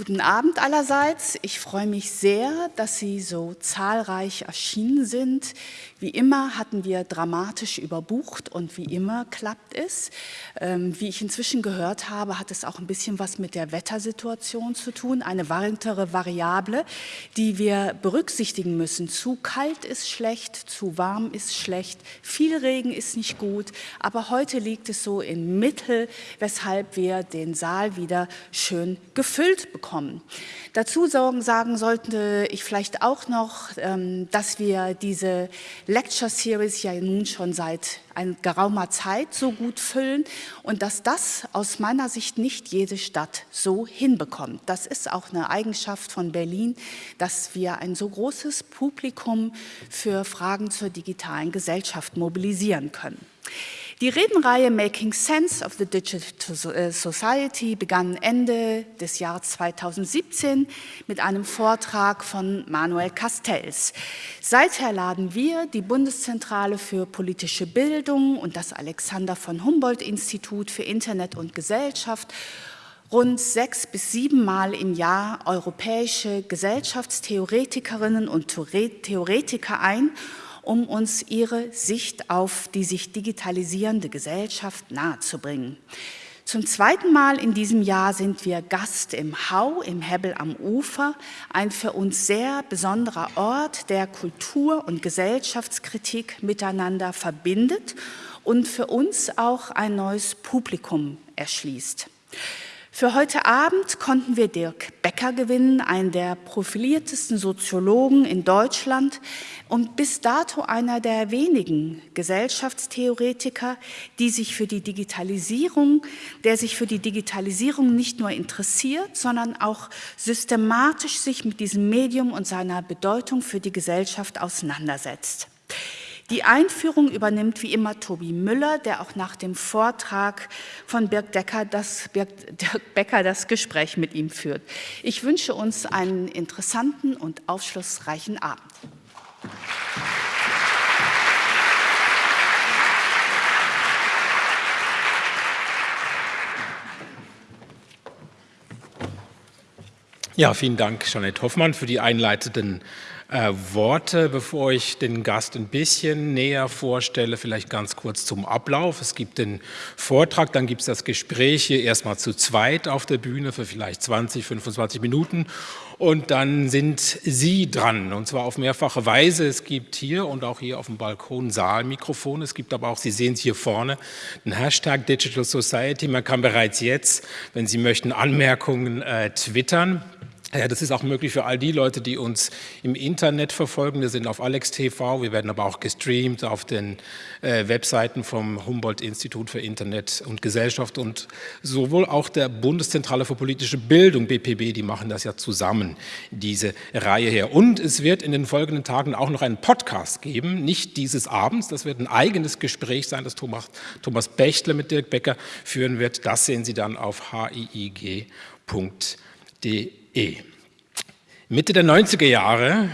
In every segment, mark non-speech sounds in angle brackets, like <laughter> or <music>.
Guten Abend allerseits. Ich freue mich sehr, dass Sie so zahlreich erschienen sind. Wie immer hatten wir dramatisch überbucht und wie immer klappt es. Ähm, wie ich inzwischen gehört habe, hat es auch ein bisschen was mit der Wettersituation zu tun, eine weitere Variable, die wir berücksichtigen müssen. Zu kalt ist schlecht, zu warm ist schlecht, viel Regen ist nicht gut, aber heute liegt es so in Mittel, weshalb wir den Saal wieder schön gefüllt bekommen kommen. Dazu sagen sollte ich vielleicht auch noch, ähm, dass wir diese Lecture Series ja nun schon seit geraumer Zeit so gut füllen und dass das aus meiner Sicht nicht jede Stadt so hinbekommt. Das ist auch eine Eigenschaft von Berlin, dass wir ein so großes Publikum für Fragen zur digitalen Gesellschaft mobilisieren können. Die Redenreihe Making Sense of the Digital Society begann Ende des Jahres 2017 mit einem Vortrag von Manuel Castells. Seither laden wir, die Bundeszentrale für politische Bildung und das Alexander von Humboldt Institut für Internet und Gesellschaft rund sechs bis sieben Mal im Jahr europäische Gesellschaftstheoretikerinnen und Theoretiker ein um uns ihre Sicht auf die sich digitalisierende Gesellschaft nahezubringen. Zum zweiten Mal in diesem Jahr sind wir Gast im Hau, im Hebbel am Ufer, ein für uns sehr besonderer Ort, der Kultur- und Gesellschaftskritik miteinander verbindet und für uns auch ein neues Publikum erschließt. Für heute Abend konnten wir Dirk Becker gewinnen, einen der profiliertesten Soziologen in Deutschland und bis dato einer der wenigen Gesellschaftstheoretiker, die sich für die Digitalisierung, der sich für die Digitalisierung nicht nur interessiert, sondern auch systematisch sich mit diesem Medium und seiner Bedeutung für die Gesellschaft auseinandersetzt. Die Einführung übernimmt wie immer Tobi Müller, der auch nach dem Vortrag von Birk, Decker das, Birk Dirk Becker das Gespräch mit ihm führt. Ich wünsche uns einen interessanten und aufschlussreichen Abend. Ja, vielen Dank, Jeanette Hoffmann, für die einleitenden äh, Worte, bevor ich den Gast ein bisschen näher vorstelle, vielleicht ganz kurz zum Ablauf. Es gibt den Vortrag, dann gibt es das Gespräch hier erstmal zu zweit auf der Bühne für vielleicht 20, 25 Minuten und dann sind Sie dran und zwar auf mehrfache Weise. Es gibt hier und auch hier auf dem Balkon Saalmikrofone. Es gibt aber auch, Sie sehen es hier vorne, den Hashtag Digital Society. Man kann bereits jetzt, wenn Sie möchten, Anmerkungen äh, twittern. Ja, das ist auch möglich für all die Leute, die uns im Internet verfolgen. Wir sind auf Alex TV, wir werden aber auch gestreamt auf den äh, Webseiten vom Humboldt-Institut für Internet und Gesellschaft und sowohl auch der Bundeszentrale für politische Bildung, BPB, die machen das ja zusammen, diese Reihe her. Und es wird in den folgenden Tagen auch noch einen Podcast geben, nicht dieses Abends, das wird ein eigenes Gespräch sein, das Thomas, Thomas Bechtle mit Dirk Becker führen wird. Das sehen Sie dann auf hiig.de. E. Mitte der 90er Jahre,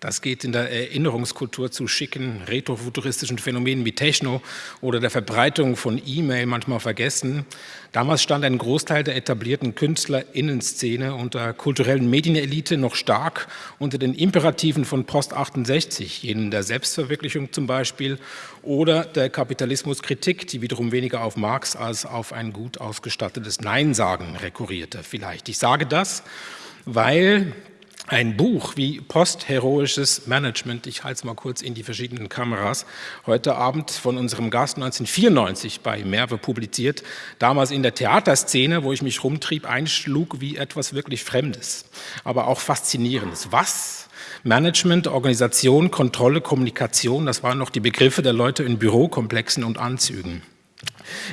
das geht in der Erinnerungskultur zu schicken, retrofuturistischen Phänomenen wie Techno oder der Verbreitung von E-Mail manchmal vergessen. Damals stand ein Großteil der etablierten KünstlerInnenszene und kulturellen Medienelite noch stark unter den Imperativen von Post 68, jenen der Selbstverwirklichung zum Beispiel, oder der Kapitalismuskritik, die wiederum weniger auf Marx als auf ein gut ausgestattetes Nein-Sagen rekurrierte vielleicht. Ich sage das, weil ein Buch wie Postheroisches Management, ich halte es mal kurz in die verschiedenen Kameras, heute Abend von unserem Gast 1994 bei Merve publiziert, damals in der Theaterszene, wo ich mich rumtrieb, einschlug wie etwas wirklich Fremdes, aber auch Faszinierendes. Was? Management, Organisation, Kontrolle, Kommunikation, das waren noch die Begriffe der Leute in Bürokomplexen und Anzügen.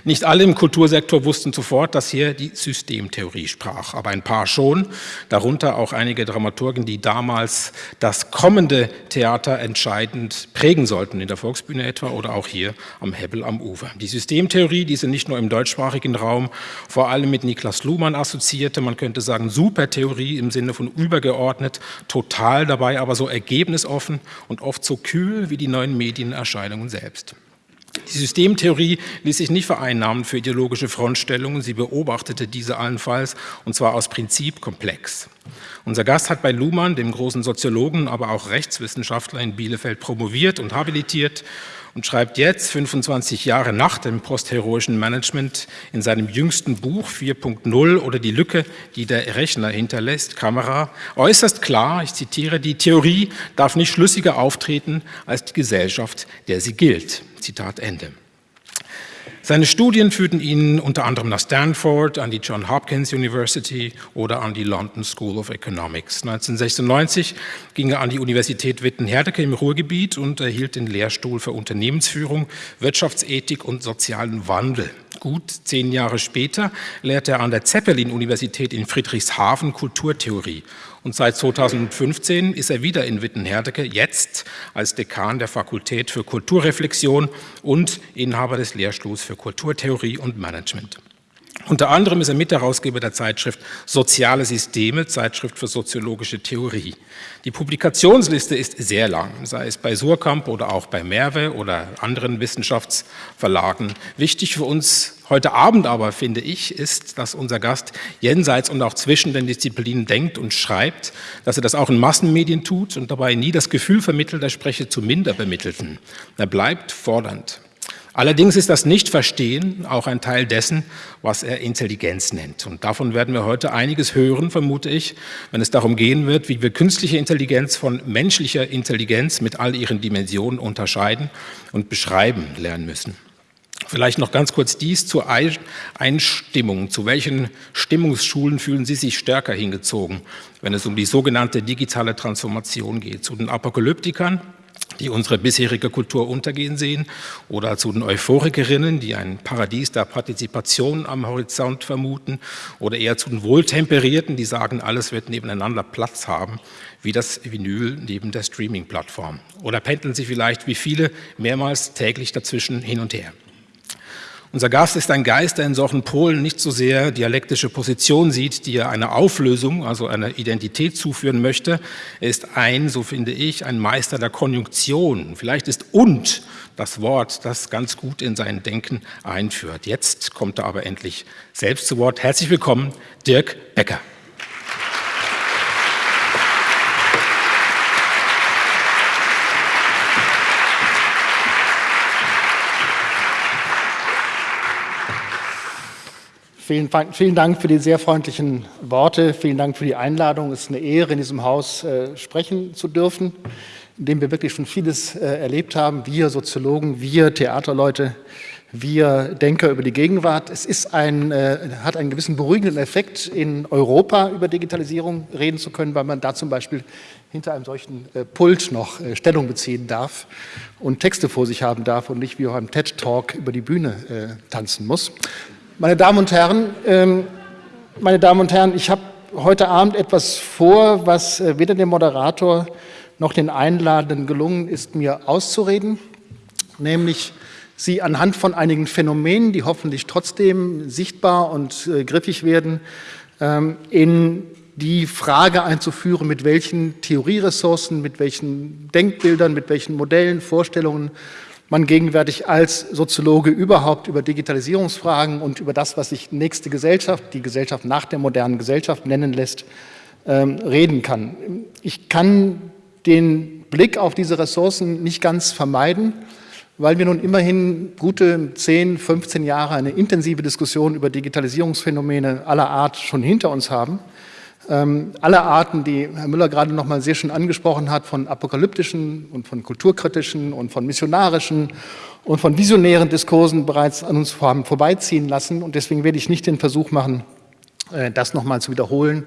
Nicht alle im Kultursektor wussten sofort, dass hier die Systemtheorie sprach, aber ein paar schon, darunter auch einige Dramaturgen, die damals das kommende Theater entscheidend prägen sollten, in der Volksbühne etwa oder auch hier am Hebbel am Ufer. Die Systemtheorie, die sie nicht nur im deutschsprachigen Raum vor allem mit Niklas Luhmann assoziierte, man könnte sagen Supertheorie im Sinne von übergeordnet, total dabei, aber so ergebnisoffen und oft so kühl wie die neuen Medienerscheinungen selbst. Die Systemtheorie ließ sich nicht vereinnahmen für ideologische Frontstellungen, sie beobachtete diese allenfalls, und zwar aus Prinzip komplex. Unser Gast hat bei Luhmann, dem großen Soziologen, aber auch Rechtswissenschaftler in Bielefeld promoviert und habilitiert und schreibt jetzt, 25 Jahre nach dem postheroischen Management, in seinem jüngsten Buch 4.0 oder die Lücke, die der Rechner hinterlässt, Kamera, äußerst klar, ich zitiere, die Theorie darf nicht schlüssiger auftreten als die Gesellschaft, der sie gilt. Zitat Ende. Seine Studien führten ihn unter anderem nach Stanford, an die John Hopkins University oder an die London School of Economics. 1996 ging er an die Universität Witten-Herdecke im Ruhrgebiet und erhielt den Lehrstuhl für Unternehmensführung, Wirtschaftsethik und sozialen Wandel. Gut zehn Jahre später lehrte er an der Zeppelin-Universität in Friedrichshafen Kulturtheorie und seit 2015 ist er wieder in Witten-Herdecke, jetzt als Dekan der Fakultät für Kulturreflexion und Inhaber des Lehrstuhls für Kulturtheorie und Management. Unter anderem ist er Mitherausgeber der Zeitschrift Soziale Systeme, Zeitschrift für soziologische Theorie. Die Publikationsliste ist sehr lang, sei es bei Surkamp oder auch bei Merve oder anderen Wissenschaftsverlagen. Wichtig für uns heute Abend aber, finde ich, ist, dass unser Gast jenseits und auch zwischen den Disziplinen denkt und schreibt, dass er das auch in Massenmedien tut und dabei nie das Gefühl vermittelt, er spreche zu Minderbemittelten. Er bleibt fordernd. Allerdings ist das Nicht-Verstehen auch ein Teil dessen, was er Intelligenz nennt. Und davon werden wir heute einiges hören, vermute ich, wenn es darum gehen wird, wie wir künstliche Intelligenz von menschlicher Intelligenz mit all ihren Dimensionen unterscheiden und beschreiben lernen müssen. Vielleicht noch ganz kurz dies zur Einstimmung. Zu welchen Stimmungsschulen fühlen Sie sich stärker hingezogen, wenn es um die sogenannte digitale Transformation geht? Zu den Apokalyptikern, die unsere bisherige Kultur untergehen sehen, oder zu den Euphorikerinnen, die ein Paradies der Partizipation am Horizont vermuten, oder eher zu den Wohltemperierten, die sagen, alles wird nebeneinander Platz haben, wie das Vinyl neben der Streaming-Plattform. Oder pendeln Sie vielleicht wie viele mehrmals täglich dazwischen hin und her. Unser Gast ist ein Geist, der in solchen Polen nicht so sehr dialektische Position sieht, die er eine Auflösung, also eine Identität zuführen möchte. Er ist ein, so finde ich, ein Meister der Konjunktion. Vielleicht ist und das Wort, das ganz gut in sein Denken einführt. Jetzt kommt er aber endlich selbst zu Wort. Herzlich willkommen, Dirk Becker. Vielen, vielen, Dank für die sehr freundlichen Worte. Vielen Dank für die Einladung. Es ist eine Ehre, in diesem Haus äh, sprechen zu dürfen, in dem wir wirklich schon vieles äh, erlebt haben. Wir Soziologen, wir Theaterleute, wir Denker über die Gegenwart. Es ist ein, äh, hat einen gewissen beruhigenden Effekt, in Europa über Digitalisierung reden zu können, weil man da zum Beispiel hinter einem solchen äh, Pult noch äh, Stellung beziehen darf und Texte vor sich haben darf und nicht wie auch einem TED-Talk über die Bühne äh, tanzen muss. Meine Damen und Herren, ähm, meine Damen und Herren, ich habe heute Abend etwas vor, was äh, weder dem Moderator noch den Einladenden gelungen ist, mir auszureden, nämlich Sie anhand von einigen Phänomenen, die hoffentlich trotzdem sichtbar und äh, griffig werden, ähm, in die Frage einzuführen, mit welchen Theorieressourcen, mit welchen Denkbildern, mit welchen Modellen, Vorstellungen man gegenwärtig als Soziologe überhaupt über Digitalisierungsfragen und über das, was sich nächste Gesellschaft, die Gesellschaft nach der modernen Gesellschaft nennen lässt, ähm, reden kann. Ich kann den Blick auf diese Ressourcen nicht ganz vermeiden, weil wir nun immerhin gute 10, 15 Jahre eine intensive Diskussion über Digitalisierungsphänomene aller Art schon hinter uns haben. Ähm, alle Arten, die Herr Müller gerade noch mal sehr schön angesprochen hat, von apokalyptischen und von kulturkritischen und von missionarischen und von visionären Diskursen bereits an uns haben vorbeiziehen lassen. Und deswegen werde ich nicht den Versuch machen, äh, das noch mal zu wiederholen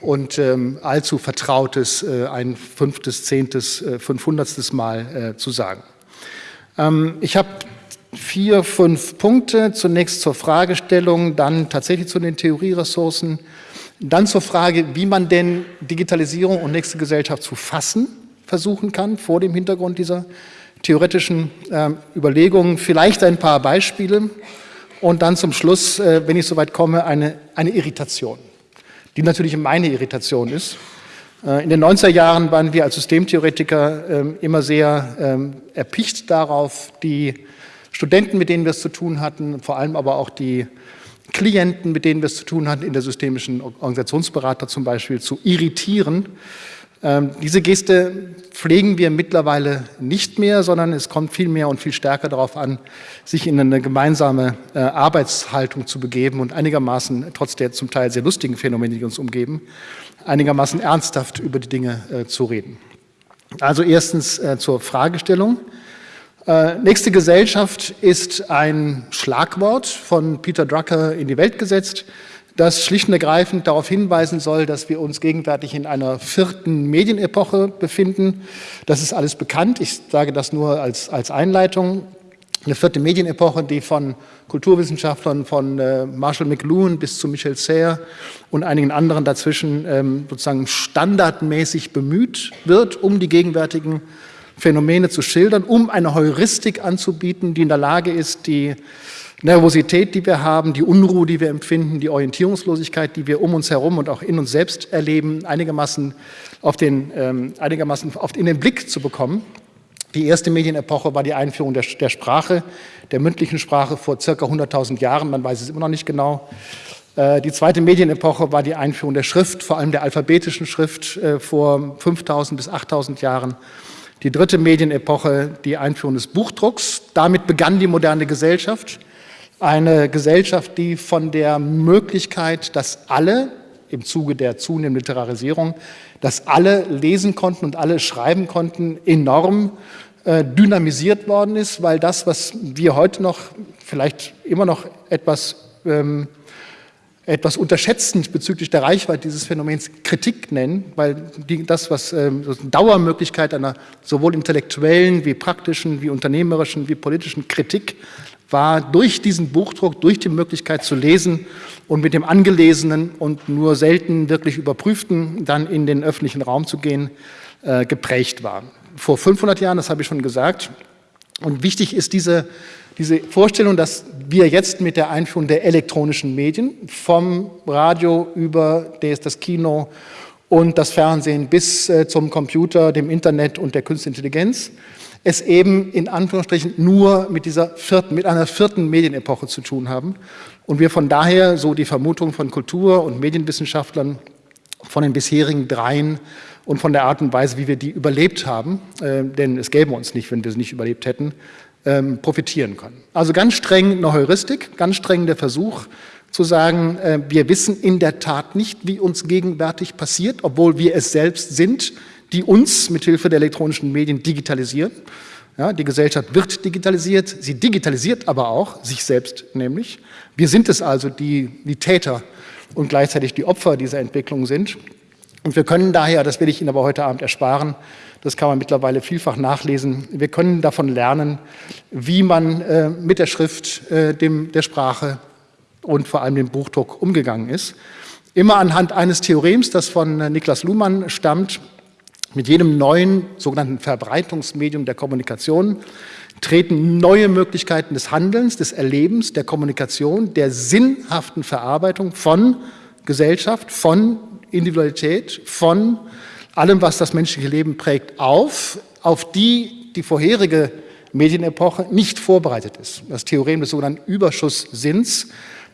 und ähm, allzu Vertrautes äh, ein fünftes, zehntes, äh, fünfhundertstes Mal äh, zu sagen. Ähm, ich habe vier, fünf Punkte. Zunächst zur Fragestellung, dann tatsächlich zu den Theorieressourcen, dann zur Frage, wie man denn Digitalisierung und nächste Gesellschaft zu fassen versuchen kann, vor dem Hintergrund dieser theoretischen äh, Überlegungen. Vielleicht ein paar Beispiele und dann zum Schluss, äh, wenn ich soweit komme, eine, eine Irritation, die natürlich meine Irritation ist. Äh, in den 90er Jahren waren wir als Systemtheoretiker ähm, immer sehr ähm, erpicht darauf, die Studenten, mit denen wir es zu tun hatten, vor allem aber auch die Klienten, mit denen wir es zu tun hatten, in der systemischen Organisationsberater zum Beispiel, zu irritieren. Ähm, diese Geste pflegen wir mittlerweile nicht mehr, sondern es kommt viel mehr und viel stärker darauf an, sich in eine gemeinsame äh, Arbeitshaltung zu begeben und einigermaßen, trotz der zum Teil sehr lustigen Phänomene, die uns umgeben, einigermaßen ernsthaft über die Dinge äh, zu reden. Also erstens äh, zur Fragestellung. Äh, nächste Gesellschaft ist ein Schlagwort von Peter Drucker in die Welt gesetzt, das schlicht und ergreifend darauf hinweisen soll, dass wir uns gegenwärtig in einer vierten Medienepoche befinden. Das ist alles bekannt. Ich sage das nur als, als Einleitung. Eine vierte Medienepoche, die von Kulturwissenschaftlern von äh, Marshall McLuhan bis zu Michel Serre und einigen anderen dazwischen ähm, sozusagen standardmäßig bemüht wird, um die gegenwärtigen Phänomene zu schildern, um eine Heuristik anzubieten, die in der Lage ist, die Nervosität, die wir haben, die Unruhe, die wir empfinden, die Orientierungslosigkeit, die wir um uns herum und auch in uns selbst erleben, einigermaßen, auf den, ähm, einigermaßen auf, in den Blick zu bekommen. Die erste Medienepoche war die Einführung der, der Sprache, der mündlichen Sprache vor circa 100.000 Jahren, man weiß es immer noch nicht genau. Äh, die zweite Medienepoche war die Einführung der Schrift, vor allem der alphabetischen Schrift äh, vor 5.000 bis 8.000 Jahren. Die dritte Medienepoche, die Einführung des Buchdrucks. Damit begann die moderne Gesellschaft. Eine Gesellschaft, die von der Möglichkeit, dass alle im Zuge der zunehmenden Literarisierung, dass alle lesen konnten und alle schreiben konnten, enorm äh, dynamisiert worden ist, weil das, was wir heute noch vielleicht immer noch etwas ähm, etwas unterschätzend bezüglich der Reichweite dieses Phänomens Kritik nennen, weil die, das, was ähm, Dauermöglichkeit einer sowohl intellektuellen wie praktischen, wie unternehmerischen, wie politischen Kritik war durch diesen Buchdruck, durch die Möglichkeit zu lesen und mit dem angelesenen und nur selten wirklich überprüften dann in den öffentlichen Raum zu gehen, äh, geprägt war. Vor 500 Jahren, das habe ich schon gesagt, und wichtig ist diese diese Vorstellung, dass wir jetzt mit der Einführung der elektronischen Medien vom Radio über das Kino und das Fernsehen bis äh, zum Computer, dem Internet und der Künstlichen Intelligenz es eben in Anführungsstrichen nur mit dieser vierten, mit einer vierten Medienepoche zu tun haben und wir von daher, so die Vermutung von Kultur- und Medienwissenschaftlern, von den bisherigen dreien und von der Art und Weise, wie wir die überlebt haben, äh, denn es gäbe uns nicht, wenn wir sie nicht überlebt hätten, ähm, profitieren können. Also ganz streng eine Heuristik, ganz streng der Versuch zu sagen, äh, wir wissen in der Tat nicht, wie uns gegenwärtig passiert, obwohl wir es selbst sind, die uns mit Hilfe der elektronischen Medien digitalisieren. Ja, die Gesellschaft wird digitalisiert, sie digitalisiert aber auch sich selbst nämlich. Wir sind es also, die, die Täter und gleichzeitig die Opfer dieser Entwicklung sind. Und wir können daher, das will ich Ihnen aber heute Abend ersparen, das kann man mittlerweile vielfach nachlesen. Wir können davon lernen, wie man äh, mit der Schrift, äh, dem, der Sprache und vor allem dem Buchdruck umgegangen ist. Immer anhand eines Theorems, das von äh, Niklas Luhmann stammt, mit jedem neuen sogenannten Verbreitungsmedium der Kommunikation treten neue Möglichkeiten des Handelns, des Erlebens, der Kommunikation, der sinnhaften Verarbeitung von Gesellschaft, von Individualität, von allem, was das menschliche Leben prägt, auf, auf die die vorherige Medienepoche nicht vorbereitet ist. Das Theorem des sogenannten Überschusssinns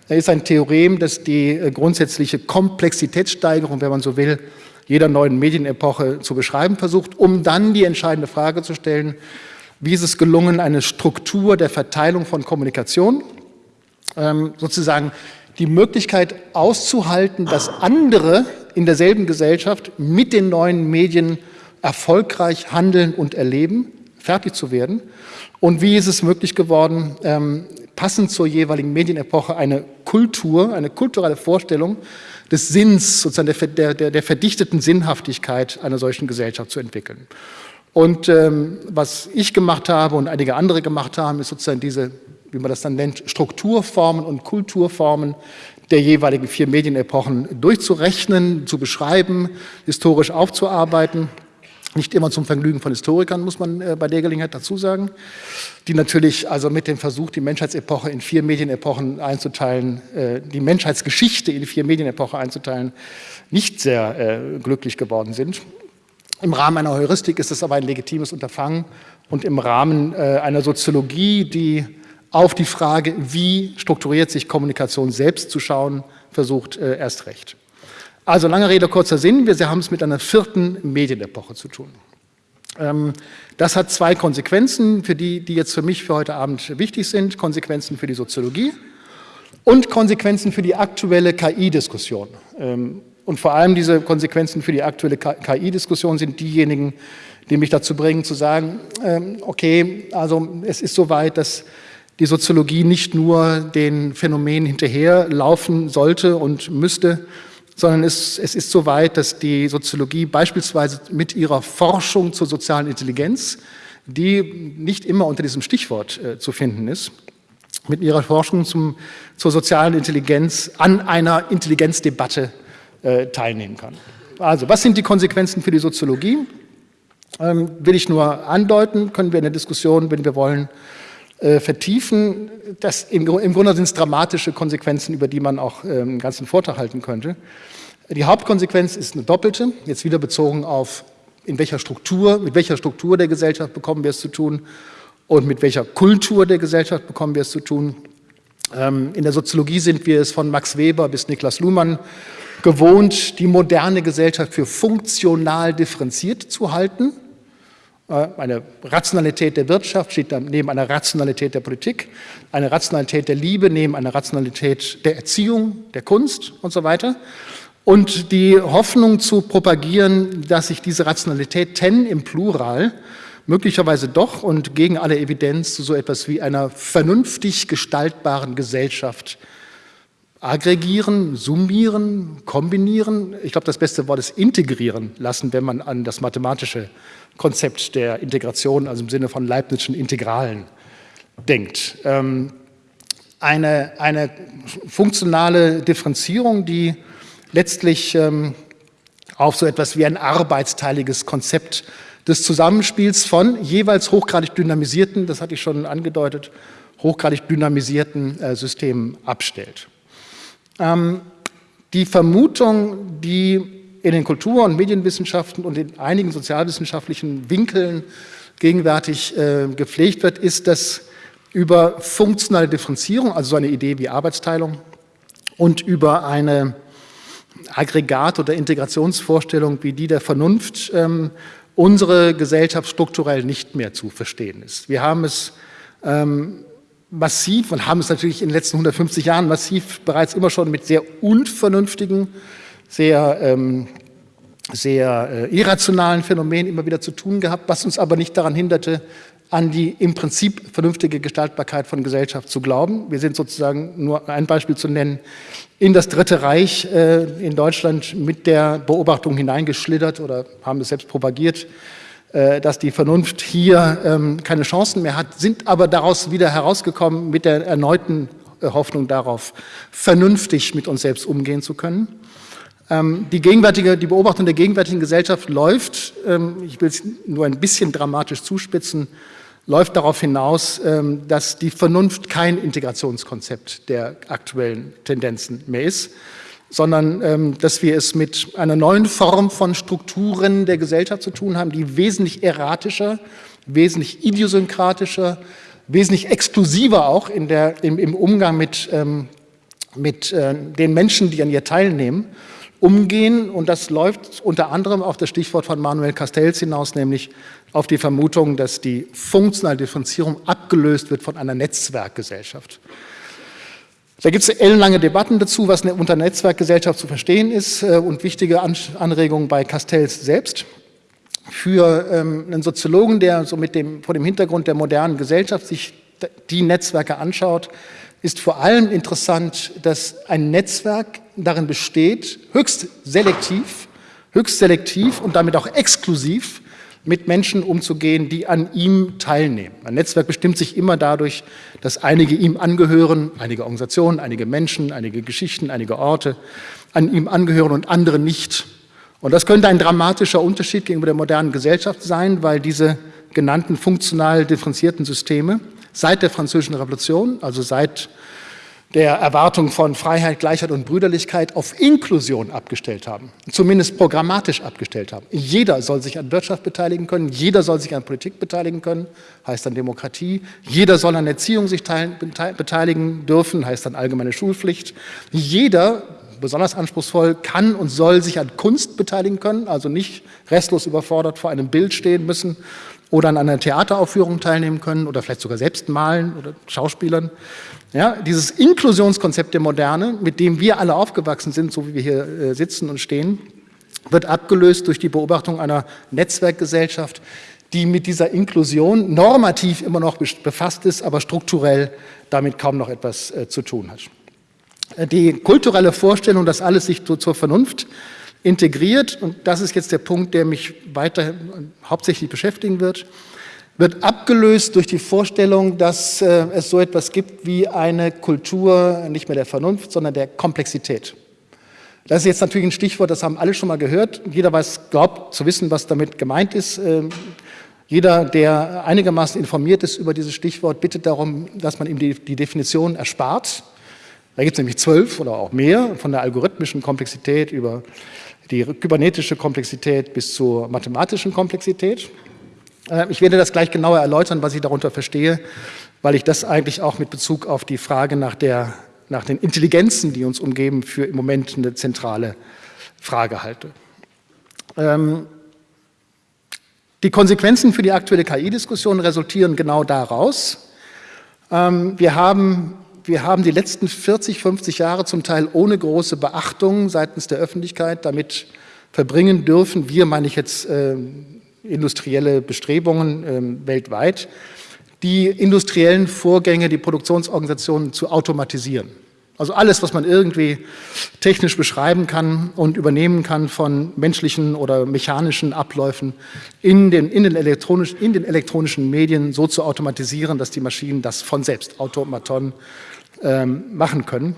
ist ein Theorem, das die äh, grundsätzliche Komplexitätssteigerung, wenn man so will, jeder neuen Medienepoche zu beschreiben versucht, um dann die entscheidende Frage zu stellen, wie ist es gelungen, eine Struktur der Verteilung von Kommunikation, ähm, sozusagen die Möglichkeit auszuhalten, dass andere in derselben Gesellschaft mit den neuen Medien erfolgreich handeln und erleben, fertig zu werden. Und wie ist es möglich geworden, ähm, passend zur jeweiligen Medienepoche eine Kultur, eine kulturelle Vorstellung des Sinns, sozusagen der, der, der verdichteten Sinnhaftigkeit einer solchen Gesellschaft zu entwickeln. Und ähm, was ich gemacht habe und einige andere gemacht haben, ist sozusagen diese wie man das dann nennt, Strukturformen und Kulturformen der jeweiligen vier Medienepochen durchzurechnen, zu beschreiben, historisch aufzuarbeiten. Nicht immer zum Vergnügen von Historikern, muss man äh, bei der Gelegenheit dazu sagen, die natürlich also mit dem Versuch, die Menschheitsepoche in vier Medienepochen einzuteilen, äh, die Menschheitsgeschichte in vier Medienepochen einzuteilen, nicht sehr äh, glücklich geworden sind. Im Rahmen einer Heuristik ist es aber ein legitimes Unterfangen und im Rahmen einer Soziologie, die auf die Frage, wie strukturiert sich Kommunikation selbst zu schauen, versucht äh, erst recht. Also lange Rede, kurzer Sinn, wir haben es mit einer vierten Medienepoche zu tun. Ähm, das hat zwei Konsequenzen, für die, die jetzt für mich für heute Abend wichtig sind, Konsequenzen für die Soziologie und Konsequenzen für die aktuelle KI-Diskussion. Ähm, und vor allem diese Konsequenzen für die aktuelle KI-Diskussion sind diejenigen, die mich dazu bringen zu sagen, ähm, okay, also es ist soweit, dass die Soziologie nicht nur den Phänomenen hinterherlaufen sollte und müsste, sondern es, es ist so weit, dass die Soziologie beispielsweise mit ihrer Forschung zur sozialen Intelligenz, die nicht immer unter diesem Stichwort äh, zu finden ist, mit ihrer Forschung zum, zur sozialen Intelligenz an einer Intelligenzdebatte äh, teilnehmen kann. Also, was sind die Konsequenzen für die Soziologie? Ähm, will ich nur andeuten, können wir in der Diskussion, wenn wir wollen, äh, vertiefen. Das, im, Im Grunde sind es dramatische Konsequenzen, über die man auch äh, einen ganzen Vortrag halten könnte. Die Hauptkonsequenz ist eine doppelte, jetzt wieder bezogen auf in welcher Struktur, mit welcher Struktur der Gesellschaft bekommen wir es zu tun und mit welcher Kultur der Gesellschaft bekommen wir es zu tun. Ähm, in der Soziologie sind wir es von Max Weber bis Niklas Luhmann gewohnt, die moderne Gesellschaft für funktional differenziert zu halten. Äh, eine Rationalität der Wirtschaft steht neben einer Rationalität der Politik, eine Rationalität der Liebe neben einer Rationalität der Erziehung, der Kunst und so weiter. Und die Hoffnung zu propagieren, dass sich diese Rationalitäten im Plural möglicherweise doch und gegen alle Evidenz zu so etwas wie einer vernünftig gestaltbaren Gesellschaft aggregieren, summieren, kombinieren. Ich glaube, das beste Wort ist integrieren lassen, wenn man an das mathematische Konzept der Integration, also im Sinne von Leibnizschen Integralen, denkt. Ähm, eine, eine funktionale Differenzierung, die letztlich ähm, auf so etwas wie ein arbeitsteiliges Konzept des Zusammenspiels von jeweils hochgradig dynamisierten, das hatte ich schon angedeutet, hochgradig dynamisierten äh, Systemen abstellt. Ähm, die Vermutung, die in den Kultur- und Medienwissenschaften und in einigen sozialwissenschaftlichen Winkeln gegenwärtig äh, gepflegt wird, ist, dass über funktionale Differenzierung, also so eine Idee wie Arbeitsteilung, und über eine Aggregat- oder Integrationsvorstellung wie die der Vernunft ähm, unsere Gesellschaft strukturell nicht mehr zu verstehen ist. Wir haben es ähm, massiv und haben es natürlich in den letzten 150 Jahren massiv bereits immer schon mit sehr unvernünftigen sehr, ähm, sehr äh, irrationalen Phänomenen immer wieder zu tun gehabt, was uns aber nicht daran hinderte, an die im Prinzip vernünftige Gestaltbarkeit von Gesellschaft zu glauben. Wir sind sozusagen, nur ein Beispiel zu nennen, in das Dritte Reich äh, in Deutschland mit der Beobachtung hineingeschlittert oder haben es selbst propagiert, dass die Vernunft hier ähm, keine Chancen mehr hat, sind aber daraus wieder herausgekommen mit der erneuten äh, Hoffnung darauf, vernünftig mit uns selbst umgehen zu können. Ähm, die, gegenwärtige, die Beobachtung der gegenwärtigen Gesellschaft läuft, ähm, ich will es nur ein bisschen dramatisch zuspitzen, läuft darauf hinaus, dass die Vernunft kein Integrationskonzept der aktuellen Tendenzen mehr ist, sondern dass wir es mit einer neuen Form von Strukturen der Gesellschaft zu tun haben, die wesentlich erratischer, wesentlich idiosynkratischer, wesentlich exklusiver auch in der, im, im Umgang mit, mit äh, den Menschen, die an ihr teilnehmen umgehen. Und das läuft unter anderem auf das Stichwort von Manuel Castells hinaus, nämlich auf die Vermutung, dass die funktionale Differenzierung abgelöst wird von einer Netzwerkgesellschaft. Da gibt es ellenlange Debatten dazu, was unter Netzwerkgesellschaft zu verstehen ist äh, und wichtige Anregungen bei Castells selbst. Für ähm, einen Soziologen, der so mit dem, vor dem Hintergrund der modernen Gesellschaft sich die Netzwerke anschaut, ist vor allem interessant, dass ein Netzwerk darin besteht, höchst selektiv, höchst selektiv und damit auch exklusiv mit Menschen umzugehen, die an ihm teilnehmen. Ein Netzwerk bestimmt sich immer dadurch, dass einige ihm angehören, einige Organisationen, einige Menschen, einige Geschichten, einige Orte an ihm angehören und andere nicht. Und das könnte ein dramatischer Unterschied gegenüber der modernen Gesellschaft sein, weil diese genannten funktional differenzierten Systeme seit der Französischen Revolution, also seit der Erwartung von Freiheit, Gleichheit und Brüderlichkeit auf Inklusion abgestellt haben, zumindest programmatisch abgestellt haben. Jeder soll sich an Wirtschaft beteiligen können, jeder soll sich an Politik beteiligen können, heißt dann Demokratie, jeder soll an Erziehung sich beteiligen dürfen, heißt dann allgemeine Schulpflicht, jeder besonders anspruchsvoll, kann und soll sich an Kunst beteiligen können, also nicht restlos überfordert vor einem Bild stehen müssen oder an einer Theateraufführung teilnehmen können oder vielleicht sogar selbst malen oder Schauspielern. Ja, dieses Inklusionskonzept der Moderne, mit dem wir alle aufgewachsen sind, so wie wir hier äh, sitzen und stehen, wird abgelöst durch die Beobachtung einer Netzwerkgesellschaft, die mit dieser Inklusion normativ immer noch befasst ist, aber strukturell damit kaum noch etwas äh, zu tun hat. Äh, die kulturelle Vorstellung, dass alles sich zur Vernunft integriert, und das ist jetzt der Punkt, der mich weiter hauptsächlich beschäftigen wird, wird abgelöst durch die Vorstellung, dass äh, es so etwas gibt wie eine Kultur nicht mehr der Vernunft, sondern der Komplexität. Das ist jetzt natürlich ein Stichwort, das haben alle schon mal gehört. Jeder weiß, glaubt zu wissen, was damit gemeint ist. Ähm, jeder, der einigermaßen informiert ist über dieses Stichwort, bittet darum, dass man ihm die, die Definition erspart. Da gibt es nämlich zwölf oder auch mehr, von der algorithmischen Komplexität über die kybernetische Komplexität bis zur mathematischen Komplexität. Äh, ich werde das gleich genauer erläutern, was ich darunter verstehe, weil ich das eigentlich auch mit Bezug auf die Frage nach, der, nach den Intelligenzen, die uns umgeben, für im Moment eine zentrale Frage halte. Ähm, die Konsequenzen für die aktuelle KI-Diskussion resultieren genau daraus. Ähm, wir haben wir haben die letzten 40, 50 Jahre zum Teil ohne große Beachtung seitens der Öffentlichkeit damit verbringen dürfen, wir meine ich jetzt äh, industrielle Bestrebungen äh, weltweit, die industriellen Vorgänge, die Produktionsorganisationen zu automatisieren. Also alles, was man irgendwie technisch beschreiben kann und übernehmen kann von menschlichen oder mechanischen Abläufen in den, in den, elektronisch, in den elektronischen Medien so zu automatisieren, dass die Maschinen das von selbst, Automaton, ähm, machen können.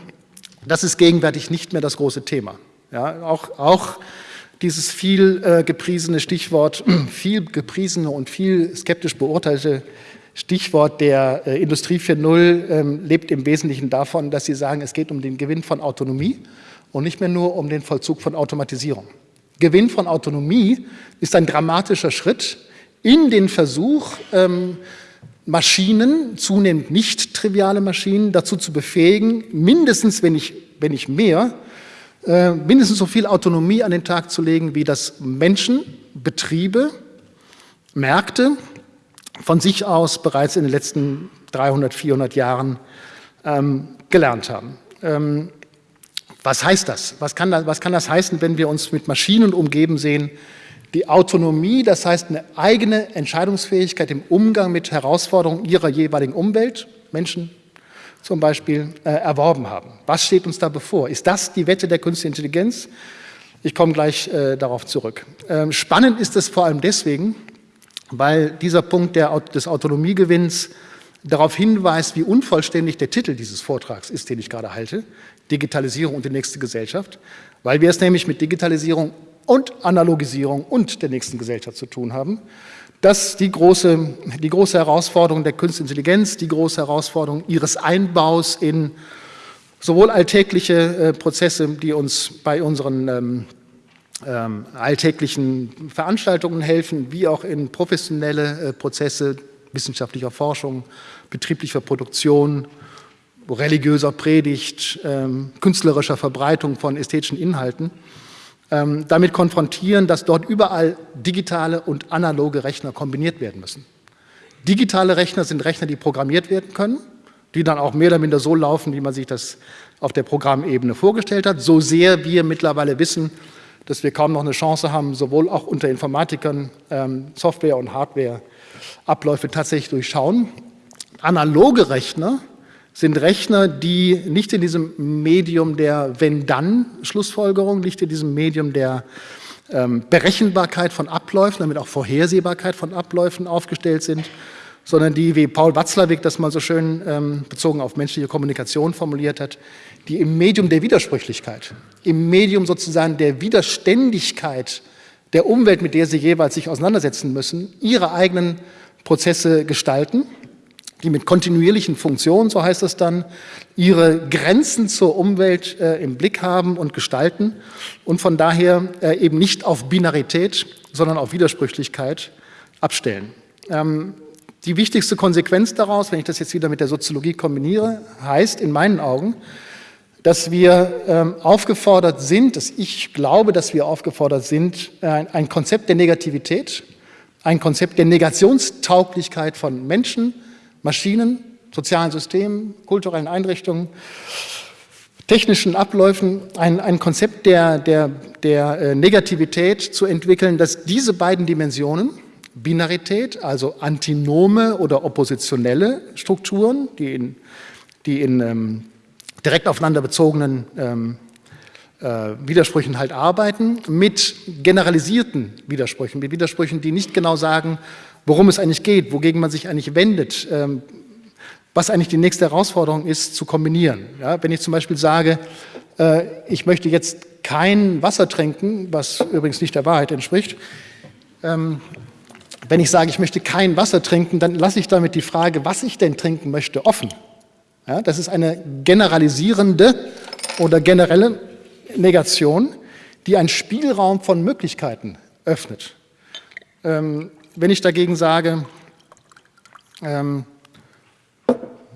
Das ist gegenwärtig nicht mehr das große Thema. Ja, auch, auch dieses viel äh, gepriesene Stichwort, <clears throat> viel gepriesene und viel skeptisch beurteilte Stichwort der äh, Industrie 4.0 ähm, lebt im Wesentlichen davon, dass Sie sagen, es geht um den Gewinn von Autonomie und nicht mehr nur um den Vollzug von Automatisierung. Gewinn von Autonomie ist ein dramatischer Schritt in den Versuch, ähm, Maschinen, zunehmend nicht triviale Maschinen, dazu zu befähigen, mindestens, wenn nicht, wenn nicht mehr, mindestens so viel Autonomie an den Tag zu legen, wie das Menschen, Betriebe, Märkte von sich aus bereits in den letzten 300, 400 Jahren ähm, gelernt haben. Ähm, was heißt das? Was das? was kann das heißen, wenn wir uns mit Maschinen umgeben sehen, die Autonomie, das heißt eine eigene Entscheidungsfähigkeit im Umgang mit Herausforderungen ihrer jeweiligen Umwelt, Menschen zum Beispiel, äh, erworben haben. Was steht uns da bevor? Ist das die Wette der künstlichen Intelligenz? Ich komme gleich äh, darauf zurück. Ähm, spannend ist es vor allem deswegen, weil dieser Punkt der, des Autonomiegewinns darauf hinweist, wie unvollständig der Titel dieses Vortrags ist, den ich gerade halte, Digitalisierung und die nächste Gesellschaft, weil wir es nämlich mit Digitalisierung und Analogisierung und der nächsten Gesellschaft zu tun haben. Das die große, die große Herausforderung der Künstlichen Intelligenz, die große Herausforderung ihres Einbaus in sowohl alltägliche äh, Prozesse, die uns bei unseren ähm, ähm, alltäglichen Veranstaltungen helfen, wie auch in professionelle äh, Prozesse wissenschaftlicher Forschung, betrieblicher Produktion, religiöser Predigt, ähm, künstlerischer Verbreitung von ästhetischen Inhalten ähm, damit konfrontieren, dass dort überall digitale und analoge Rechner kombiniert werden müssen. Digitale Rechner sind Rechner, die programmiert werden können, die dann auch mehr oder minder so laufen, wie man sich das auf der Programmebene vorgestellt hat. So sehr wir mittlerweile wissen, dass wir kaum noch eine Chance haben, sowohl auch unter Informatikern ähm, Software- und Hardware-Abläufe tatsächlich durchschauen. Analoge Rechner sind Rechner, die nicht in diesem Medium der Wenn-Dann-Schlussfolgerung, nicht in diesem Medium der ähm, Berechenbarkeit von Abläufen, damit auch Vorhersehbarkeit von Abläufen aufgestellt sind, sondern die, wie Paul Watzlawick das mal so schön ähm, bezogen auf menschliche Kommunikation formuliert hat, die im Medium der Widersprüchlichkeit, im Medium sozusagen der Widerständigkeit der Umwelt, mit der sie jeweils sich auseinandersetzen müssen, ihre eigenen Prozesse gestalten die mit kontinuierlichen Funktionen, so heißt es dann, ihre Grenzen zur Umwelt äh, im Blick haben und gestalten und von daher äh, eben nicht auf Binarität, sondern auf Widersprüchlichkeit abstellen. Ähm, die wichtigste Konsequenz daraus, wenn ich das jetzt wieder mit der Soziologie kombiniere, heißt in meinen Augen, dass wir ähm, aufgefordert sind, dass ich glaube, dass wir aufgefordert sind, äh, ein Konzept der Negativität, ein Konzept der Negationstauglichkeit von Menschen, Maschinen, sozialen Systemen, kulturellen Einrichtungen, technischen Abläufen, ein, ein Konzept der, der, der äh, Negativität zu entwickeln, dass diese beiden Dimensionen, Binarität, also antinome oder oppositionelle Strukturen, die in, die in ähm, direkt aufeinander bezogenen ähm, äh, Widersprüchen halt arbeiten, mit generalisierten Widersprüchen, mit Widersprüchen, die nicht genau sagen, worum es eigentlich geht, wogegen man sich eigentlich wendet, ähm, was eigentlich die nächste Herausforderung ist, zu kombinieren. Ja, wenn ich zum Beispiel sage, äh, ich möchte jetzt kein Wasser trinken, was übrigens nicht der Wahrheit entspricht, ähm, wenn ich sage, ich möchte kein Wasser trinken, dann lasse ich damit die Frage, was ich denn trinken möchte, offen. Ja, das ist eine generalisierende oder generelle Negation, die einen Spielraum von Möglichkeiten öffnet. Ähm, wenn ich dagegen sage, ähm,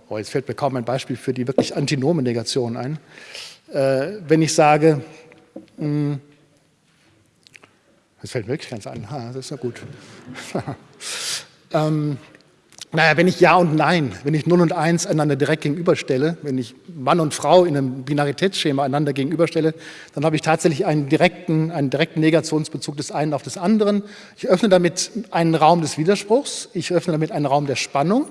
oh, jetzt fällt mir kaum ein Beispiel für die wirklich antinome Negation ein, äh, wenn ich sage, mh, hm, das fällt mir wirklich ganz an, ha, das ist ja gut. <laughs> ähm, naja, wenn ich Ja und Nein, wenn ich Null und Eins einander direkt gegenüberstelle, wenn ich Mann und Frau in einem Binaritätsschema einander gegenüberstelle, dann habe ich tatsächlich einen direkten, einen direkten Negationsbezug des einen auf des anderen. Ich öffne damit einen Raum des Widerspruchs, ich öffne damit einen Raum der Spannung,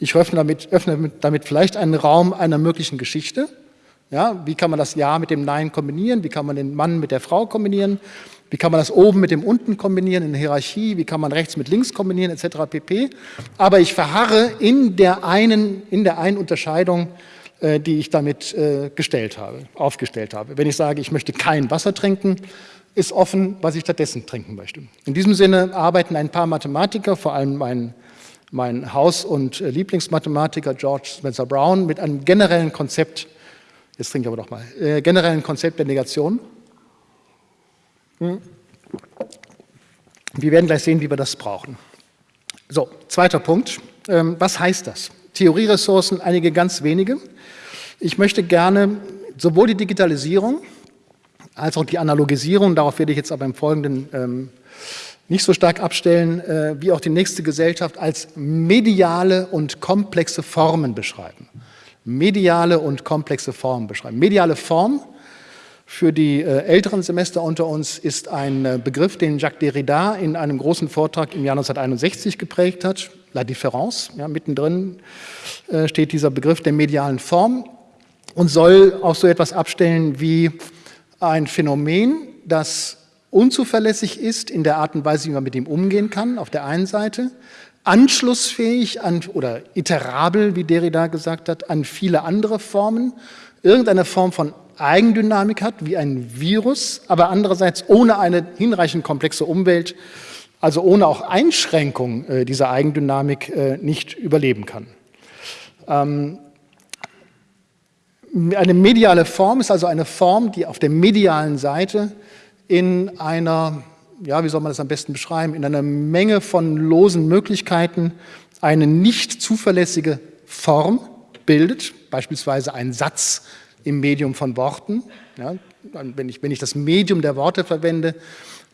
ich öffne damit, öffne damit vielleicht einen Raum einer möglichen Geschichte. Ja, wie kann man das Ja mit dem Nein kombinieren? Wie kann man den Mann mit der Frau kombinieren? Wie kann man das oben mit dem unten kombinieren in der Hierarchie? Wie kann man rechts mit links kombinieren etc. pp. Aber ich verharre in der einen, in der einen Unterscheidung, äh, die ich damit äh, gestellt habe, aufgestellt habe. Wenn ich sage, ich möchte kein Wasser trinken, ist offen, was ich stattdessen trinken möchte. In diesem Sinne arbeiten ein paar Mathematiker, vor allem mein, mein Haus- und äh, Lieblingsmathematiker George Spencer Brown, mit einem generellen Konzept, jetzt trinke ich aber doch mal, äh, generellen Konzept der Negation. Wir werden gleich sehen, wie wir das brauchen. So, zweiter Punkt. Ähm, was heißt das? Theorieressourcen, einige ganz wenige. Ich möchte gerne sowohl die Digitalisierung als auch die Analogisierung, darauf werde ich jetzt aber im Folgenden ähm, nicht so stark abstellen, äh, wie auch die nächste Gesellschaft als mediale und komplexe Formen beschreiben. Mediale und komplexe Formen beschreiben. Mediale Form für die äh, älteren Semester unter uns ist ein äh, Begriff, den Jacques Derrida in einem großen Vortrag im Jahr 1961 geprägt hat, La Différence. Ja, mittendrin äh, steht dieser Begriff der medialen Form und soll auch so etwas abstellen wie ein Phänomen, das unzuverlässig ist in der Art und Weise, wie man mit ihm umgehen kann, auf der einen Seite, anschlussfähig an, oder iterabel, wie Derrida gesagt hat, an viele andere Formen, irgendeine Form von Eigendynamik hat, wie ein Virus, aber andererseits ohne eine hinreichend komplexe Umwelt, also ohne auch Einschränkung äh, dieser Eigendynamik äh, nicht überleben kann. Ähm, eine mediale Form ist also eine Form, die auf der medialen Seite in einer, ja, wie soll man das am besten beschreiben, in einer Menge von losen Möglichkeiten eine nicht zuverlässige Form bildet, beispielsweise ein Satz, im Medium von Worten. Ja, wenn, ich, wenn ich das Medium der Worte verwende,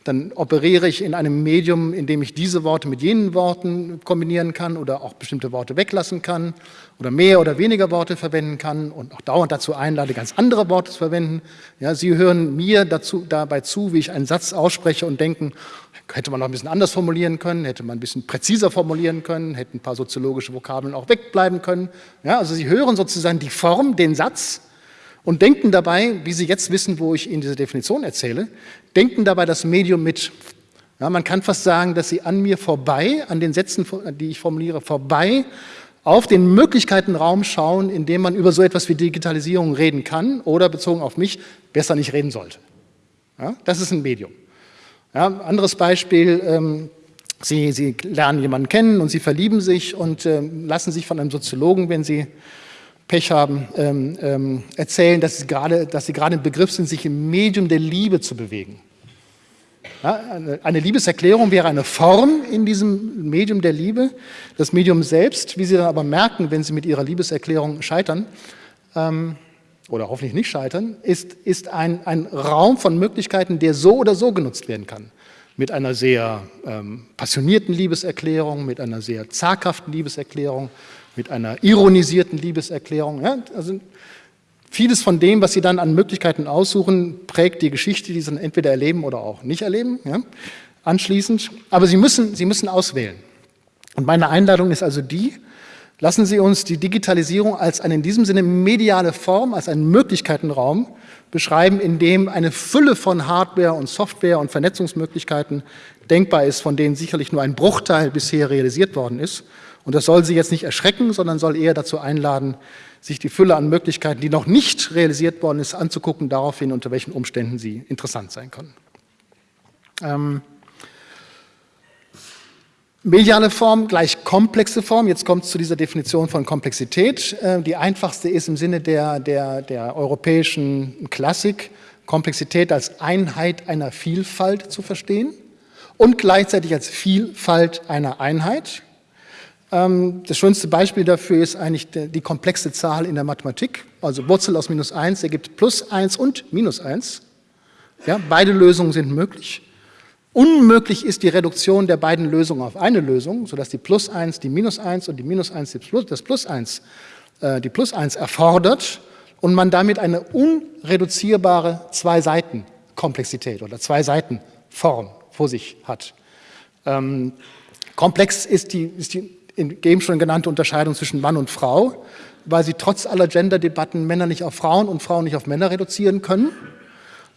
dann operiere ich in einem Medium, in dem ich diese Worte mit jenen Worten kombinieren kann oder auch bestimmte Worte weglassen kann oder mehr oder weniger Worte verwenden kann und auch dauernd dazu einlade, ganz andere Worte zu verwenden. Ja, Sie hören mir dazu, dabei zu, wie ich einen Satz ausspreche und denken, hätte man noch ein bisschen anders formulieren können, hätte man ein bisschen präziser formulieren können, hätten ein paar soziologische Vokabeln auch wegbleiben können. Ja, also Sie hören sozusagen die Form, den Satz und denken dabei, wie Sie jetzt wissen, wo ich Ihnen diese Definition erzähle, denken dabei das Medium mit. Ja, man kann fast sagen, dass Sie an mir vorbei, an den Sätzen, die ich formuliere, vorbei auf den Möglichkeitenraum schauen, in dem man über so etwas wie Digitalisierung reden kann oder bezogen auf mich besser nicht reden sollte. Ja, das ist ein Medium. Ja, anderes Beispiel, ähm, Sie, sie lernen jemanden kennen und sie verlieben sich und äh, lassen sich von einem Soziologen, wenn sie Pech haben, ähm, ähm, erzählen, dass sie, gerade, dass sie gerade im Begriff sind, sich im Medium der Liebe zu bewegen. Ja, eine, Liebeserklärung wäre eine Form in diesem Medium der Liebe. Das Medium selbst, wie Sie dann aber merken, wenn Sie mit Ihrer Liebeserklärung scheitern, ähm, oder hoffentlich nicht scheitern, ist, ist ein, ein Raum von Möglichkeiten, der so oder so genutzt werden kann mit einer sehr ähm, passionierten Liebeserklärung, mit einer sehr zaghaften Liebeserklärung, mit einer ironisierten Liebeserklärung. Ja? Also vieles von dem, was Sie dann an Möglichkeiten aussuchen, prägt die Geschichte, die Sie dann entweder erleben oder auch nicht erleben, ja? anschließend. Aber Sie müssen, Sie müssen auswählen. Und meine Einladung ist also die, lassen Sie uns die Digitalisierung als eine in diesem Sinne mediale Form, als einen Möglichkeitenraum beschreiben, in dem eine Fülle von Hardware und Software und Vernetzungsmöglichkeiten denkbar ist, von denen sicherlich nur ein Bruchteil bisher realisiert worden ist. Und das soll Sie jetzt nicht erschrecken, sondern soll eher dazu einladen, sich die Fülle an Möglichkeiten, die noch nicht realisiert worden ist, anzugucken, daraufhin, unter welchen Umständen sie interessant sein können. Ähm, Mediale Form gleich komplexe Form. Jetzt kommt es zu dieser Definition von Komplexität. Äh, die einfachste ist im Sinne der, der, der europäischen Klassik, Komplexität als Einheit einer Vielfalt zu verstehen und gleichzeitig als Vielfalt einer Einheit. Ähm, das schönste Beispiel dafür ist eigentlich die komplexe Zahl in der Mathematik. Also Wurzel aus minus 1 ergibt plus 1 und minus 1. Ja, beide Lösungen sind möglich. Unmöglich ist die Reduktion der beiden Lösungen auf eine Lösung, sodass die Plus 1 die Minus 1 und die Minus 1 die Plus, das Plus 1 äh, die Plus 1 erfordert und man damit eine unreduzierbare Zwei-Seiten-Komplexität oder Zwei-Seiten-Form vor sich hat. Ähm, komplex ist die, ist die eben schon genannte Unterscheidung zwischen Mann und Frau, weil sie trotz aller Gender-Debatten Männer nicht auf Frauen und Frauen nicht auf Männer reduzieren können.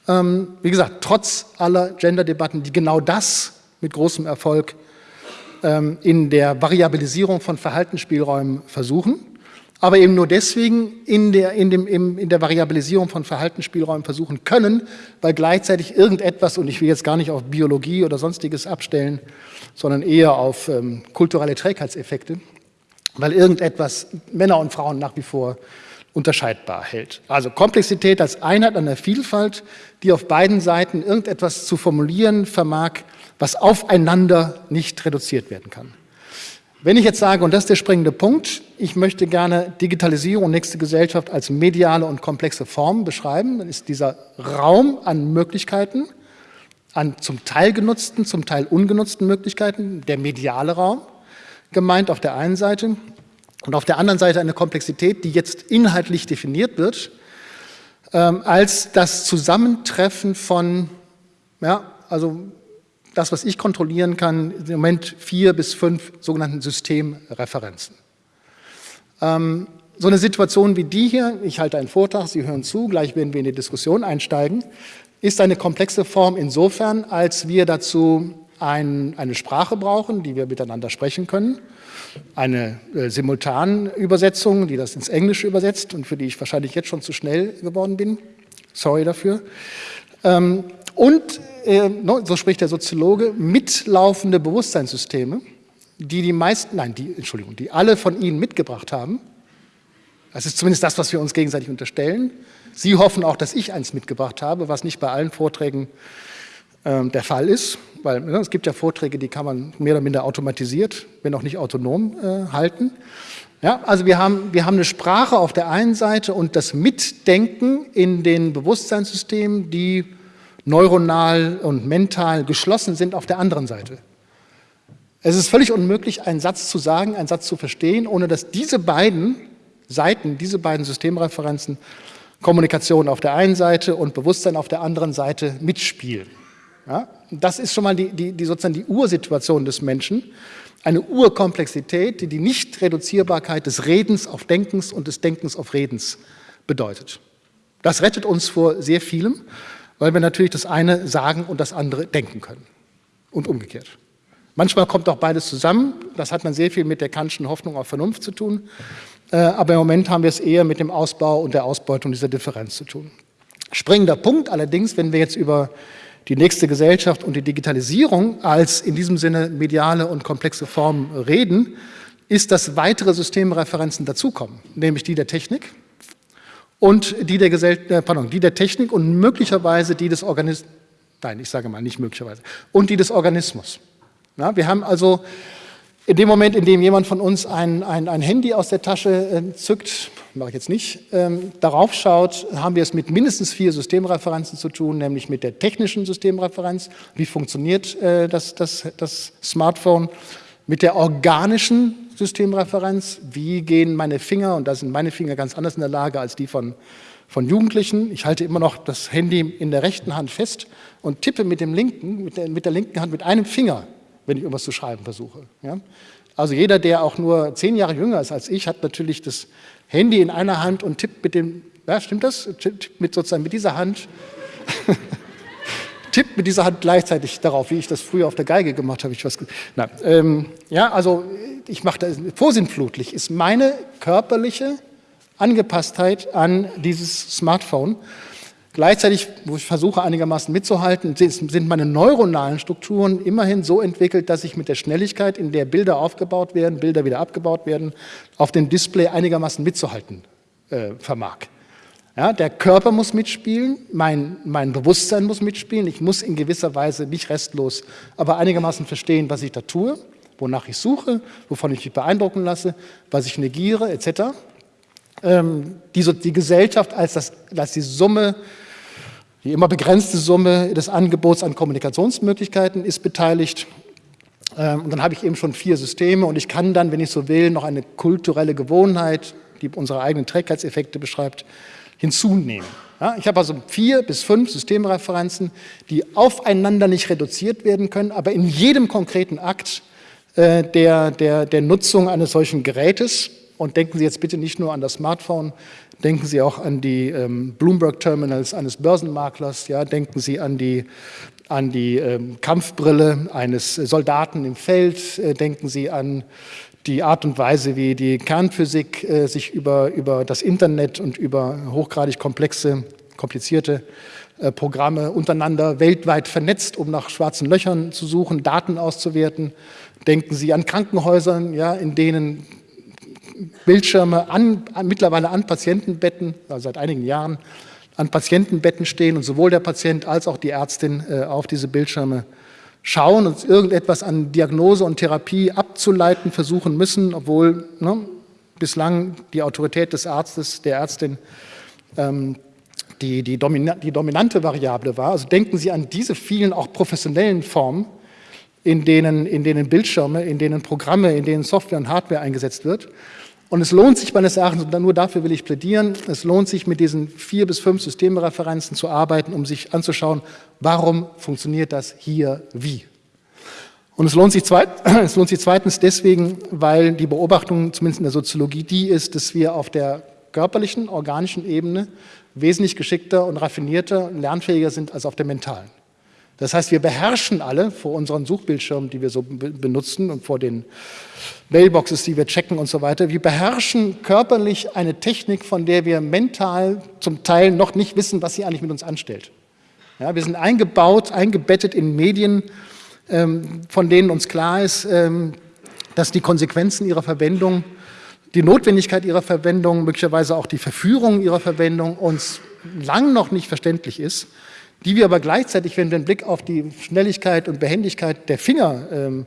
Ähm, wie gesagt, trotz aller Gender-Debatten, die genau das mit großem Erfolg ähm, in der Variabilisierung von Verhaltensspielräumen versuchen, aber eben nur deswegen in der, in, dem, in der Variabilisierung von Verhaltensspielräumen versuchen können, weil gleichzeitig irgendetwas, und ich will jetzt gar nicht auf Biologie oder sonstiges abstellen, sondern eher auf ähm, kulturelle Trägheitseffekte, weil irgendetwas Männer und Frauen nach wie vor unterscheidbar hält. Also Komplexität als Einheit an der Vielfalt, die auf beiden Seiten irgendetwas zu formulieren vermag, was aufeinander nicht reduziert werden kann. Wenn ich jetzt sage, und das ist der springende Punkt, ich möchte gerne Digitalisierung und nächste Gesellschaft als mediale und komplexe Form beschreiben, dann ist dieser Raum an Möglichkeiten, an zum Teil genutzten, zum Teil ungenutzten Möglichkeiten, der mediale Raum, gemeint auf der einen Seite und auf der anderen Seite eine Komplexität, die jetzt inhaltlich definiert wird, ähm, als das Zusammentreffen von, ja, also das, was ich kontrollieren kann, im Moment vier bis fünf sogenannten Systemreferenzen. Ähm, so eine Situation wie die hier, ich halte einen Vortrag, Sie hören zu, gleich werden wir in die Diskussion einsteigen, ist eine komplexe Form insofern, als wir dazu ein, eine Sprache brauchen, die wir miteinander sprechen können, eine äh, Simultanübersetzung, die das ins Englische übersetzt und für die ich wahrscheinlich jetzt schon zu schnell geworden bin. Sorry dafür. Ähm, und, äh, so spricht der Soziologe, mitlaufende Bewusstseinssysteme, die die meisten, nein, die, Entschuldigung, die alle von Ihnen mitgebracht haben. Das ist zumindest das, was wir uns gegenseitig unterstellen. Sie hoffen auch, dass ich eins mitgebracht habe, was nicht bei allen Vorträgen ähm, der Fall ist, weil ne, es gibt ja Vorträge, die kann man mehr oder minder automatisiert, wenn auch nicht autonom äh, halten. Ja, also wir haben, wir haben eine Sprache auf der einen Seite und das Mitdenken in den Bewusstseinssystemen, die neuronal und mental geschlossen sind auf der anderen Seite. Es ist völlig unmöglich, einen Satz zu sagen, einen Satz zu verstehen, ohne dass diese beiden Seiten, diese beiden Systemreferenzen, Kommunikation auf der einen Seite und Bewusstsein auf der anderen Seite mitspielen. Ja? Das ist schon mal die, die, die, sozusagen die Ursituation des Menschen, eine Urkomplexität, die die Nichtreduzierbarkeit des Redens auf Denkens und des Denkens auf Redens bedeutet. Das rettet uns vor sehr vielem, weil wir natürlich das eine sagen und das andere denken können und umgekehrt. Manchmal kommt auch beides zusammen, das hat man sehr viel mit der Kantschen Hoffnung auf Vernunft zu tun, aber im Moment haben wir es eher mit dem Ausbau und der Ausbeutung dieser Differenz zu tun. Springender Punkt allerdings, wenn wir jetzt über die nächste Gesellschaft und die Digitalisierung als in diesem Sinne mediale und komplexe Form reden, ist, dass weitere Systemreferenzen dazukommen, nämlich die der Technik und die der, Gesell äh, pardon, die der Technik und möglicherweise die des Organismus, nein, ich sage mal nicht möglicherweise, und die des Organismus. Ja, wir haben also in dem Moment, in dem jemand von uns ein, ein, ein Handy aus der Tasche äh, zückt, mache ich jetzt nicht, ähm, darauf schaut, haben wir es mit mindestens vier Systemreferenzen zu tun, nämlich mit der technischen Systemreferenz, wie funktioniert äh, das, das, das Smartphone, mit der organischen Systemreferenz, wie gehen meine Finger, und da sind meine Finger ganz anders in der Lage als die von, von Jugendlichen. Ich halte immer noch das Handy in der rechten Hand fest und tippe mit, dem linken, mit, der, mit der linken Hand mit einem Finger wenn ich irgendwas zu schreiben versuche. Ja? Also jeder, der auch nur zehn Jahre jünger ist als ich, hat natürlich das Handy in einer Hand und tippt mit dem, ja, stimmt das? Tippt mit sozusagen mit dieser Hand, <laughs> tippt mit dieser Hand gleichzeitig darauf, wie ich das früher auf der Geige gemacht habe. Ich was, na, ähm, ja, also ich mache das vorsinnflutlich, ist meine körperliche Angepasstheit an dieses Smartphone. Gleichzeitig, wo ich versuche einigermaßen mitzuhalten, sind meine neuronalen Strukturen immerhin so entwickelt, dass ich mit der Schnelligkeit, in der Bilder aufgebaut werden, Bilder wieder abgebaut werden, auf dem Display einigermaßen mitzuhalten äh, vermag. Ja, der Körper muss mitspielen, mein, mein Bewusstsein muss mitspielen, ich muss in gewisser Weise nicht restlos, aber einigermaßen verstehen, was ich da tue, wonach ich suche, wovon ich mich beeindrucken lasse, was ich negiere, etc. Ähm, die, die Gesellschaft als, das, als die Summe die immer begrenzte Summe des Angebots an Kommunikationsmöglichkeiten ist beteiligt. Ähm, und dann habe ich eben schon vier Systeme und ich kann dann, wenn ich so will, noch eine kulturelle Gewohnheit, die unsere eigenen Trägheitseffekte beschreibt, hinzunehmen. Ja, ich habe also vier bis fünf Systemreferenzen, die aufeinander nicht reduziert werden können, aber in jedem konkreten Akt äh, der, der, der Nutzung eines solchen Gerätes, und denken Sie jetzt bitte nicht nur an das Smartphone, Denken Sie auch an die ähm, Bloomberg-Terminals eines Börsenmaklers, ja, denken Sie an die, an die ähm, Kampfbrille eines Soldaten im Feld, äh, denken Sie an die Art und Weise, wie die Kernphysik äh, sich über, über das Internet und über hochgradig komplexe, komplizierte äh, Programme untereinander weltweit vernetzt, um nach schwarzen Löchern zu suchen, Daten auszuwerten. Denken Sie an Krankenhäusern, ja, in denen Bildschirme an, an, mittlerweile an Patientenbetten, also seit einigen Jahren, an Patientenbetten stehen und sowohl der Patient als auch die Ärztin äh, auf diese Bildschirme schauen und irgendetwas an Diagnose und Therapie abzuleiten versuchen müssen, obwohl ne, bislang die Autorität des Arztes, der Ärztin, ähm, die, die, domina die dominante Variable war. Also denken Sie an diese vielen auch professionellen Formen, in denen, in denen Bildschirme, in denen Programme, in denen Software und Hardware eingesetzt wird. Und es lohnt sich meines Erachtens, und nur dafür will ich plädieren, es lohnt sich mit diesen vier bis fünf Systemreferenzen zu arbeiten, um sich anzuschauen, warum funktioniert das hier wie. Und es lohnt, sich zweit, <clears throat> es lohnt sich zweitens deswegen, weil die Beobachtung, zumindest in der Soziologie, die ist, dass wir auf der körperlichen, organischen Ebene wesentlich geschickter und raffinierter und lernfähiger sind als auf der mentalen. Das heißt, wir beherrschen alle vor unseren Suchbildschirmen, die wir so benutzen und vor den Mailboxes, die wir checken und so weiter. Wir beherrschen körperlich eine Technik, von der wir mental zum Teil noch nicht wissen, was sie eigentlich mit uns anstellt. Ja, wir sind eingebaut, eingebettet in Medien, ähm, von denen uns klar ist, ähm, dass die Konsequenzen ihrer Verwendung, die Notwendigkeit ihrer Verwendung, möglicherweise auch die Verführung ihrer Verwendung uns lang noch nicht verständlich ist die wir aber gleichzeitig, wenn wir einen Blick auf die Schnelligkeit und Behendigkeit der Finger ähm,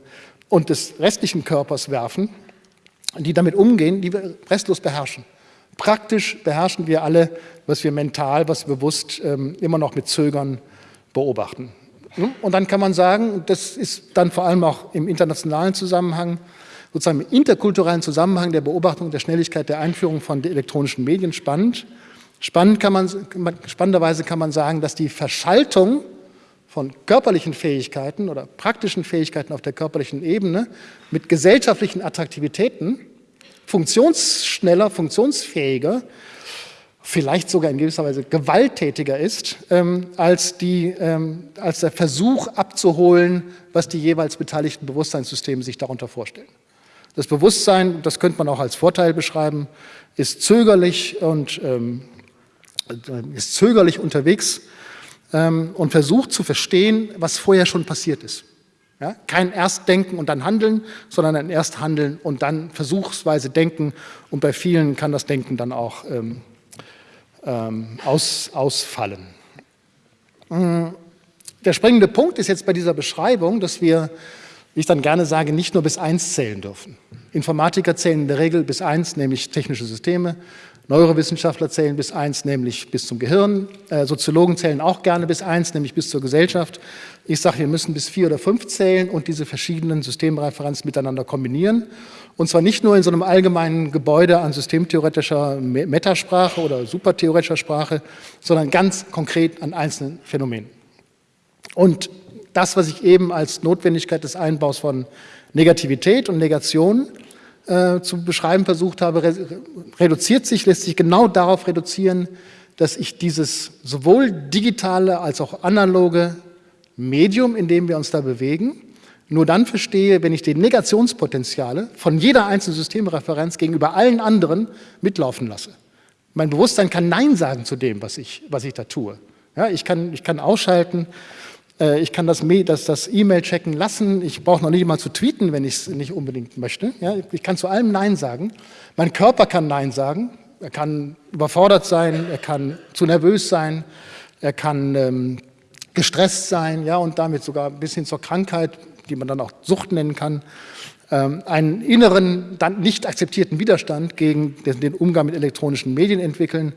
und des restlichen Körpers werfen, die damit umgehen, die wir restlos beherrschen. Praktisch beherrschen wir alle, was wir mental, was bewusst ähm, immer noch mit Zögern beobachten. Und dann kann man sagen, das ist dann vor allem auch im internationalen Zusammenhang, sozusagen im interkulturellen Zusammenhang der Beobachtung der Schnelligkeit der Einführung von elektronischen Medien spannend, Spannend kann man, spannenderweise kann man sagen, dass die Verschaltung von körperlichen Fähigkeiten oder praktischen Fähigkeiten auf der körperlichen Ebene mit gesellschaftlichen Attraktivitäten funktionsschneller, funktionsfähiger, vielleicht sogar in gewisser Weise gewalttätiger ist, ähm, als, die, ähm, als der Versuch abzuholen, was die jeweils beteiligten Bewusstseinssysteme sich darunter vorstellen. Das Bewusstsein, das könnte man auch als Vorteil beschreiben, ist zögerlich und ähm, ist zögerlich unterwegs, ähm, und versucht zu verstehen, was vorher schon passiert ist. Ja? Kein Erstdenken und dann Handeln, sondern ein Ersthandeln und dann versuchsweise Denken. Und bei vielen kann das Denken dann auch ähm, ähm, aus, ausfallen. Mhm. Der springende Punkt ist jetzt bei dieser Beschreibung, dass wir, wie ich dann gerne sage, nicht nur bis eins zählen dürfen. Informatiker zählen in der Regel bis eins, nämlich technische Systeme. Neurowissenschaftler zählen bis eins, nämlich bis zum Gehirn. Äh, Soziologen zählen auch gerne bis eins, nämlich bis zur Gesellschaft. Ich sage, wir müssen bis vier oder fünf zählen und diese verschiedenen Systemreferenzen miteinander kombinieren. Und zwar nicht nur in so einem allgemeinen Gebäude an systemtheoretischer Metasprache oder supertheoretischer Sprache, sondern ganz konkret an einzelnen Phänomenen. Und das, was ich eben als Notwendigkeit des Einbaus von Negativität und Negation äh, zu beschreiben versucht habe, re reduziert sich, lässt sich genau darauf reduzieren, dass ich dieses sowohl digitale als auch analoge Medium, in dem wir uns da bewegen, nur dann verstehe, wenn ich die Negationspotenziale von jeder einzelnen Systemreferenz gegenüber allen anderen mitlaufen lasse. Mein Bewusstsein kann Nein sagen zu dem, was ich, was ich da tue. Ja, ich, kann, ich kann ausschalten, ich kann das, das, das E-Mail checken lassen. Ich brauche noch nicht mal zu tweeten, wenn ich es nicht unbedingt möchte. Ja, ich kann zu allem Nein sagen. Mein Körper kann Nein sagen. Er kann überfordert sein, er kann zu nervös sein, er kann ähm, gestresst sein ja, und damit sogar bis hin zur Krankheit, die man dann auch Sucht nennen kann, ähm, einen inneren, dann nicht akzeptierten Widerstand gegen den Umgang mit elektronischen Medien entwickeln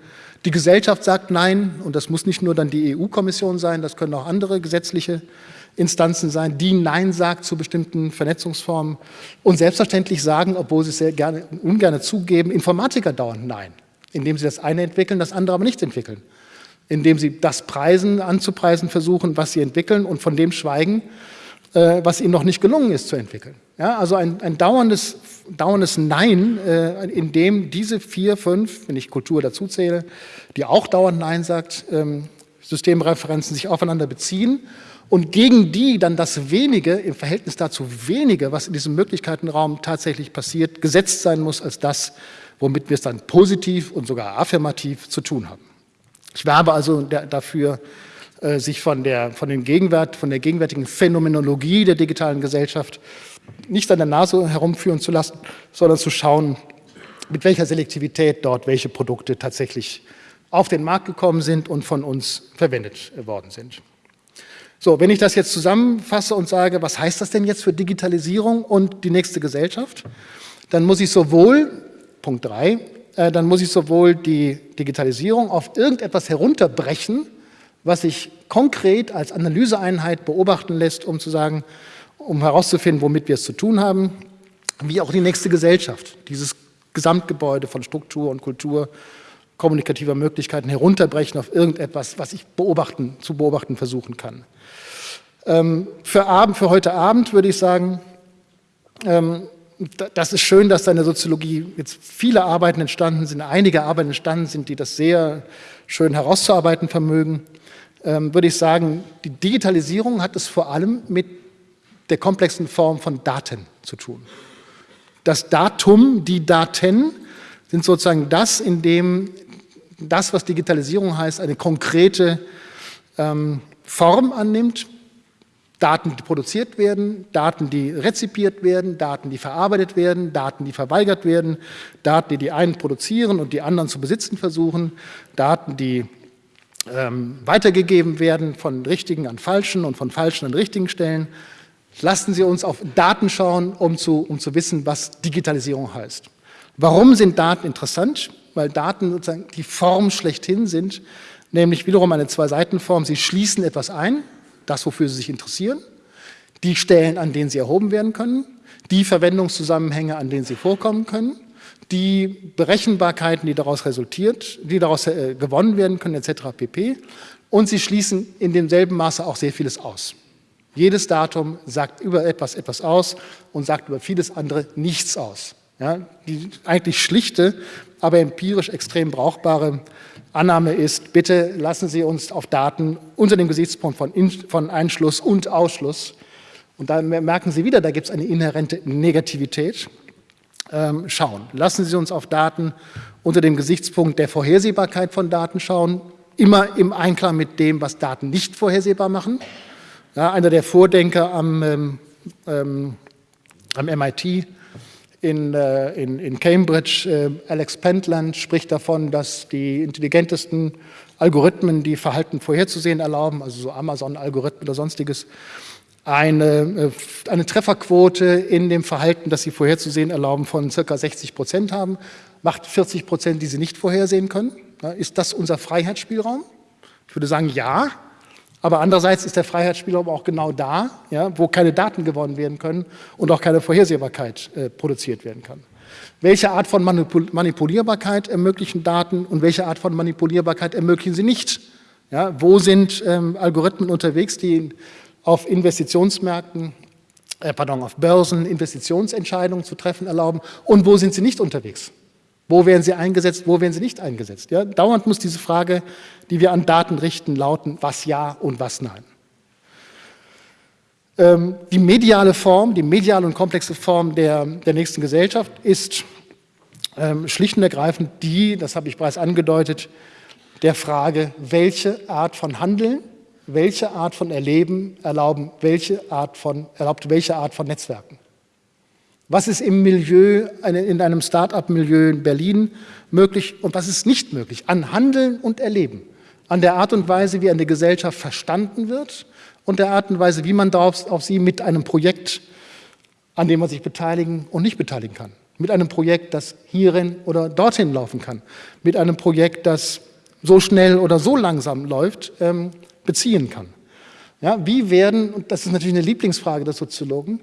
die Gesellschaft sagt Nein und das muss nicht nur dann die EU-Kommission sein, das können auch andere gesetzliche Instanzen sein, die Nein sagt zu bestimmten Vernetzungsformen und selbstverständlich sagen, obwohl sie es sehr gerne, ungern zugeben, Informatiker dauernd Nein, indem sie das eine entwickeln, das andere aber nicht entwickeln, indem sie das preisen, anzupreisen versuchen, was sie entwickeln und von dem schweigen, äh, was ihnen noch nicht gelungen ist zu entwickeln. Ja, also ein, ein dauerndes, dauerndes Nein, äh, in dem diese vier, fünf, wenn ich Kultur dazu zähle, die auch dauernd Nein sagt, ähm, Systemreferenzen sich aufeinander beziehen und gegen die dann das Wenige im Verhältnis dazu Wenige, was in diesem Möglichkeitenraum tatsächlich passiert, gesetzt sein muss als das, womit wir es dann positiv und sogar affirmativ zu tun haben. Ich werbe also dafür, äh, sich von der, von, dem Gegenwart, von der gegenwärtigen Phänomenologie der digitalen Gesellschaft nicht an der Nase herumführen zu lassen, sondern zu schauen, mit welcher Selektivität dort welche Produkte tatsächlich auf den Markt gekommen sind und von uns verwendet worden sind. So, wenn ich das jetzt zusammenfasse und sage, was heißt das denn jetzt für Digitalisierung und die nächste Gesellschaft, dann muss ich sowohl, Punkt 3, äh, dann muss ich sowohl die Digitalisierung auf irgendetwas herunterbrechen, was sich konkret als Analyseeinheit beobachten lässt, um zu sagen, um herauszufinden, womit wir es zu tun haben, wie auch die nächste Gesellschaft, dieses Gesamtgebäude von Struktur und Kultur, kommunikativer Möglichkeiten herunterbrechen auf irgendetwas, was ich beobachten, zu beobachten versuchen kann. Ähm, für, Abend, für heute Abend würde ich sagen, ähm, das ist schön, dass da in der Soziologie jetzt viele Arbeiten entstanden sind, einige Arbeiten entstanden sind, die das sehr schön herauszuarbeiten vermögen. Ähm, würde ich sagen, die Digitalisierung hat es vor allem mit der komplexen Form von Daten zu tun. Das Datum, die Daten sind sozusagen das, in dem das, was Digitalisierung heißt, eine konkrete ähm, Form annimmt. Daten, die produziert werden, Daten, die rezipiert werden, Daten, die verarbeitet werden, Daten, die verweigert werden, Daten, die die einen produzieren und die anderen zu besitzen versuchen, Daten, die ähm, weitergegeben werden von richtigen an falschen und von falschen an richtigen Stellen, Lassen Sie uns auf Daten schauen, um zu, um zu wissen, was Digitalisierung heißt. Warum sind Daten interessant? Weil Daten sozusagen die Form schlechthin sind, nämlich wiederum eine Zwei-Seiten-Form. Sie schließen etwas ein, das, wofür Sie sich interessieren, die Stellen, an denen sie erhoben werden können, die Verwendungszusammenhänge, an denen sie vorkommen können, die Berechenbarkeiten, die daraus resultiert, die daraus äh, gewonnen werden können, etc. pp. Und sie schließen in demselben Maße auch sehr vieles aus. Jedes Datum sagt über etwas etwas aus und sagt über vieles andere nichts aus. Ja, die eigentlich schlichte, aber empirisch extrem brauchbare Annahme ist, bitte lassen Sie uns auf Daten unter dem Gesichtspunkt von, In von Einschluss und Ausschluss, und da merken Sie wieder, da gibt es eine inhärente Negativität, ähm, schauen. Lassen Sie uns auf Daten unter dem Gesichtspunkt der Vorhersehbarkeit von Daten schauen, immer im Einklang mit dem, was Daten nicht vorhersehbar machen. Ja, einer der Vordenker am, ähm, ähm am MIT in, äh, in, in Cambridge, äh, Alex Pentland, spricht davon, dass die intelligentesten Algorithmen, die Verhalten vorherzusehen erlauben, also so Amazon-Algorithmen oder sonstiges, eine, äh, eine Trefferquote in dem Verhalten, das sie vorherzusehen erlauben, von circa 60 Prozent haben, macht 40 Prozent, die sie nicht vorhersehen können. Ist das unser Freiheitsspielraum? Ich würde sagen, ja. Aber andererseits ist der Freiheitsspielraum auch genau da, ja, wo keine Daten gewonnen werden können und auch keine Vorhersehbarkeit äh, produziert werden kann. Welche Art von Manipul Manipulierbarkeit ermöglichen Daten und welche Art von Manipulierbarkeit ermöglichen sie nicht? Ja, wo sind ähm, Algorithmen unterwegs, die auf Investitionsmärkten, äh, pardon, auf Börsen Investitionsentscheidungen zu treffen erlauben und wo sind sie nicht unterwegs? Wo werden sie eingesetzt, wo werden sie nicht eingesetzt? Ja, dauernd muss diese Frage, die wir an Daten richten, lauten, was ja und was nein. Ähm, die mediale Form, die mediale und komplexe Form der, der nächsten Gesellschaft ist ähm, schlicht und ergreifend die, das habe ich bereits angedeutet, der Frage, welche Art von Handeln, welche Art von Erleben erlauben, welche Art von, erlaubt welche Art von Netzwerken. Was ist im Milieu, in einem Start-up-Milieu in Berlin möglich und was ist nicht möglich? An Handeln und Erleben, an der Art und Weise, wie eine Gesellschaft verstanden wird und der Art und Weise, wie man darauf, auf sie mit einem Projekt, an dem man sich beteiligen und nicht beteiligen kann. Mit einem Projekt, das hierin oder dorthin laufen kann. Mit einem Projekt, das so schnell oder so langsam läuft, ähm, beziehen kann. Ja, wie werden, und das ist natürlich eine Lieblingsfrage der Soziologen,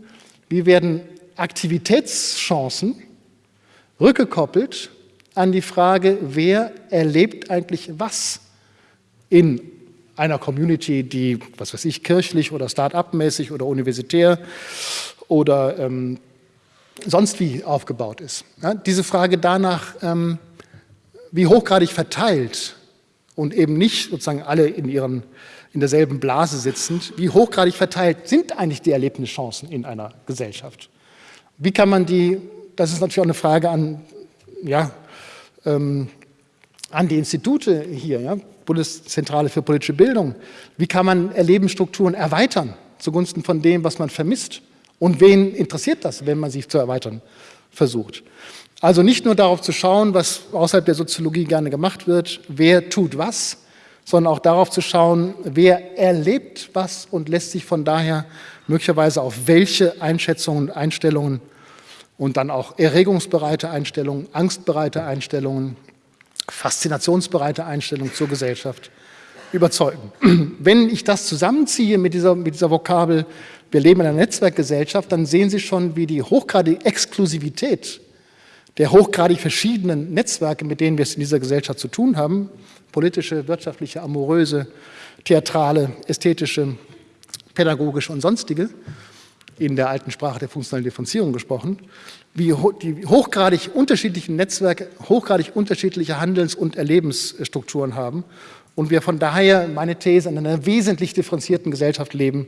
wie werden Aktivitätschancen rückgekoppelt an die Frage, wer erlebt eigentlich was in einer Community, die, was weiß ich, kirchlich oder start-up-mäßig oder universitär oder ähm, sonst wie aufgebaut ist. Ja, diese Frage danach, ähm, wie hochgradig verteilt und eben nicht sozusagen alle in, ihren, in derselben Blase sitzend, wie hochgradig verteilt sind eigentlich die Erlebnischancen in einer Gesellschaft? Wie kann man die, das ist natürlich auch eine Frage an, ja, ähm, an die Institute hier, ja, Bundeszentrale für politische Bildung, wie kann man Erlebensstrukturen erweitern zugunsten von dem, was man vermisst? Und wen interessiert das, wenn man sich zu erweitern versucht? Also nicht nur darauf zu schauen, was außerhalb der Soziologie gerne gemacht wird, wer tut was, sondern auch darauf zu schauen, wer erlebt was und lässt sich von daher möglicherweise auf welche Einschätzungen und Einstellungen und dann auch erregungsbereite Einstellungen, angstbereite Einstellungen, faszinationsbereite Einstellungen zur Gesellschaft überzeugen. <clears throat> Wenn ich das zusammenziehe mit dieser, mit dieser Vokabel, wir leben in einer Netzwerkgesellschaft, dann sehen Sie schon, wie die hochgradige Exklusivität der hochgradig verschiedenen Netzwerke, mit denen wir es in dieser Gesellschaft zu tun haben, politische, wirtschaftliche, amoröse, theatrale, ästhetische, pädagogische und sonstige, in der alten Sprache der funktionalen Differenzierung gesprochen, wie die hochgradig unterschiedlichen Netzwerke hochgradig unterschiedliche Handels- und Erlebensstrukturen haben und wir von daher, meine These, in einer wesentlich differenzierten Gesellschaft leben,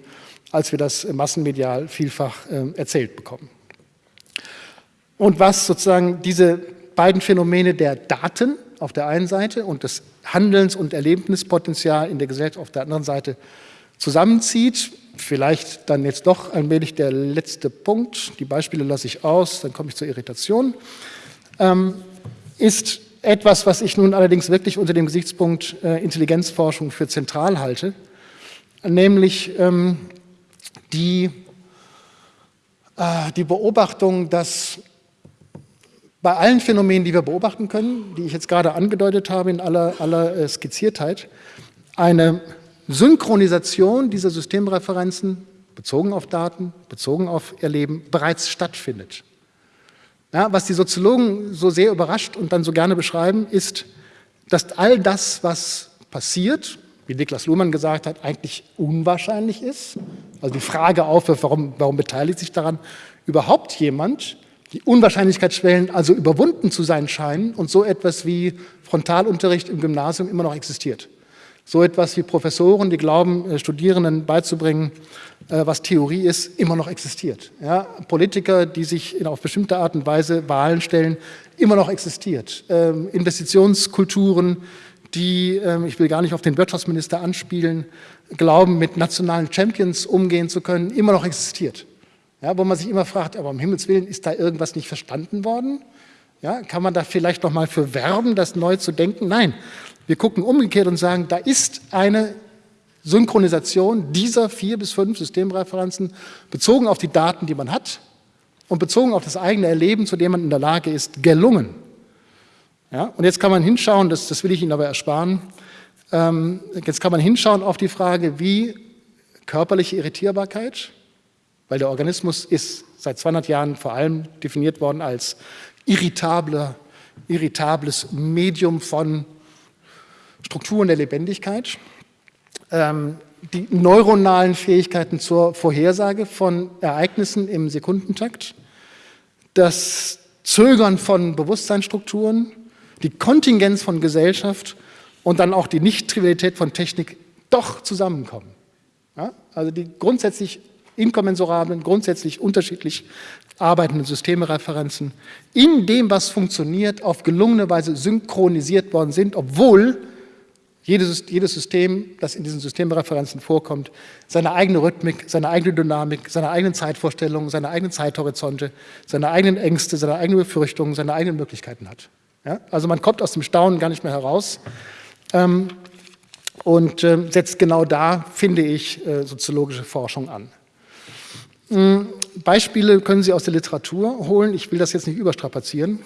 als wir das massenmedial vielfach äh, erzählt bekommen. Und was sozusagen diese beiden Phänomene der Daten auf der einen Seite und des Handelns- und Erlebnispotenzial in der Gesellschaft auf der anderen Seite zusammenzieht, vielleicht dann jetzt doch allmählich der letzte Punkt, die Beispiele lasse ich aus, dann komme ich zur Irritation, ähm, ist etwas, was ich nun allerdings wirklich unter dem Gesichtspunkt äh, Intelligenzforschung für zentral halte, nämlich ähm, die, äh, die Beobachtung, dass bei allen Phänomenen, die wir beobachten können, die ich jetzt gerade angedeutet habe in aller, aller äh, Skizziertheit, eine Synchronisation dieser Systemreferenzen bezogen auf Daten, bezogen auf Erleben bereits stattfindet. Ja, was die Soziologen so sehr überrascht und dann so gerne beschreiben, ist, dass all das, was passiert, wie Niklas Luhmann gesagt hat, eigentlich unwahrscheinlich ist. Also die Frage aufwirft, warum, warum beteiligt sich daran überhaupt jemand, die Unwahrscheinlichkeitsschwellen also überwunden zu sein scheinen und so etwas wie Frontalunterricht im Gymnasium immer noch existiert. So etwas wie Professoren, die glauben, äh, Studierenden beizubringen, äh, was Theorie ist, immer noch existiert. Ja, Politiker, die sich auf bestimmte Art und Weise Wahlen stellen, immer noch existiert. Ähm, Investitionskulturen, die, ähm, ich will gar nicht auf den Wirtschaftsminister anspielen, glauben, mit nationalen Champions umgehen zu können, immer noch existiert. Ja, wo man sich immer fragt, aber um Himmels Willen, ist da irgendwas nicht verstanden worden? Ja, kann man da vielleicht noch mal für werben, das neu zu denken? Nein, wir gucken umgekehrt und sagen, da ist eine Synchronisation dieser vier bis fünf Systemreferenzen bezogen auf die Daten, die man hat und bezogen auf das eigene Erleben, zu dem man in der Lage ist, gelungen. Ja, und jetzt kann man hinschauen, das, das will ich Ihnen aber ersparen, ähm, jetzt kann man hinschauen auf die Frage, wie körperliche Irritierbarkeit, weil der Organismus ist seit 200 Jahren vor allem definiert worden als irritabler, irritables Medium von Strukturen der Lebendigkeit, ähm, die neuronalen Fähigkeiten zur Vorhersage von Ereignissen im Sekundentakt, das Zögern von Bewusstseinsstrukturen, die Kontingenz von Gesellschaft und dann auch die Nicht-Trivialität von Technik doch zusammenkommen. Ja? Also die grundsätzlich inkommensurablen, grundsätzlich unterschiedlich arbeitenden Systemereferenzen in dem, was funktioniert, auf gelungene Weise synchronisiert worden sind, obwohl jedes, jedes System, das in diesen Systemreferenzen vorkommt, seine eigene Rhythmik, seine eigene Dynamik, seine eigenen Zeitvorstellungen, seine eigenen Zeithorizonte, seine eigenen Ängste, seine eigenen Befürchtungen, seine eigenen Möglichkeiten hat. Ja? Also man kommt aus dem Staunen gar nicht mehr heraus ähm, und äh, setzt genau da, finde ich, äh, soziologische Forschung an. Ähm, Beispiele können Sie aus der Literatur holen. Ich will das jetzt nicht überstrapazieren.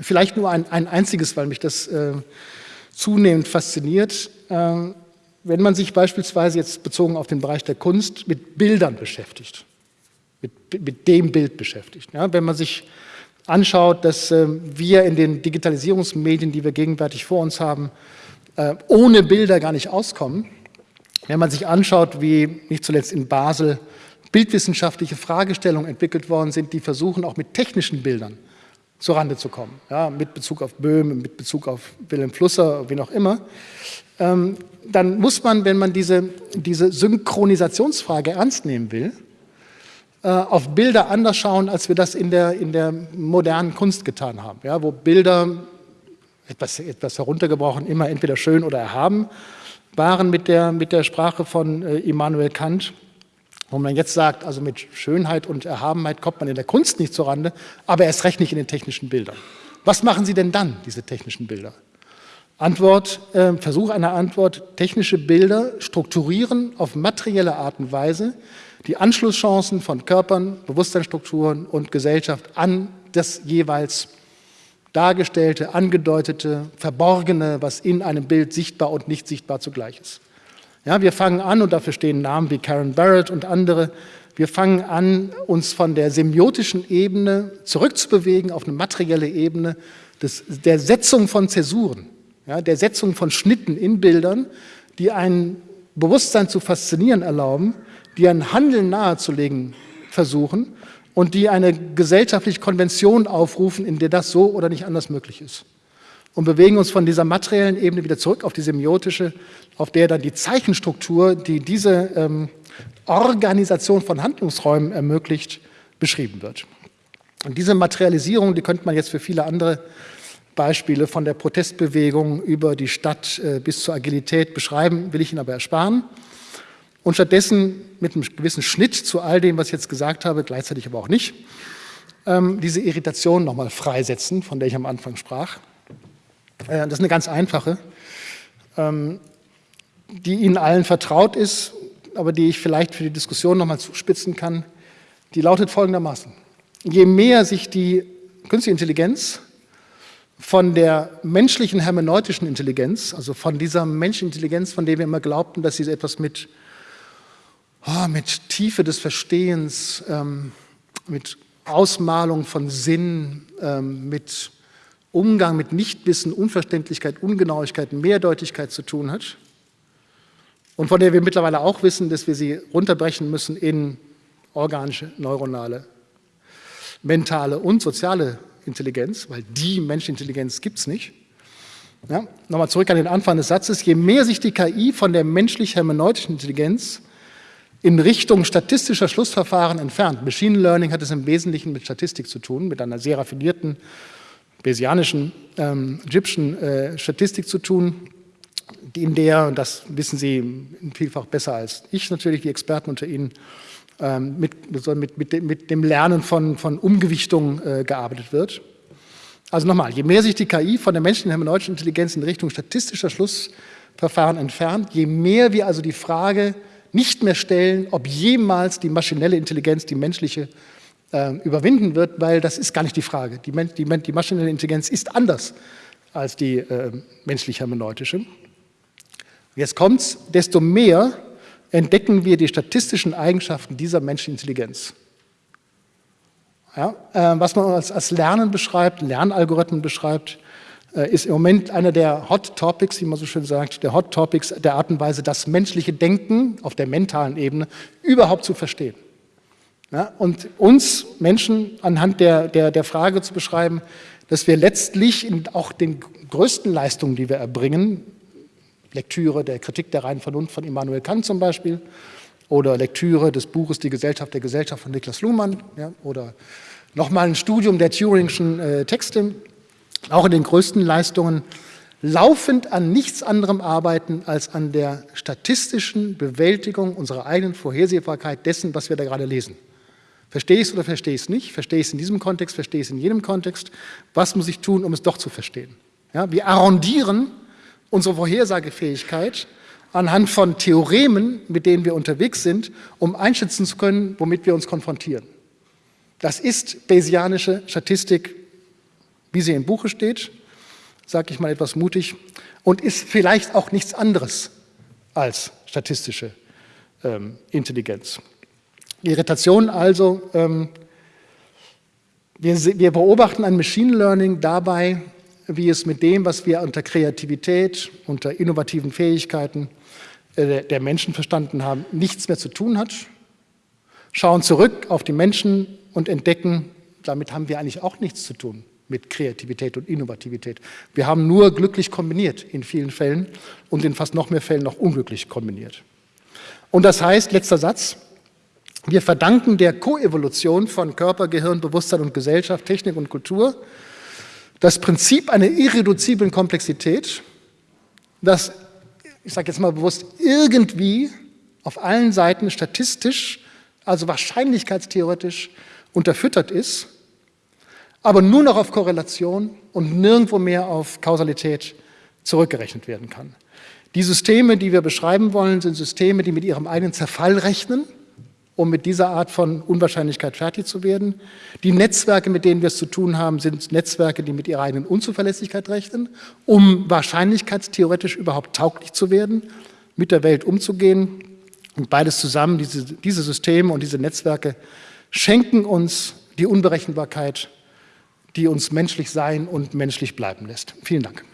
Vielleicht nur ein, ein einziges, weil mich das äh, zunehmend fasziniert, ähm, wenn man sich beispielsweise jetzt bezogen auf den Bereich der Kunst mit Bildern beschäftigt, mit, mit dem Bild beschäftigt. Ja, wenn man sich anschaut, dass äh, wir in den Digitalisierungsmedien, die wir gegenwärtig vor uns haben, äh, ohne Bilder gar nicht auskommen, wenn man sich anschaut, wie nicht zuletzt in Basel bildwissenschaftliche Fragestellungen entwickelt worden sind, die versuchen, auch mit technischen Bildern Rande zu kommen, ja, mit Bezug auf Böhm, mit Bezug auf Wilhelm Flusser, wie auch immer, ähm, dann muss man, wenn man diese, diese Synchronisationsfrage ernst nehmen will, äh, auf Bilder anders schauen, als wir das in der, in der modernen Kunst getan haben, ja, wo Bilder, etwas, etwas heruntergebrochen, immer entweder schön oder erhaben waren mit der, mit der Sprache von äh, Immanuel Kant wo man jetzt sagt, also mit Schönheit und Erhabenheit kommt man in der Kunst nicht zurande, aber erst recht nicht in den technischen Bildern. Was machen Sie denn dann, diese technischen Bilder? Antwort, äh, Versuch einer Antwort, technische Bilder strukturieren auf materielle Art und Weise die Anschlusschancen von Körpern, Bewusstseinsstrukturen und Gesellschaft an das jeweils dargestellte, angedeutete, verborgene, was in einem Bild sichtbar und nicht sichtbar zugleich ist. Ja, wir fangen an, und dafür stehen Namen wie Karen Barrett und andere, wir fangen an, uns von der semiotischen Ebene zurückzubewegen auf eine materielle Ebene des, der Setzung von Zäsuren, ja, der Setzung von Schnitten in Bildern, die ein Bewusstsein zu faszinieren erlauben, die ein Handeln nahezulegen versuchen und die eine gesellschaftliche Konvention aufrufen, in der das so oder nicht anders möglich ist und bewegen uns von dieser materiellen Ebene wieder zurück auf die semiotische, auf der dann die Zeichenstruktur, die diese ähm, Organisation von Handlungsräumen ermöglicht, beschrieben wird. Und diese Materialisierung, die könnte man jetzt für viele andere Beispiele von der Protestbewegung über die Stadt äh, bis zur Agilität beschreiben, will ich Ihnen aber ersparen. Und stattdessen mit einem gewissen Schnitt zu all dem, was ich jetzt gesagt habe, gleichzeitig aber auch nicht, ähm, diese Irritation nochmal freisetzen, von der ich am Anfang sprach. Äh, das ist eine ganz einfache, ähm, die Ihnen allen vertraut ist, aber die ich vielleicht für die Diskussion noch mal zuspitzen kann. Die lautet folgendermaßen. Je mehr sich die künstliche Intelligenz von der menschlichen hermeneutischen Intelligenz, also von dieser menschlichen Intelligenz, von der wir immer glaubten, dass sie etwas mit, oh, mit Tiefe des Verstehens, ähm, mit Ausmalung von Sinn, ähm, mit Umgang mit Nichtwissen, Unverständlichkeit, Ungenauigkeit, Mehrdeutigkeit zu tun hat und von der wir mittlerweile auch wissen, dass wir sie runterbrechen müssen in organische, neuronale, mentale und soziale Intelligenz, weil die Menschenintelligenz gibt es nicht. Ja, Nochmal zurück an den Anfang des Satzes. Je mehr sich die KI von der menschlich-hermeneutischen Intelligenz in Richtung statistischer Schlussverfahren entfernt, Machine Learning hat es im Wesentlichen mit Statistik zu tun, mit einer sehr raffinierten Bayesianischen, ähm, Egyptischen äh, Statistik zu tun, in der, und das wissen Sie vielfach besser als ich natürlich, die Experten unter Ihnen, ähm, mit, mit, mit, mit, dem Lernen von, von Umgewichtung äh, gearbeitet wird. Also nochmal, je mehr sich die KI von der menschlichen hermeneutischen Intelligenz in Richtung statistischer Schlussverfahren entfernt, je mehr wir also die Frage nicht mehr stellen, ob jemals die maschinelle Intelligenz die menschliche äh, überwinden wird, weil das ist gar nicht die Frage. Die, die, die maschinelle Intelligenz ist anders als die äh, menschlich-hermeneutische. Jetzt kommt's, desto mehr entdecken wir die statistischen Eigenschaften dieser menschlichen Intelligenz. Ja, äh, was man als, als, Lernen beschreibt, Lernalgorithmen beschreibt, äh, ist im Moment einer der Hot Topics, wie man so schön sagt, der Hot Topics der Art und Weise, das menschliche Denken auf der mentalen Ebene überhaupt zu verstehen. Ja, und uns Menschen anhand der, der, der Frage zu beschreiben, dass wir letztlich in auch den größten Leistungen, die wir erbringen, Lektüre der Kritik der reinen Vernunft von Immanuel Kant zum Beispiel oder Lektüre des Buches Die Gesellschaft der Gesellschaft von Niklas Luhmann ja, oder nochmal ein Studium der Turingschen äh, Texte, auch in den größten Leistungen, laufend an nichts anderem arbeiten als an der statistischen Bewältigung unserer eigenen Vorhersehbarkeit dessen, was wir da gerade lesen. Verstehe ich es oder verstehe ich es nicht? Verstehe ich es in diesem Kontext, verstehe ich es in jedem Kontext? Was muss ich tun, um es doch zu verstehen? Ja, wir arrondieren unsere Vorhersagefähigkeit anhand von Theoremen, mit denen wir unterwegs sind, um einschätzen zu können, womit wir uns konfrontieren. Das ist Bayesianische Statistik, wie sie im Buche steht, sage ich mal etwas mutig, und ist vielleicht auch nichts anderes als statistische ähm, Intelligenz. Irritation also, ähm, wir, wir beobachten ein Machine Learning dabei, wie es mit dem, was wir unter Kreativität, unter innovativen Fähigkeiten äh, der Menschen verstanden haben, nichts mehr zu tun hat, schauen zurück auf die Menschen und entdecken, damit haben wir eigentlich auch nichts zu tun mit Kreativität und Innovativität. Wir haben nur glücklich kombiniert in vielen Fällen und in fast noch mehr Fällen noch unglücklich kombiniert. Und das heißt, letzter Satz, wir verdanken der Koevolution von Körper, Gehirn, Bewusstsein und Gesellschaft, Technik und Kultur das Prinzip einer irreduziblen Komplexität, das, ich sage jetzt mal bewusst, irgendwie auf allen Seiten statistisch, also wahrscheinlichkeitstheoretisch unterfüttert ist, aber nur noch auf Korrelation und nirgendwo mehr auf Kausalität zurückgerechnet werden kann. Die Systeme, die wir beschreiben wollen, sind Systeme, die mit ihrem eigenen Zerfall rechnen, um mit dieser Art von Unwahrscheinlichkeit fertig zu werden. Die Netzwerke, mit denen wir es zu tun haben, sind Netzwerke, die mit ihrer eigenen Unzuverlässigkeit rechnen, um wahrscheinlichkeitstheoretisch überhaupt tauglich zu werden, mit der Welt umzugehen. Und beides zusammen, diese, diese Systeme und diese Netzwerke, schenken uns die Unberechenbarkeit, die uns menschlich sein und menschlich bleiben lässt. Vielen Dank.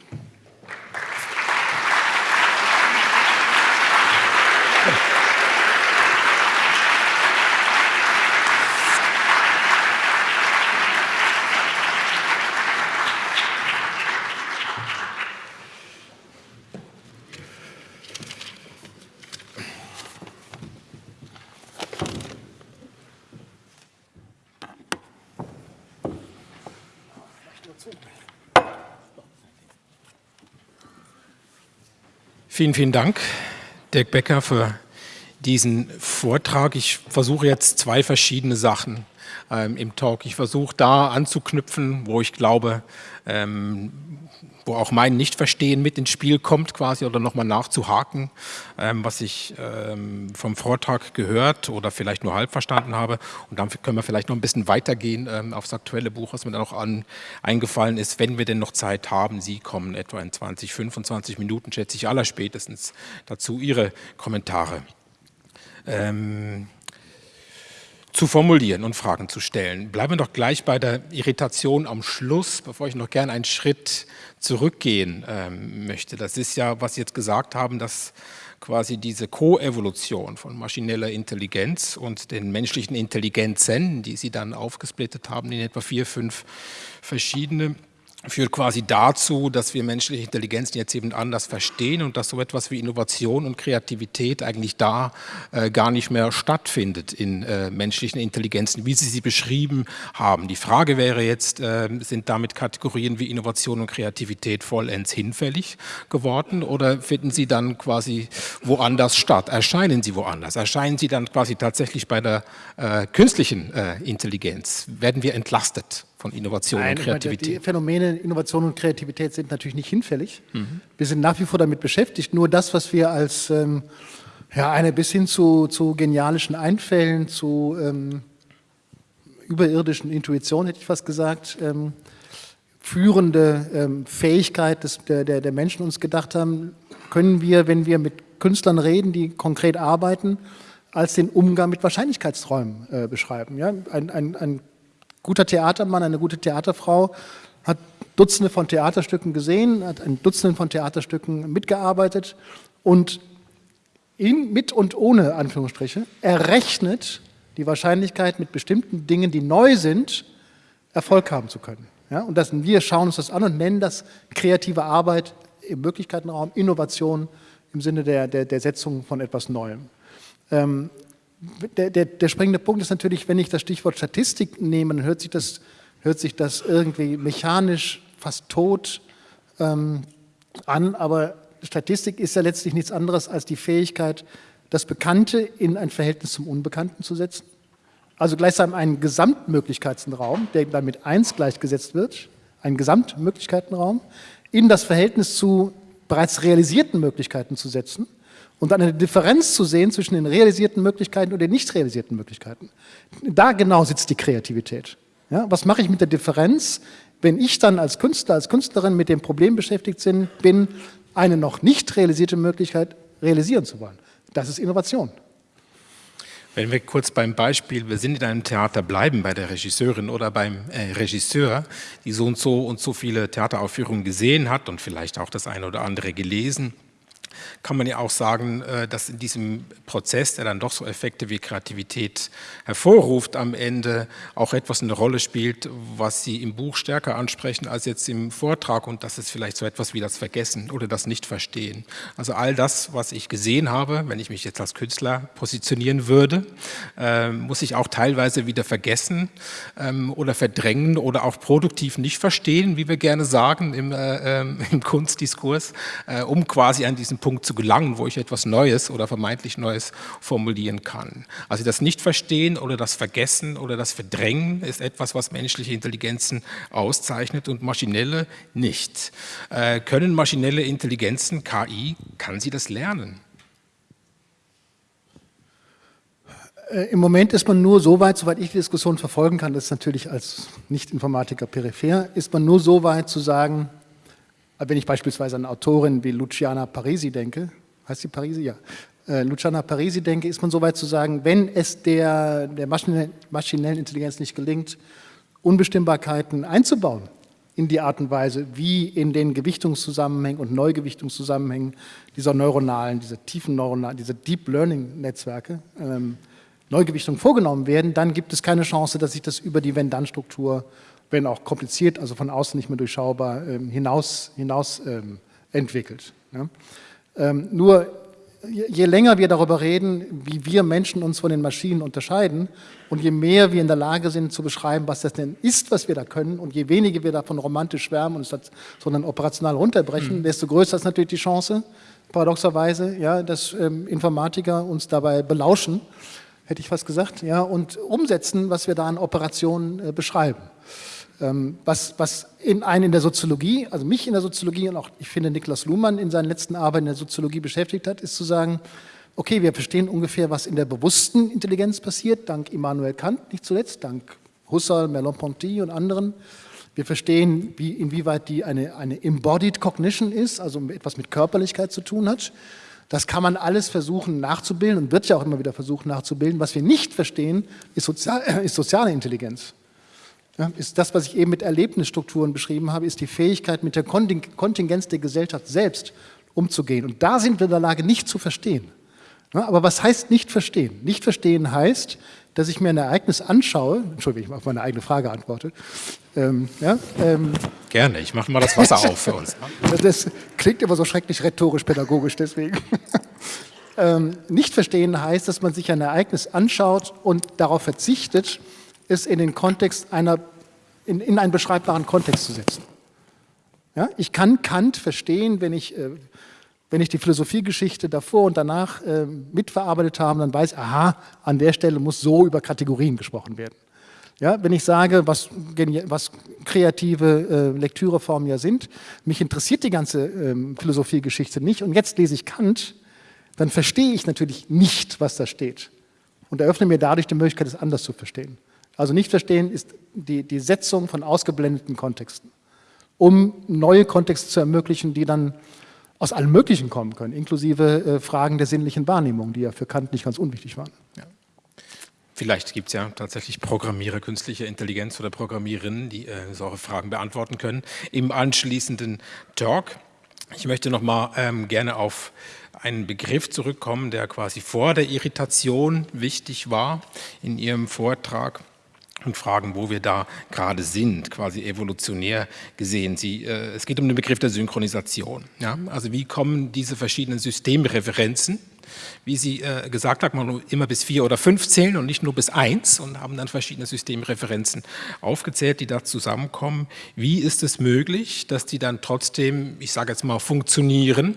Vielen, vielen Dank, Dirk Becker, für diesen Vortrag. Ich versuche jetzt zwei verschiedene Sachen ähm, im Talk. Ich versuche da anzuknüpfen, wo ich glaube, ähm, wo auch mein Nichtverstehen mit ins Spiel kommt quasi oder nochmal nachzuhaken, ähm, was ich ähm, vom Vortrag gehört oder vielleicht nur halb verstanden habe. Und dann können wir vielleicht noch ein bisschen weitergehen ähm, aufs aktuelle Buch, was mir dann auch an, eingefallen ist, wenn wir denn noch Zeit haben. Sie kommen etwa in 20, 25 Minuten, schätze ich, allerspätestens dazu Ihre Kommentare. Ähm, zu formulieren und Fragen zu stellen. Bleiben wir doch gleich bei der Irritation am Schluss, bevor ich noch gerne einen Schritt zurückgehen ähm, möchte. Das ist ja, was Sie jetzt gesagt haben, dass quasi diese Koevolution von maschineller Intelligenz und den menschlichen Intelligenzen, die Sie dann aufgesplittet haben in etwa vier, fünf verschiedene, führt quasi dazu, dass wir menschliche Intelligenz jetzt eben anders verstehen und dass so etwas wie Innovation und Kreativität eigentlich da äh, gar nicht mehr stattfindet in äh, menschlichen Intelligenzen, wie Sie sie beschrieben haben. Die Frage wäre jetzt, äh, sind damit Kategorien wie Innovation und Kreativität vollends hinfällig geworden oder finden sie dann quasi woanders statt? Erscheinen sie woanders? Erscheinen sie dann quasi tatsächlich bei der äh, künstlichen äh, Intelligenz? Werden wir entlastet? Von Innovation Nein, und Kreativität? Die Phänomene Innovation und Kreativität sind natürlich nicht hinfällig. Mhm. Wir sind nach wie vor damit beschäftigt. Nur das, was wir als ähm, ja, eine bis hin zu, zu genialischen Einfällen, zu ähm, überirdischen Intuition, hätte ich fast gesagt, ähm, führende ähm, Fähigkeit des, der, der, der Menschen uns gedacht haben, können wir, wenn wir mit Künstlern reden, die konkret arbeiten, als den Umgang mit Wahrscheinlichkeitsträumen äh, beschreiben. Ja? Ein, ein, ein guter Theatermann, eine gute Theaterfrau hat Dutzende von Theaterstücken gesehen, hat an Dutzenden von Theaterstücken mitgearbeitet und in, mit und ohne Anführungsstriche errechnet die Wahrscheinlichkeit, mit bestimmten Dingen, die neu sind, Erfolg haben zu können. Ja, und das, wir schauen uns das an und nennen das kreative Arbeit im Möglichkeitenraum, Innovation im Sinne der, der, der Setzung von etwas Neuem. Ähm, der, der, der springende Punkt ist natürlich, wenn ich das Stichwort Statistik nehme, dann hört sich das, hört sich das irgendwie mechanisch fast tot ähm, an, aber Statistik ist ja letztlich nichts anderes als die Fähigkeit, das Bekannte in ein Verhältnis zum Unbekannten zu setzen. Also gleichsam einen Gesamtmöglichkeitsraum, der dann mit 1 gleichgesetzt wird, einen Gesamtmöglichkeitenraum, in das Verhältnis zu bereits realisierten Möglichkeiten zu setzen und dann eine Differenz zu sehen zwischen den realisierten Möglichkeiten und den nicht realisierten Möglichkeiten. Da genau sitzt die Kreativität. Ja, was mache ich mit der Differenz, wenn ich dann als Künstler, als Künstlerin mit dem Problem beschäftigt bin, eine noch nicht realisierte Möglichkeit realisieren zu wollen? Das ist Innovation. Wenn wir kurz beim Beispiel, wir sind in einem Theater bleiben, bei der Regisseurin oder beim äh, Regisseur, die so und so und so viele Theateraufführungen gesehen hat und vielleicht auch das eine oder andere gelesen, kann man ja auch sagen, äh, dass in diesem Prozess, der dann doch so Effekte wie Kreativität hervorruft, am Ende auch etwas eine Rolle spielt, was Sie im Buch stärker ansprechen als jetzt im Vortrag und das ist vielleicht so etwas wie das Vergessen oder das Nicht-Verstehen. Also all das, was ich gesehen habe, wenn ich mich jetzt als Künstler positionieren würde, äh, muss ich auch teilweise wieder vergessen ähm, oder verdrängen oder auch produktiv nicht verstehen, wie wir gerne sagen im, äh, ähm, <laughs> im Kunstdiskurs, um quasi an diesen Punkt zu gelangen, wo ich etwas Neues oder vermeintlich Neues formulieren kann. Also das Nicht-Verstehen oder das Vergessen oder das Verdrängen ist etwas, was menschliche Intelligenzen auszeichnet und maschinelle nicht. Äh, können maschinelle Intelligenzen, KI, kann sie das lernen? Äh, Im Moment ist man nur so weit, soweit ich die Diskussion verfolgen kann, das ist natürlich als Nicht-Informatiker peripher, ist man nur so weit zu sagen, wenn ich beispielsweise an Autorin wie Luciana Parisi denke, heißt sie Parisi? Ja. Äh, Luciana Parisi denke, ist man so weit zu sagen, wenn es der, der maschinellen Intelligenz nicht gelingt, Unbestimmbarkeiten einzubauen in die Art und Weise, wie in den Gewichtungszusammenhängen und Neugewichtungszusammenhängen dieser neuronalen, dieser tiefen neuronalen, dieser Deep Learning Netzwerke ähm, Neugewichtungen vorgenommen werden, dann gibt es keine Chance, dass sich das über die Wenn-Dann-Struktur wenn auch kompliziert, also von außen nicht mehr durchschaubar, ähm, hinaus, hinaus ähm, entwickelt. Ja. Ähm, nur je länger wir darüber reden, wie wir Menschen uns von den Maschinen unterscheiden und je mehr wir in der Lage sind zu beschreiben, was das denn ist, was wir da können und je weniger wir davon romantisch schwärmen und es sondern operational runterbrechen, mhm. desto größer ist natürlich die Chance, paradoxerweise, ja, dass ähm, Informatiker uns dabei belauschen, hätte ich fast gesagt, ja, und umsetzen, was wir da an Operationen äh, beschreiben. Ähm, was, was in einen in der Soziologie, also mich in der Soziologie und auch, ich finde, Niklas Luhmann in seinen letzten Arbeiten in der Soziologie beschäftigt hat, ist zu sagen, okay, wir verstehen ungefähr, was in der bewussten Intelligenz passiert, dank Immanuel Kant, nicht zuletzt, dank Husserl, Merleau-Ponty und anderen. Wir verstehen, wie, inwieweit die eine, eine Embodied Cognition ist, also etwas mit Körperlichkeit zu tun hat. Das kann man alles versuchen nachzubilden und wird ja auch immer wieder versucht nachzubilden. Was wir nicht verstehen, ist, sozial, ist soziale Intelligenz. Ja, ist das, was ich eben mit Erlebnisstrukturen beschrieben habe, ist die Fähigkeit, mit der Kontingenz der Gesellschaft selbst umzugehen. Und da sind wir in der Lage, nicht zu verstehen. Ja, aber was heißt nicht verstehen? Nicht verstehen heißt, dass ich mir ein Ereignis anschaue, Entschuldigung, ich auf meine eigene Frage antworte. Ähm, ja, ähm, Gerne, ich mache mal das Wasser auf für uns. <laughs> Das klingt immer so schrecklich rhetorisch-pädagogisch, deswegen. <laughs> ähm, nicht verstehen heißt, dass man sich ein Ereignis anschaut und darauf verzichtet, es in den Kontext einer, in, in einen beschreibbaren Kontext zu setzen. Ja, ich kann Kant verstehen, wenn ich, äh, wenn ich die Philosophiegeschichte davor und danach äh, mitverarbeitet habe, dann weiß, aha, an der Stelle muss so über Kategorien gesprochen werden. Ja, wenn ich sage, was, was kreative äh, Lektüreformen ja sind, mich interessiert die ganze ähm, Philosophiegeschichte nicht und jetzt lese ich Kant, dann verstehe ich natürlich nicht, was da steht und eröffne mir dadurch die Möglichkeit, es anders zu verstehen. Also nicht verstehen ist die, die Setzung von ausgeblendeten Kontexten, um neue Kontexte zu ermöglichen, die dann aus allem Möglichen kommen können, inklusive äh, Fragen der sinnlichen Wahrnehmung, die ja für Kant nicht ganz unwichtig waren. Ja. Vielleicht gibt es ja tatsächlich Programmierer künstlicher Intelligenz oder Programmiererinnen, die äh, solche Fragen beantworten können. Im anschließenden Talk, ich möchte noch mal ähm, gerne auf einen Begriff zurückkommen, der quasi vor der Irritation wichtig war in Ihrem Vortrag und fragen, wo wir da gerade sind, quasi evolutionär gesehen. Sie, äh, es geht um den Begriff der Synchronisation. Ja? Also wie kommen diese verschiedenen Systemreferenzen, wie Sie äh, gesagt haben, man immer bis vier oder fünf zählen und nicht nur bis eins und haben dann verschiedene Systemreferenzen aufgezählt, die da zusammenkommen. Wie ist es möglich, dass die dann trotzdem, ich sage jetzt mal, funktionieren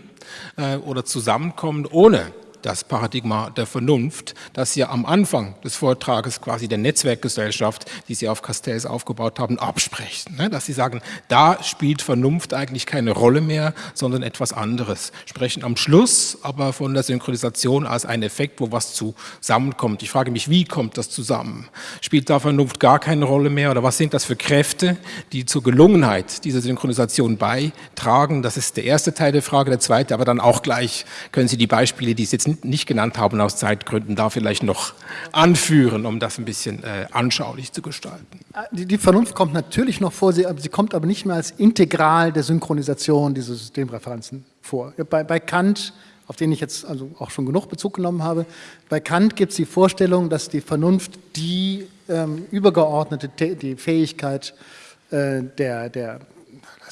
äh, oder zusammenkommen, ohne das Paradigma der Vernunft, das Sie am Anfang des Vortrages quasi der Netzwerkgesellschaft, die Sie auf Castells aufgebaut haben, absprechen. Ne? Dass Sie sagen, da spielt Vernunft eigentlich keine Rolle mehr, sondern etwas anderes. Sprechen am Schluss aber von der Synchronisation als ein Effekt, wo was zusammenkommt. Ich frage mich, wie kommt das zusammen? Spielt da Vernunft gar keine Rolle mehr oder was sind das für Kräfte, die zur Gelungenheit dieser Synchronisation beitragen? Das ist der erste Teil der Frage. Der zweite, aber dann auch gleich können Sie die Beispiele, die es jetzt nicht genannt haben aus Zeitgründen, da vielleicht noch anführen, um das ein bisschen äh, anschaulich zu gestalten. Ah, die, die, Vernunft kommt natürlich noch vor, sie, sie, kommt aber nicht mehr als Integral der Synchronisation dieser Systemreferenzen vor. Bei, bei Kant, auf den ich jetzt also auch schon genug Bezug genommen habe, bei Kant gibt es die Vorstellung, dass die Vernunft die ähm, übergeordnete die Fähigkeit äh, der, der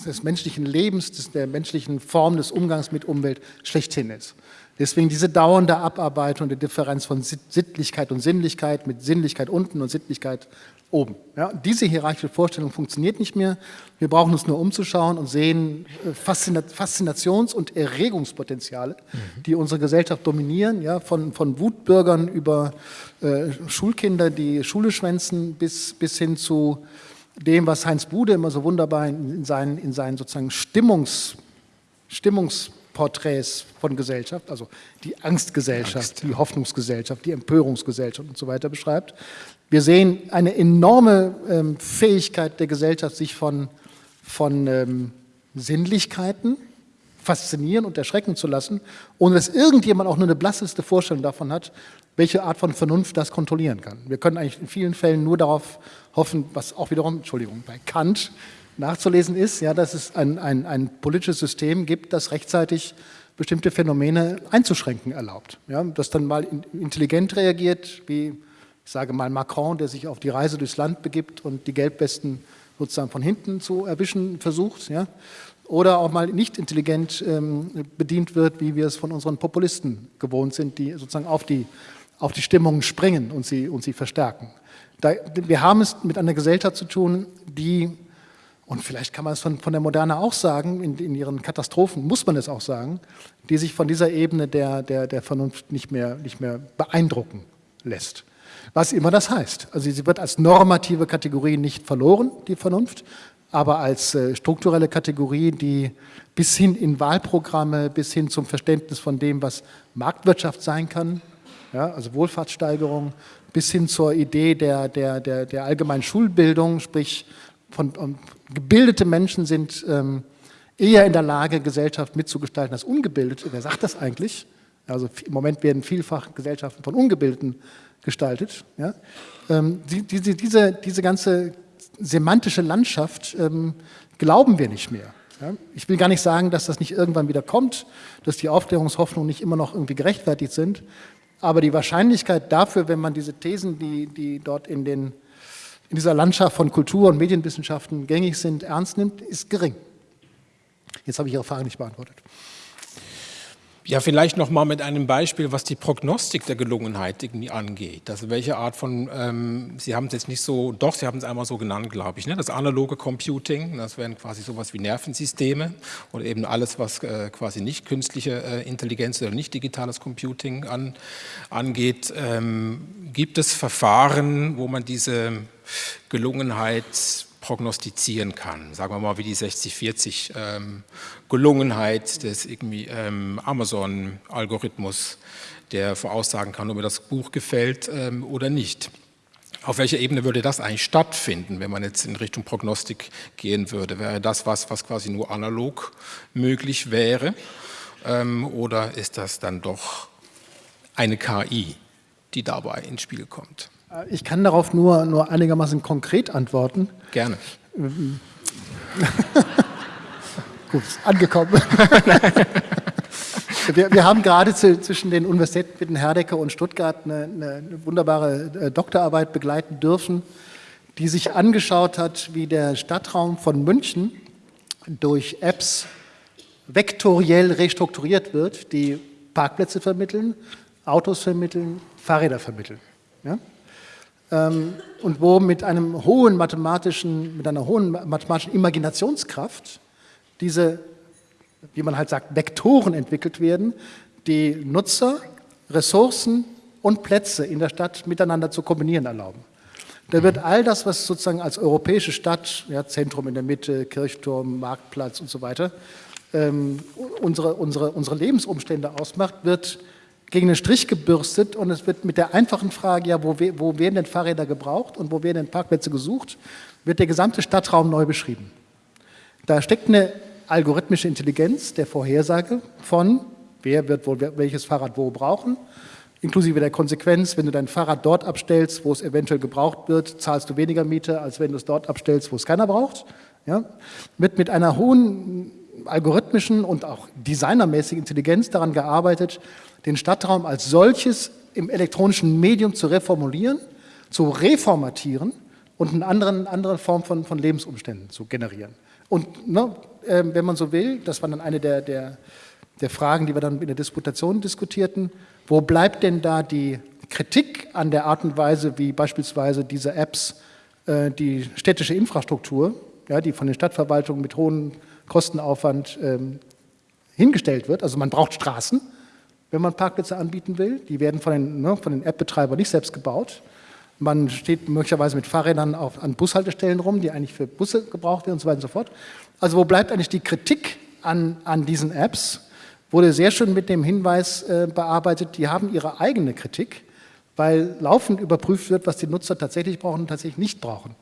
des menschlichen Lebens, des, der menschlichen Form des Umgangs mit Umwelt schlechthin ist. Deswegen diese dauernde Abarbeitung der Differenz von Sittlichkeit und Sinnlichkeit mit Sinnlichkeit unten und Sittlichkeit oben. Ja, diese hierarchische Vorstellung funktioniert nicht mehr. Wir brauchen uns nur umzuschauen und sehen äh, Faszinations- und Erregungspotenziale, mhm. die unsere Gesellschaft dominieren, ja, von, von Wutbürgern über äh, Schulkinder, die Schule schwänzen, bis, bis hin zu dem, was Heinz Bude immer so wunderbar in, seinen, in seinen sozusagen Stimmungs, Stimmungs Porträts von Gesellschaft, also die Angstgesellschaft, Angst. die Hoffnungsgesellschaft, die Empörungsgesellschaft und so weiter beschreibt. Wir sehen eine enorme ähm, Fähigkeit der Gesellschaft, sich von, von ähm, Sinnlichkeiten faszinieren und erschrecken zu lassen, ohne dass irgendjemand auch nur eine blasseste Vorstellung davon hat, welche Art von Vernunft das kontrollieren kann. Wir können eigentlich in vielen Fällen nur darauf hoffen, was auch wiederum, Entschuldigung, bei Kant nachzulesen ist, ja, dass es ein, ein, ein politisches System gibt, das rechtzeitig bestimmte Phänomene einzuschränken erlaubt. Ja, das dann mal intelligent reagiert, wie ich sage mal Macron, der sich auf die Reise durchs Land begibt und die Gelbwesten sozusagen von hinten zu erwischen versucht, ja, oder auch mal nicht intelligent ähm, bedient wird, wie wir es von unseren Populisten gewohnt sind, die sozusagen auf die, auf die Stimmungen springen und sie, und sie verstärken. Da, wir haben es mit einer Gesellschaft zu tun, die und vielleicht kann man es von, von der Moderne auch sagen, in, in, ihren Katastrophen muss man es auch sagen, die sich von dieser Ebene der, der, der Vernunft nicht mehr, nicht mehr beeindrucken lässt. Was immer das heißt. Also sie wird als normative Kategorie nicht verloren, die Vernunft, aber als äh, strukturelle Kategorie, die bis hin in Wahlprogramme, bis hin zum Verständnis von dem, was Marktwirtschaft sein kann, ja, also Wohlfahrtssteigerung, bis hin zur Idee der, der, der, der allgemeinen Schulbildung, sprich von, um, gebildete Menschen sind ähm, eher in der Lage, Gesellschaft mitzugestalten als ungebildete. Wer sagt das eigentlich? Also im Moment werden vielfach Gesellschaften von Ungebildeten gestaltet. Ja? Ähm, die, diese, diese, diese ganze semantische Landschaft ähm, glauben wir nicht mehr. Ja? Ich will gar nicht sagen, dass das nicht irgendwann wieder kommt, dass die Aufklärungshoffnungen nicht immer noch irgendwie gerechtfertigt sind. Aber die Wahrscheinlichkeit dafür, wenn man diese Thesen, die, die dort in, den, in dieser Landschaft von Kultur- und Medienwissenschaften gängig sind, ernst nimmt, ist gering. Jetzt habe ich Ihre Frage nicht beantwortet. Ja, vielleicht noch mal mit einem Beispiel, was die Prognostik der Gelungenheit irgendwie angeht. Also welche Art von, ähm, Sie haben es jetzt nicht so, doch, Sie haben es einmal so genannt, glaube ich, ne? das analoge Computing, das wären quasi sowas wie Nervensysteme oder eben alles, was äh, quasi nicht künstliche äh, Intelligenz oder nicht digitales Computing an, angeht. Ähm, gibt es Verfahren, wo man diese Gelungenheit prognostizieren kann. Sagen wir mal wie die 60-40 ähm, Gelungenheit des ähm, Amazon-Algorithmus, der voraussagen kann, ob mir das Buch gefällt ähm, oder nicht. Auf welcher Ebene würde das eigentlich stattfinden, wenn man jetzt in Richtung Prognostik gehen würde? Wäre das was, was quasi nur analog möglich wäre? Ähm, oder ist das dann doch eine KI, die dabei ins Spiel kommt? Äh, ich kann darauf nur, nur einigermaßen konkret antworten. Gerne. <laughs> Gut, angekommen. <laughs> wir, wir, haben gerade zu, zwischen den Universitäten Wittenherdecke und Stuttgart eine, eine, wunderbare äh, Doktorarbeit begleiten dürfen, die sich angeschaut hat, wie der Stadtraum von München durch Apps vektoriell restrukturiert wird, die Parkplätze vermitteln, Autos vermitteln, Fahrräder vermitteln. Ja? Ähm, und wo mit einem hohen mathematischen, mit einer hohen mathematischen Imaginationskraft diese, wie man halt sagt, Vektoren entwickelt werden, die Nutzer, Ressourcen und Plätze in der Stadt miteinander zu kombinieren erlauben. Da wird all das, was sozusagen als europäische Stadt, ja, Zentrum in der Mitte, Kirchturm, Marktplatz und so weiter, ähm, unsere, unsere, unsere Lebensumstände ausmacht, wird gegen den Strich gebürstet und es wird mit der einfachen Frage, ja, wo, wo werden denn Fahrräder gebraucht und wo werden denn Parkplätze gesucht, wird der gesamte Stadtraum neu beschrieben. Da steckt eine algorithmische Intelligenz der Vorhersage von, wer wird wohl welches Fahrrad wo brauchen, inklusive der Konsequenz, wenn du dein Fahrrad dort abstellst, wo es eventuell gebraucht wird, zahlst du weniger Miete, als wenn du es dort abstellst, wo es keiner braucht. Ja? Wird mit einer hohen algorithmischen und auch designermäßigen Intelligenz daran gearbeitet, den Stadtraum als solches im elektronischen Medium zu reformulieren, zu reformatieren und eine andere, andere Form von, von Lebensumständen zu generieren. Und ne, äh, wenn man so will, das war dann eine der, der, der Fragen, die wir dann in der Disputation diskutierten, wo bleibt denn da die Kritik an der Art und Weise, wie beispielsweise diese Apps äh, die städtische Infrastruktur, ja, die von den Stadtverwaltungen mit hohem Kostenaufwand ähm, hingestellt wird. Also man braucht Straßen, wenn man Parkplätze anbieten will. Die werden von den, ne, den App-Betreibern nicht selbst gebaut. Man steht möglicherweise mit Fahrrädern auf, an Bushaltestellen rum, die eigentlich für Busse gebraucht werden und so weiter und so fort. Also wo bleibt eigentlich die Kritik an, an diesen Apps? Wurde sehr schön mit dem Hinweis äh, bearbeitet, die haben ihre eigene Kritik, weil laufend überprüft wird, was die Nutzer tatsächlich brauchen und tatsächlich nicht brauchen.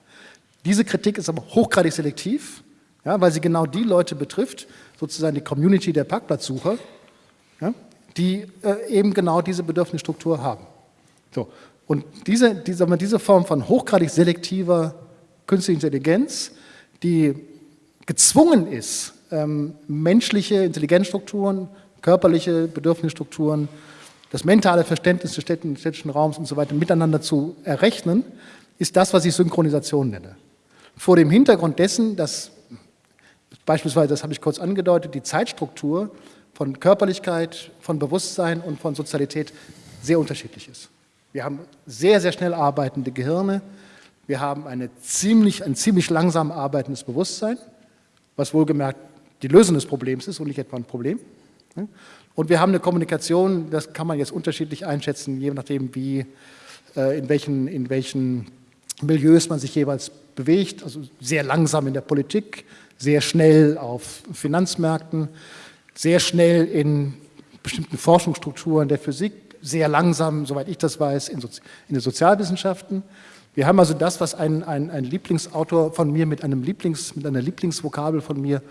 Diese Kritik ist aber hochgradig selektiv, ja, weil sie genau die Leute betrifft, sozusagen die Community der Parkplatzsucher, die äh, eben genau diese Bedürfnisstruktur haben. So. Und diese, diese, diese Form von hochgradig selektiver künstlicher Intelligenz, die gezwungen ist, ähm, menschliche Intelligenzstrukturen, körperliche Bedürfnisstrukturen, das mentale Verständnis des städtischen Raums und so weiter miteinander zu errechnen, ist das, was ich Synchronisation nenne. Vor dem Hintergrund dessen, dass beispielsweise, das habe ich kurz angedeutet, die Zeitstruktur von Körperlichkeit, von Bewusstsein und von Sozialität sehr unterschiedlich ist. Wir haben sehr, sehr schnell arbeitende Gehirne, wir haben eine ziemlich, ein ziemlich langsam arbeitendes Bewusstsein, was wohlgemerkt die Lösung des Problems ist und nicht etwa ein Problem. Und wir haben eine Kommunikation, das kann man jetzt unterschiedlich einschätzen, je nachdem, wie, äh, in, welchen, in welchen Milieus man sich jeweils bewegt, also sehr langsam in der Politik, sehr schnell auf Finanzmärkten, sehr schnell in bestimmten Forschungsstrukturen der Physik, sehr langsam, soweit ich das weiß, in, Sozi in den Sozialwissenschaften. Wir haben also das, was ein, ein, ein Lieblingsautor von mir mit, einem Lieblings, mit einer Lieblingsvokabel von mir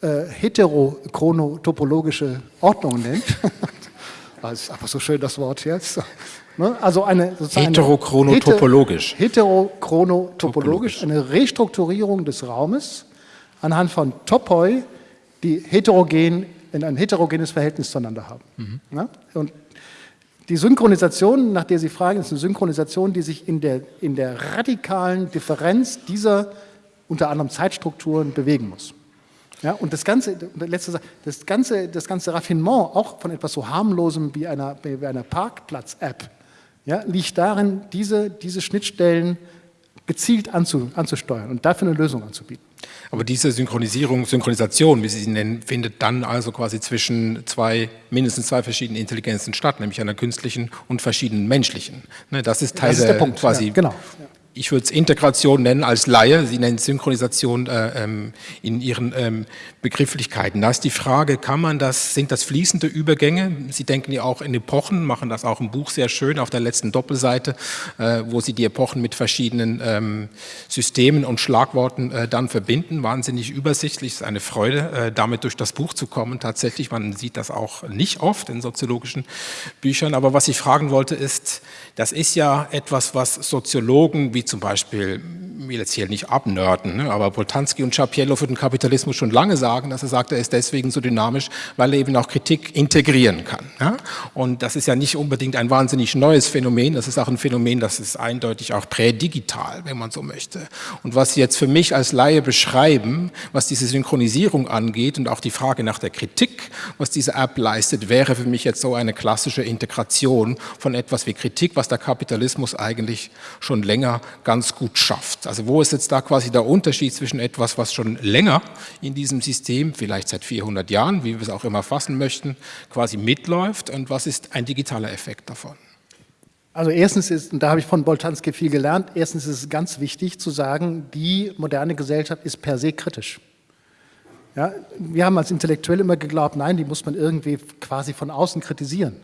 äh, heterochronotopologische Ordnung nennt. <laughs> das ist einfach so schön das Wort jetzt. <laughs> Ne? Also eine heterochronotopologisch. Heterochronotopologisch, eine Restrukturierung des Raumes anhand von Topoi, die heterogen, in ein heterogenes Verhältnis zueinander haben. Mhm. Ja? Und Die Synchronisation, nach der Sie fragen, ist eine Synchronisation, die sich in der, in der radikalen Differenz dieser unter anderem Zeitstrukturen bewegen muss. Ja, und das ganze, letzte, das, ganze, das ganze Raffinement, auch von etwas so harmlosem wie einer, wie einer Parkplatz-App, ja, liegt darin, diese, diese Schnittstellen gezielt anzu, anzusteuern und dafür eine Lösung anzubieten. Aber diese Synchronisierung, Synchronisation, wie Sie sie nennen, findet dann also quasi zwischen zwei, mindestens zwei verschiedenen Intelligenzen statt, nämlich einer künstlichen und verschiedenen menschlichen. Ne, das ist Teil das ist der, der Punkt, quasi. Ja, genau. Ich würde es Integration nennen als Laie, Sie nennen Synchronisation äh, ähm, in Ihren ähm, Begrifflichkeiten. Da ist die Frage, kann man das, sind das fließende Übergänge? Sie denken ja auch in Epochen, machen das auch im Buch sehr schön auf der letzten Doppelseite, äh, wo Sie die Epochen mit verschiedenen ähm, Systemen und Schlagworten äh, dann verbinden. Wahnsinnig übersichtlich, ist eine Freude, äh, damit durch das Buch zu kommen. Tatsächlich, man sieht das auch nicht oft in soziologischen Büchern. Aber was ich fragen wollte ist, das ist ja etwas, was Soziologen wie zum Beispiel, will jetzt hier nicht abnörden, ne, aber Boltanski und Schapiello für den Kapitalismus schon lange sagen, dass er sagt, er ist deswegen so dynamisch, weil er eben auch Kritik integrieren kann. Ja? Und das ist ja nicht unbedingt ein wahnsinnig neues Phänomen, das ist auch ein Phänomen, das ist eindeutig auch prädigital, wenn man so möchte. Und was Sie jetzt für mich als Laie beschreiben, was diese Synchronisierung angeht und auch die Frage nach der Kritik, was diese App leistet, wäre für mich jetzt so eine klassische Integration von etwas wie Kritik, was der Kapitalismus eigentlich schon länger ganz gut schafft. Also wo ist jetzt da quasi der Unterschied zwischen etwas, was schon länger in diesem System, vielleicht seit 400 Jahren, wie wir es auch immer fassen möchten, quasi mitläuft und was ist ein digitaler Effekt davon? Also erstens ist, und da habe ich von Boltanski viel gelernt, erstens ist es ganz wichtig zu sagen, die moderne Gesellschaft ist per se kritisch. Ja, wir haben als Intellektuelle immer geglaubt, nein, die muss man irgendwie quasi von außen kritisieren.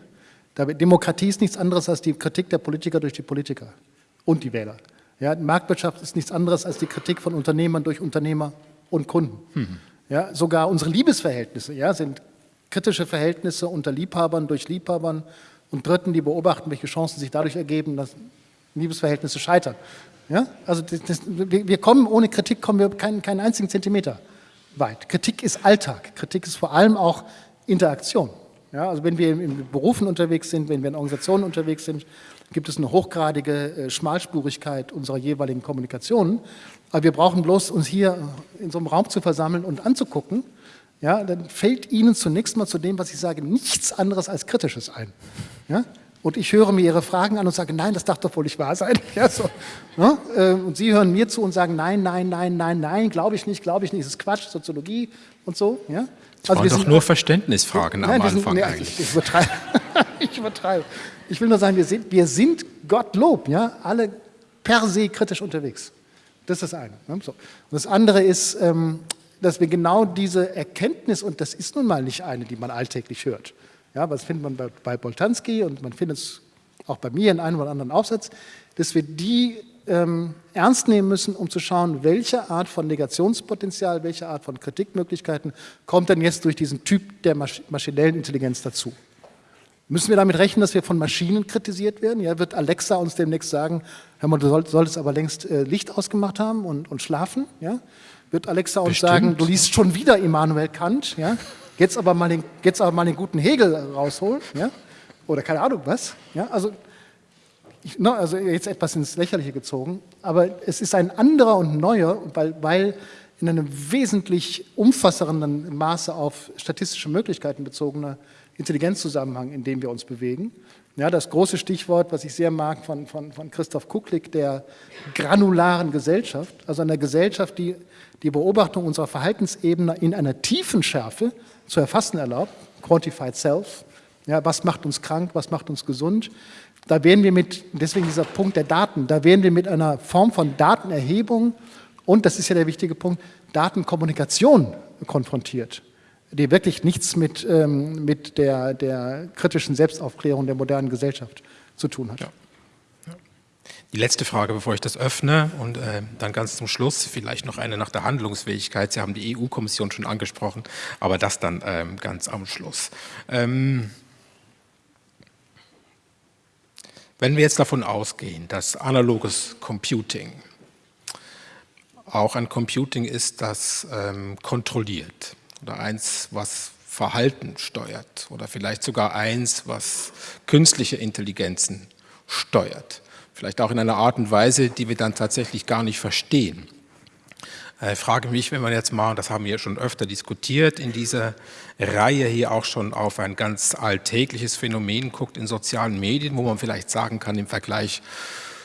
Demokratie ist nichts anderes als die Kritik der Politiker durch die Politiker und die Wähler. Ja, Marktwirtschaft ist nichts anderes als die Kritik von Unternehmern durch Unternehmer und Kunden. Mhm. Ja, sogar unsere Liebesverhältnisse ja, sind kritische Verhältnisse unter Liebhabern durch Liebhabern und Dritten, die beobachten, welche Chancen sich dadurch ergeben, dass Liebesverhältnisse scheitern. Ja? Also das, das, wir kommen, ohne Kritik kommen wir keinen, keinen einzigen Zentimeter weit. Kritik ist Alltag. Kritik ist vor allem auch Interaktion. Ja, also wenn wir in Berufen unterwegs sind, wenn wir in Organisationen unterwegs sind, gibt es eine hochgradige äh, Schmalspurigkeit unserer jeweiligen Kommunikation. Aber wir brauchen bloß uns hier in so einem Raum zu versammeln und anzugucken. Ja, dann fällt Ihnen zunächst mal zu dem, was ich sage, nichts anderes als Kritisches ein. Ja? Und ich höre mir Ihre Fragen an und sage, nein, das darf doch wohl nicht wahr sein. <laughs> Ja, so, ja? Äh, und Sie hören mir zu und sagen, nein, nein, nein, nein, nein, glaube ich nicht, glaube ich nicht, das ist Quatsch, Soziologie und so. Ja? Das also waren doch sind, nur Verständnisfragen nein, am Anfang sind, nee, eigentlich. Ich, ich, übertreibe. <laughs> ich übertreibe. Ich will nur sagen, wir sind, wir sind Gottlob, ja, alle per se kritisch unterwegs. Das ist das eine. Ne? So. Und das andere ist, ähm, dass wir genau diese Erkenntnis, und das ist nun mal nicht eine, die man alltäglich hört, ja, was findet man bei, bei Boltanski und man findet es auch bei mir in einem oder anderen Aufsatz, dass wir die ähm, ernst nehmen müssen, um zu schauen, welche Art von Negationspotenzial, welche Art von Kritikmöglichkeiten kommt denn jetzt durch diesen Typ der maschinellen Intelligenz dazu. Müssen wir damit rechnen, dass wir von Maschinen kritisiert werden? Ja, wird Alexa uns demnächst sagen, hör mal, du solltest aber längst äh, Licht ausgemacht haben und, und schlafen? Ja? Wird Alexa uns Bestimmt. sagen, du liest schon wieder Immanuel Kant? Ja? Jetzt, aber mal den, jetzt aber mal den guten Hegel rausholen? Ja? Oder keine Ahnung was? Ja? Also, no, also jetzt etwas ins Lächerliche gezogen, aber es ist ein anderer und neuer, weil, weil in einem wesentlich umfassenden Maße auf statistische Möglichkeiten bezogener Intelligenzzusammenhang, in dem wir uns bewegen. Ja, das große Stichwort, was ich sehr mag von, von, von Christoph Kucklick, der granularen Gesellschaft, also einer Gesellschaft, die die Beobachtung unserer Verhaltensebene in einer tiefen Schärfe zu erfassen erlaubt, Quantified Self, ja, was macht uns krank, was macht uns gesund. Da werden wir mit, deswegen dieser Punkt der Daten, da werden wir mit einer Form von Datenerhebung und, das ist ja der wichtige Punkt, Datenkommunikation konfrontiert die wirklich nichts mit, ähm, mit der, der kritischen Selbstaufklärung der modernen Gesellschaft zu tun hat. Ja. Die letzte Frage, bevor ich das öffne und äh, dann ganz zum Schluss vielleicht noch eine nach der Handlungsfähigkeit. Sie haben die EU-Kommission schon angesprochen, aber das dann ähm, ganz am Schluss. Ähm, wenn wir jetzt davon ausgehen, dass analoges Computing auch ein Computing ist, das ähm, kontrolliert, oder eins, was Verhalten steuert oder vielleicht sogar eins, was künstliche Intelligenzen steuert. Vielleicht auch in einer Art und Weise, die wir dann tatsächlich gar nicht verstehen. Ich frage mich, wenn man jetzt mal, das haben wir schon öfter diskutiert, in dieser Reihe hier auch schon auf ein ganz alltägliches Phänomen guckt in sozialen Medien, wo man vielleicht sagen kann im Vergleich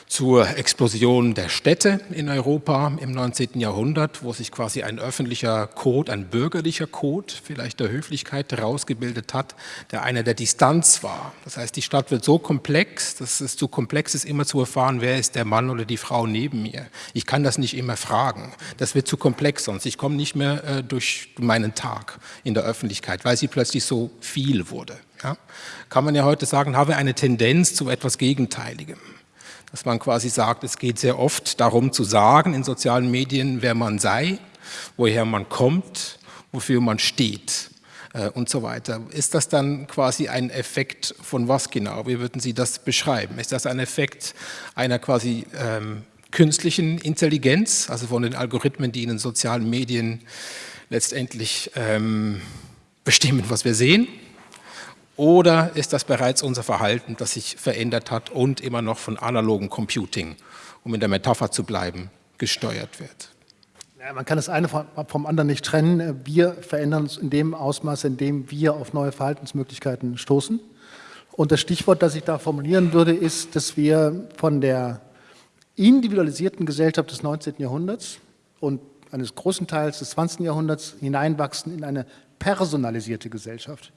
zur Explosion der Städte in Europa im 19. Jahrhundert, wo sich quasi ein öffentlicher Code, ein bürgerlicher Code, vielleicht der Höflichkeit herausgebildet hat, der einer der Distanz war. Das heißt, die Stadt wird so komplex, dass es zu komplex ist, immer zu erfahren, wer ist der Mann oder die Frau neben mir. Ich kann das nicht immer fragen. Das wird zu komplex sonst. Ich komme nicht mehr äh, durch meinen Tag in der Öffentlichkeit, weil sie plötzlich so viel wurde. Ja? Kann man ja heute sagen, habe eine Tendenz zu etwas Gegenteiligem dass man quasi sagt, es geht sehr oft darum zu sagen in sozialen Medien, wer man sei, woher man kommt, wofür man steht äh, und so weiter. Ist das dann quasi ein Effekt von was genau? Wie würden Sie das beschreiben? Ist das ein Effekt einer quasi ähm, künstlichen Intelligenz, also von den Algorithmen, die in den sozialen Medien letztendlich ähm, bestimmen, was wir sehen? Oder ist das bereits unser Verhalten, das sich verändert hat und immer noch von analogem Computing, um in der Metapher zu bleiben, gesteuert wird? Ja, man kann das eine vom anderen nicht trennen. Wir verändern uns in dem Ausmaß, in dem wir auf neue Verhaltensmöglichkeiten stoßen. Und das Stichwort, das ich da formulieren würde, ist, dass wir von der individualisierten Gesellschaft des 19. Jahrhunderts und eines großen Teils des 20. Jahrhunderts hineinwachsen in eine personalisierte Gesellschaft.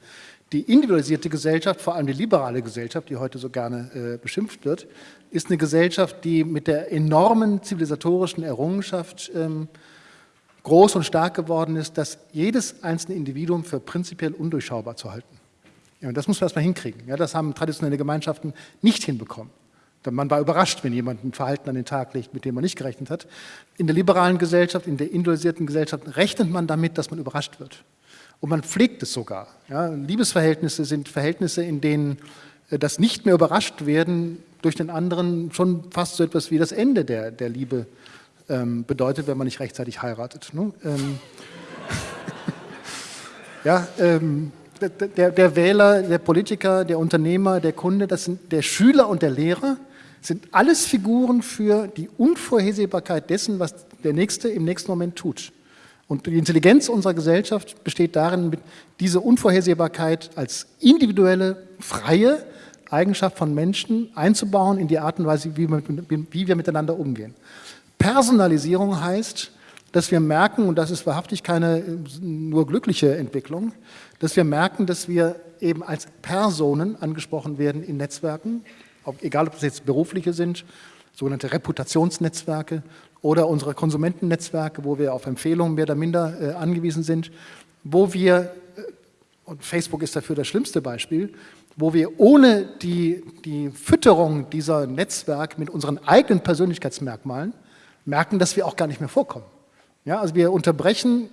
Die individualisierte Gesellschaft, vor allem die liberale Gesellschaft, die heute so gerne äh, beschimpft wird, ist eine Gesellschaft, die mit der enormen zivilisatorischen Errungenschaft ähm, groß und stark geworden ist, dass jedes einzelne Individuum für prinzipiell undurchschaubar zu halten. Ja, und das muss man erstmal hinkriegen. Ja, das haben traditionelle Gemeinschaften nicht hinbekommen. Man war überrascht, wenn jemand ein Verhalten an den Tag legt, mit dem man nicht gerechnet hat. In der liberalen Gesellschaft, in der individualisierten Gesellschaft rechnet man damit, dass man überrascht wird. Und man pflegt es sogar. Ja, Liebesverhältnisse sind Verhältnisse, in denen äh, das nicht mehr überrascht werden durch den anderen schon fast so etwas wie das Ende der, der Liebe ähm, bedeutet, wenn man nicht rechtzeitig heiratet. Ne? Ähm, <laughs> ja, ähm, der, der, Wähler, der Politiker, der Unternehmer, der Kunde, das sind der Schüler und der Lehrer, sind alles Figuren für die Unvorhersehbarkeit dessen, was der Nächste im nächsten Moment tut. Und die Intelligenz unserer Gesellschaft besteht darin, diese Unvorhersehbarkeit als individuelle, freie Eigenschaft von Menschen einzubauen in die Art und Weise, wie wir, miteinander umgehen. Personalisierung heißt, dass wir merken, und das ist wahrhaftig keine nur glückliche Entwicklung, dass wir merken, dass wir eben als Personen angesprochen werden in Netzwerken, egal ob es jetzt berufliche sind, sogenannte Reputationsnetzwerke oder unsere Konsumentennetzwerke, wo wir auf Empfehlungen mehr oder minder äh, angewiesen sind, wo wir, äh, und Facebook ist dafür das schlimmste Beispiel, wo wir ohne die, die Fütterung dieser Netzwerke mit unseren eigenen Persönlichkeitsmerkmalen merken, dass wir auch gar nicht mehr vorkommen. Ja, also wir unterbrechen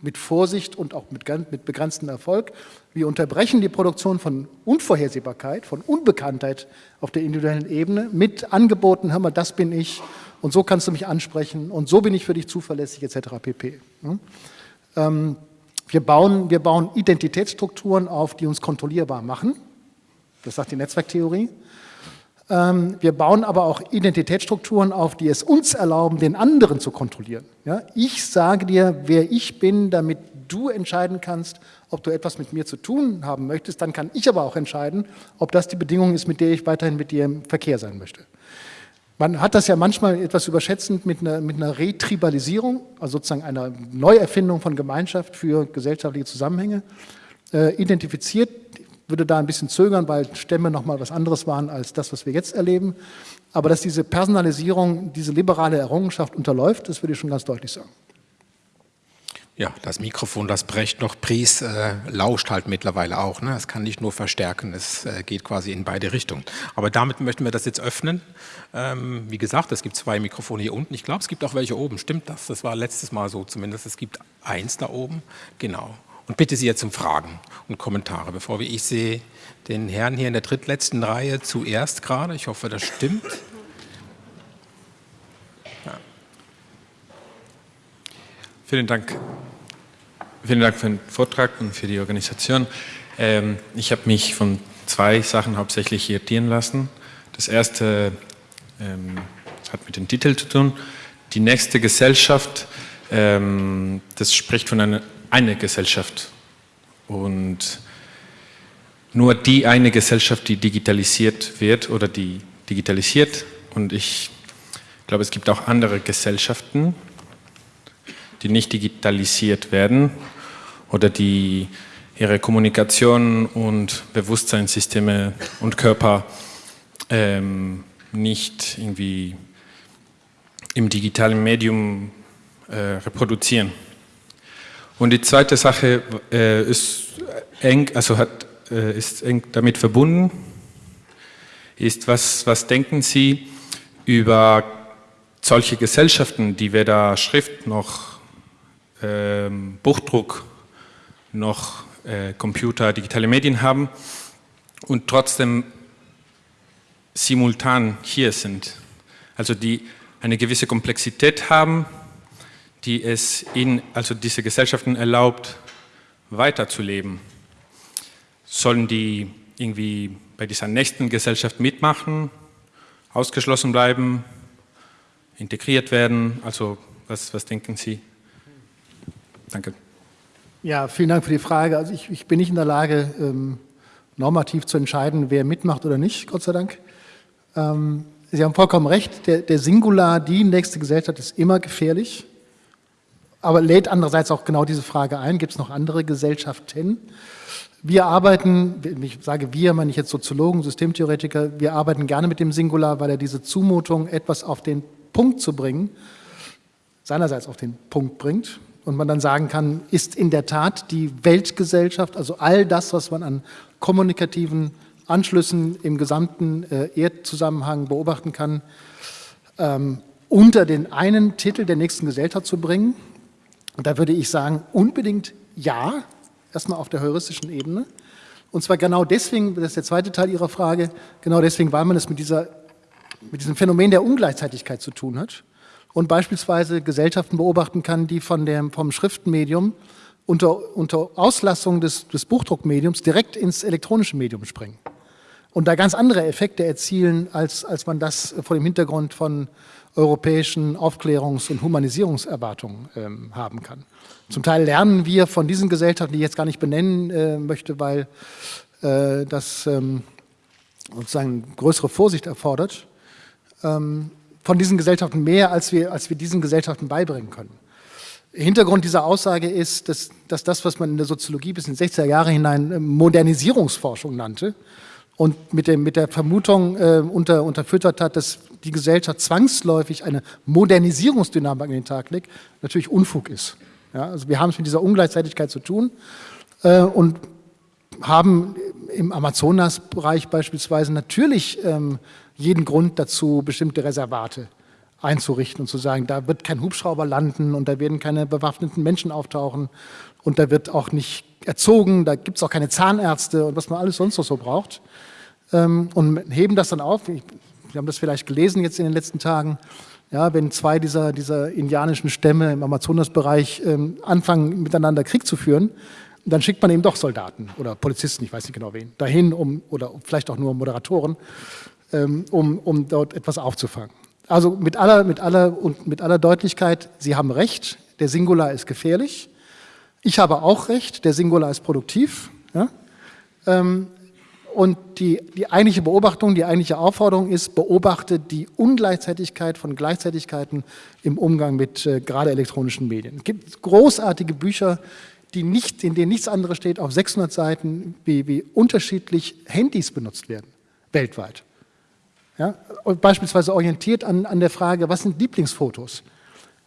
mit Vorsicht und auch mit, mit begrenztem Erfolg. Wir unterbrechen die Produktion von Unvorhersehbarkeit, von Unbekanntheit auf der individuellen Ebene mit Angeboten, hör mal, das bin ich und so kannst du mich ansprechen und so bin ich für dich zuverlässig etc. pp. Ähm, wir, bauen, wir bauen Identitätsstrukturen auf, die uns kontrollierbar machen. Das sagt die Netzwerktheorie. Ähm, wir bauen aber auch Identitätsstrukturen auf, die es uns erlauben, den anderen zu kontrollieren. Ich sage dir, wer ich bin, damit du entscheiden kannst, ob du etwas mit mir zu tun haben möchtest. Dann kann ich aber auch entscheiden, ob das die Bedingung ist, mit der ich weiterhin mit dir im Verkehr sein möchte. Man hat das ja manchmal etwas überschätzend mit einer, mit einer Retribalisierung, also sozusagen einer Neuerfindung von Gemeinschaft für gesellschaftliche Zusammenhänge, äh, identifiziert. Ich würde da ein bisschen zögern, weil Stämme nochmal was anderes waren als das, was wir jetzt erleben. Aber dass diese Personalisierung, diese liberale Errungenschaft unterläuft, das würde ich schon ganz deutlich sagen. Ja, das Mikrofon, das Brecht noch pries, äh, lauscht halt mittlerweile auch. Ne? Es kann nicht nur verstärken, es äh, geht quasi in beide Richtungen. Aber damit möchten wir das jetzt öffnen. Ähm, wie gesagt, es gibt zwei Mikrofone hier unten. Ich glaube, es gibt auch welche oben. Stimmt das? Das war letztes Mal so zumindest. Es gibt eins da oben. Genau. Und bitte Sie jetzt um Fragen und Kommentare, bevor wir, ich sehe den Herrn hier in der drittletzten Reihe zuerst gerade. Ich hoffe, das stimmt. Vielen Dank. Vielen Dank für den Vortrag und für die Organisation. Ähm, ich habe mich von zwei Sachen hauptsächlich irritieren lassen. Das erste ähm, hat mit dem Titel zu tun. Die nächste Gesellschaft, ähm, das spricht von einer eine Gesellschaft. Und nur die eine Gesellschaft, die digitalisiert wird oder die digitalisiert. Und ich glaube, es gibt auch andere Gesellschaften, die nicht digitalisiert werden oder die ihre Kommunikation und Bewusstseinssysteme und Körper ähm, nicht irgendwie im digitalen Medium äh, reproduzieren. Und die zweite Sache äh, ist eng, also hat, äh, ist eng damit verbunden, ist, was, was denken Sie über solche Gesellschaften, die weder Schrift noch ähm, Buchdruck noch äh, Computer, digitale Medien haben und trotzdem simultan hier sind. Also die eine gewisse Komplexität haben, die es in, also diese Gesellschaften erlaubt, weiterzuleben. Sollen die irgendwie bei dieser nächsten Gesellschaft mitmachen, ausgeschlossen bleiben, integriert werden? Also was, was denken Sie? Danke. Ja, vielen Dank für die Frage. Also ich, ich bin nicht in der Lage, ähm, normativ zu entscheiden, wer mitmacht oder nicht, Gott sei Dank. Ähm, Sie haben vollkommen recht, der, der Singular, die nächste Gesellschaft ist immer gefährlich, aber lädt andererseits auch genau diese Frage ein, gibt es noch andere Gesellschaften? Wir arbeiten, ich sage wir, meine ich jetzt Soziologen, Systemtheoretiker, wir arbeiten gerne mit dem Singular, weil er diese Zumutung, etwas auf den Punkt zu bringen, seinerseits auf den Punkt bringt und man dann sagen kann, ist in der Tat die Weltgesellschaft, also all das, was man an kommunikativen Anschlüssen im gesamten äh, Erdzusammenhang beobachten kann, ähm, unter den einen Titel der nächsten Gesellschaft zu bringen. Und da würde ich sagen, unbedingt ja, erstmal auf der heuristischen Ebene. Und zwar genau deswegen, das ist der zweite Teil Ihrer Frage, genau deswegen, weil man es mit, dieser, mit diesem Phänomen der Ungleichzeitigkeit zu tun hat und beispielsweise Gesellschaften beobachten kann, die von dem, vom Schriftmedium unter, unter Auslassung des, des Buchdruckmediums direkt ins elektronische Medium springen und da ganz andere Effekte erzielen, als, als man das vor dem Hintergrund von europäischen Aufklärungs- und Humanisierungserwartungen ähm, haben kann. Zum Teil lernen wir von diesen Gesellschaften, die ich jetzt gar nicht benennen äh, möchte, weil äh, das ähm, sozusagen größere Vorsicht erfordert, ähm, von diesen Gesellschaften mehr, als wir, als wir diesen Gesellschaften beibringen können. Hintergrund dieser Aussage ist, dass, dass das, was man in der Soziologie bis in die 60er Jahre hinein äh, Modernisierungsforschung nannte, und mit, dem, mit der Vermutung äh, unter, unterfüttert hat, dass die Gesellschaft zwangsläufig eine Modernisierungsdynamik an den Tag legt, natürlich Unfug ist. Ja, also wir haben es mit dieser Ungleichzeitigkeit zu tun äh, und haben im Amazonasbereich beispielsweise natürlich ähm, jeden Grund dazu, bestimmte Reservate einzurichten und zu sagen, da wird kein Hubschrauber landen und da werden keine bewaffneten Menschen auftauchen und da wird auch nicht erzogen, da gibt es auch keine Zahnärzte und was man alles sonst noch so braucht. Ähm, und heben das dann auf. Wir haben das vielleicht gelesen jetzt in den letzten Tagen. Ja, wenn zwei dieser, dieser indianischen Stämme im Amazonasbereich ähm, anfangen, miteinander Krieg zu führen, dann schickt man eben doch Soldaten oder Polizisten, ich weiß nicht genau wen, dahin, um, oder vielleicht auch nur Moderatoren, um, um dort etwas aufzufangen. Also mit aller, mit, aller, und mit aller Deutlichkeit, Sie haben recht, der Singular ist gefährlich. Ich habe auch recht, der Singular ist produktiv. Ja? Ähm, und die, die eigentliche Beobachtung, die eigentliche Aufforderung ist, beobachte die Ungleichzeitigkeit von Gleichzeitigkeiten im Umgang mit äh, gerade elektronischen Medien. Es gibt großartige Bücher, die nicht, in denen nichts anderes steht, auf 600 Seiten, wie, wie unterschiedlich Handys benutzt werden, weltweit. Ja? Beispielsweise orientiert an, an der Frage, was sind Lieblingsfotos?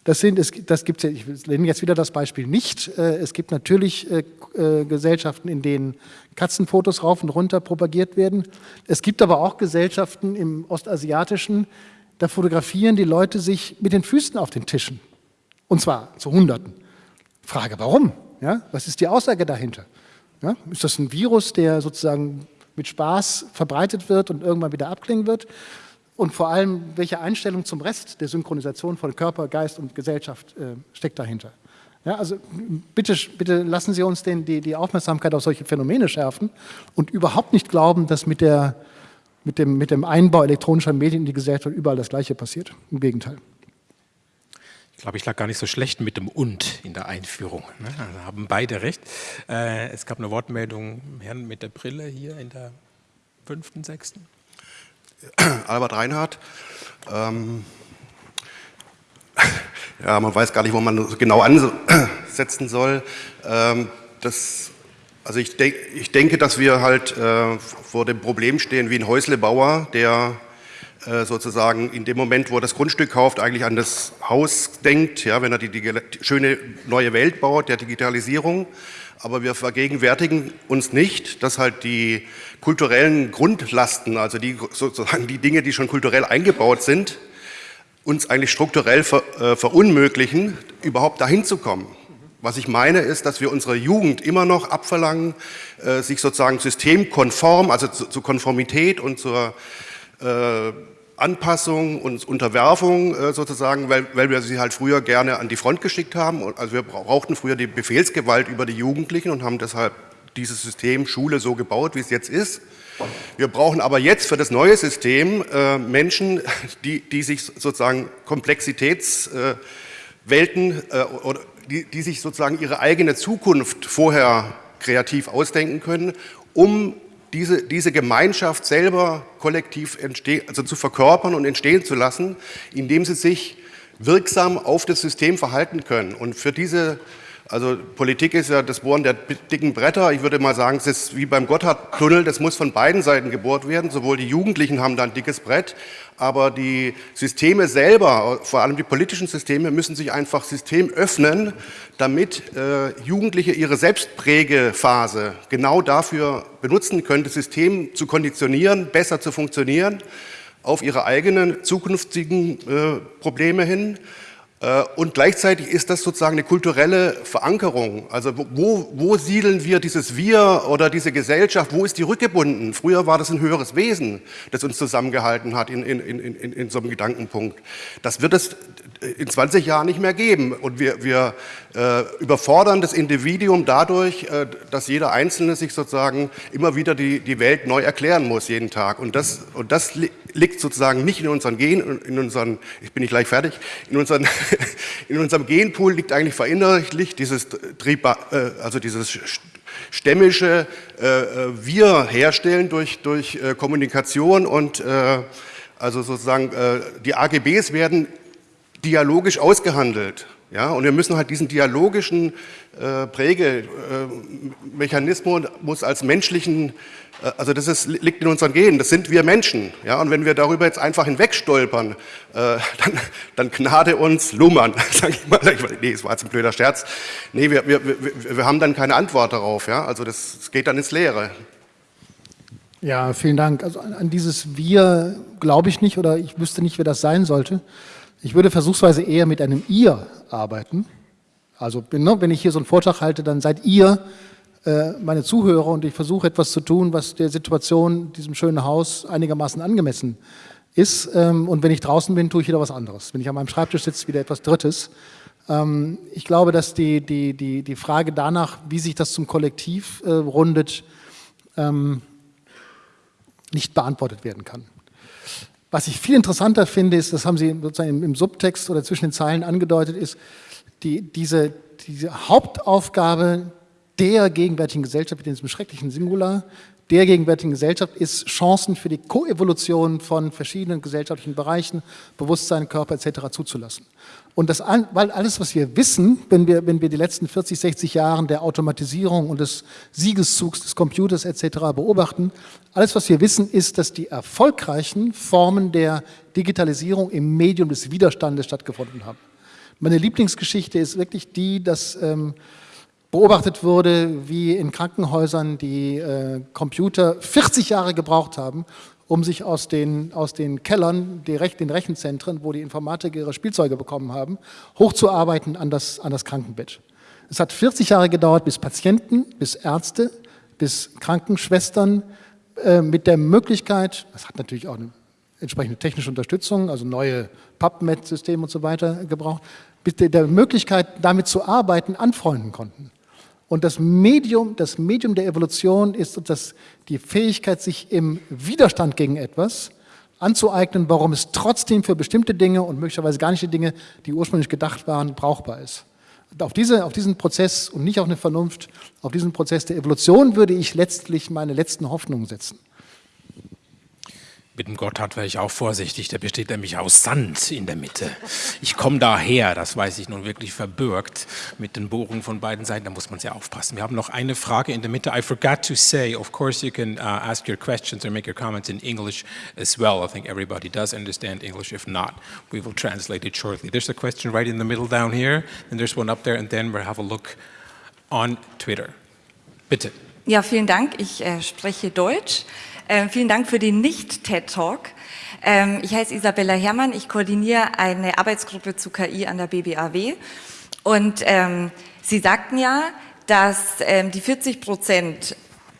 Das, sind, das gibt ich nenne jetzt wieder das Beispiel nicht. Äh, es gibt natürlich äh, äh, Gesellschaften, in denen Katzenfotos rauf und runter propagiert werden. Es gibt aber auch Gesellschaften im Ostasiatischen, da fotografieren die Leute sich mit den Füßen auf den Tischen. Und zwar zu Hunderten. Frage, warum? Ja, was ist die Aussage dahinter? Ja, ist das ein Virus, der sozusagen mit Spaß verbreitet wird und irgendwann wieder abklingen wird? und vor allem, welche Einstellung zum Rest der Synchronisation von Körper, Geist und Gesellschaft äh, steckt dahinter. Ja, also bitte, bitte lassen Sie uns den, die, die Aufmerksamkeit auf solche Phänomene schärfen und überhaupt nicht glauben, dass mit, der, mit, dem, mit dem Einbau elektronischer Medien in die Gesellschaft überall das Gleiche passiert. Im Gegenteil. Ich glaube, ich lag gar nicht so schlecht mit dem Und in der Einführung. Ne? Also haben beide recht. Äh, es gab eine Wortmeldung, Herrn mit der Brille hier in der fünften, sechsten. Albert Reinhardt. Ähm, <laughs> ja, man weiß gar nicht, wo man genau ansetzen soll. Ähm, das, also ich, denk, ich, denke, dass wir halt äh, vor dem Problem stehen wie ein Häuslebauer, der sozusagen in dem Moment, wo er das Grundstück kauft, eigentlich an das Haus denkt, ja, wenn er die, die schöne neue Welt baut, der Digitalisierung. Aber wir vergegenwärtigen uns nicht, dass halt die kulturellen Grundlasten, also die, sozusagen die Dinge, die schon kulturell eingebaut sind, uns eigentlich strukturell ver, äh, verunmöglichen, überhaupt dahin zu kommen. Was ich meine, ist, dass wir unserer Jugend immer noch abverlangen, äh, sich sozusagen systemkonform, also zu, zu Konformität und zur äh, Anpassung und Unterwerfung äh, sozusagen, weil, weil wir sie halt früher gerne an die Front geschickt haben. Also wir brauchten früher die Befehlsgewalt über die Jugendlichen und haben deshalb dieses System Schule so gebaut, wie es jetzt ist. Wir brauchen aber jetzt für das neue System äh, Menschen, <laughs> die, die sich sozusagen Komplexitätswelten äh, oder die, die sich sozusagen ihre eigene Zukunft vorher kreativ ausdenken können, um diese, diese Gemeinschaft selber kollektiv also zu verkörpern und entstehen zu lassen, indem sie sich wirksam auf das System verhalten können. Und für diese also Politik ist ja das Bohren der dicken Bretter. Ich würde mal sagen, es ist wie beim Gotthardtunnel, das muss von beiden Seiten gebohrt werden. Sowohl die Jugendlichen haben da ein dickes Brett, aber die Systeme selber, vor allem die politischen Systeme, müssen sich einfach System öffnen, damit äh, Jugendliche ihre Selbstprägephase genau dafür benutzen können, das System zu konditionieren, besser zu funktionieren, auf ihre eigenen zukünftigen äh, Probleme hin. Äh, und gleichzeitig ist das sozusagen eine kulturelle Verankerung. Also wo, wo siedeln wir dieses Wir oder diese Gesellschaft, wo ist die rückgebunden? Früher war das ein höheres Wesen, das uns zusammengehalten hat in, in, in, in, so einem Gedankenpunkt. Das wird es in 20 Jahren nicht mehr geben. Und wir, wir äh, überfordern das Individuum dadurch, äh, dass jeder Einzelne sich sozusagen immer wieder die, die Welt neu erklären muss, jeden Tag. Und das, und das li liegt sozusagen nicht in unseren Gen, in unseren, ich bin nicht gleich fertig, in, unseren, <laughs> in unserem Genpool liegt eigentlich verinnerlicht dieses Trieb, äh, also dieses stämmische äh, äh, Wir herstellen durch, durch Kommunikation und also sozusagen die AGBs werden dialogisch ausgehandelt. Ja, und wir müssen halt diesen dialogischen äh, Prägemechanismus als menschlichen, also das ist, liegt in unseren Genen, das sind wir Menschen. Ja, und wenn wir darüber jetzt einfach hinwegstolpern, äh, <laughs> dann, dann gnade uns Lummern, <laughs> sage ich mal. Nee, es war jetzt ein blöder Scherz. Nee, wir, wir, wir, wir haben dann keine Antwort darauf. Ja, also das, das geht dann ins Leere. Ja, vielen Dank. Also an, an dieses Wir glaube ich nicht oder ich wüsste nicht, wer das sein sollte. Ich würde versuchsweise eher mit einem Ihr arbeiten. Also ne, wenn ich hier so einen Vortrag halte, dann seid ihr äh, meine Zuhörer und ich versuche etwas zu tun, was der Situation, diesem schönen Haus einigermaßen angemessen ist. Ähm, und wenn ich draußen bin, tue ich wieder was anderes. Wenn ich an meinem Schreibtisch sitze, wieder etwas Drittes. Ähm, ich glaube, dass die, die, die, die Frage danach, wie sich das zum Kollektiv äh, rundet, ähm, nicht beantwortet werden kann. Was ich viel interessanter finde, ist, das haben Sie sozusagen im Subtext oder zwischen den Zeilen angedeutet, ist die, diese, diese Hauptaufgabe der gegenwärtigen Gesellschaft, in diesem schrecklichen Singular, der gegenwärtigen Gesellschaft ist, Chancen für die Koevolution von verschiedenen gesellschaftlichen Bereichen, Bewusstsein, Körper etc. zuzulassen. Und das, weil alles, was wir wissen, wenn wir, wenn wir die letzten 40, 60 Jahre der Automatisierung und des Siegeszugs des Computers etc. beobachten, alles, was wir wissen, ist, dass die erfolgreichen Formen der Digitalisierung im Medium des Widerstandes stattgefunden haben. Meine Lieblingsgeschichte ist wirklich die, dass ähm, beobachtet wurde, wie in Krankenhäusern die äh, Computer 40 Jahre gebraucht haben, um sich aus den, aus den Kellern, den Rechenzentren, wo die Informatiker ihre Spielzeuge bekommen haben, hochzuarbeiten an das, an das Krankenbett. Es hat 40 Jahre gedauert, bis Patienten, bis Ärzte, bis Krankenschwestern äh, mit der Möglichkeit, das hat natürlich auch eine entsprechende technische Unterstützung, also neue PubMed-Systeme und so weiter gebraucht, mit der Möglichkeit, damit zu arbeiten, anfreunden konnten. Und das Medium, das Medium der Evolution ist das, die Fähigkeit, sich im Widerstand gegen etwas anzueignen, warum es trotzdem für bestimmte Dinge und möglicherweise gar nicht die Dinge, die ursprünglich gedacht waren, brauchbar ist. Auf, diese, auf diesen Prozess und nicht auf eine Vernunft, auf diesen Prozess der Evolution würde ich letztlich meine letzten Hoffnungen setzen. Mit dem Gotthard wäre ich auch vorsichtig, der besteht nämlich aus Sand in der Mitte. Ich komme daher, das weiß ich nun wirklich verbürgt, mit den Bohrungen von beiden Seiten, da muss man sehr aufpassen. Wir haben noch eine Frage in der Mitte. I forgot to say, of course you can uh, ask your questions or make your comments in English as well. I think everybody does understand English. If not, we will translate it shortly. There's a question right in the middle down here, and there's one up there, and then we'll have a look on Twitter. Bitte. Ja, vielen Dank. Ich äh, spreche Deutsch. Ähm, vielen Dank für den Nicht-TED-Talk. Ähm, ich heiße Isabella Herrmann, ich koordiniere eine Arbeitsgruppe zu KI an der BBAW. Und ähm, Sie sagten ja, dass ähm, die 40 Prozent,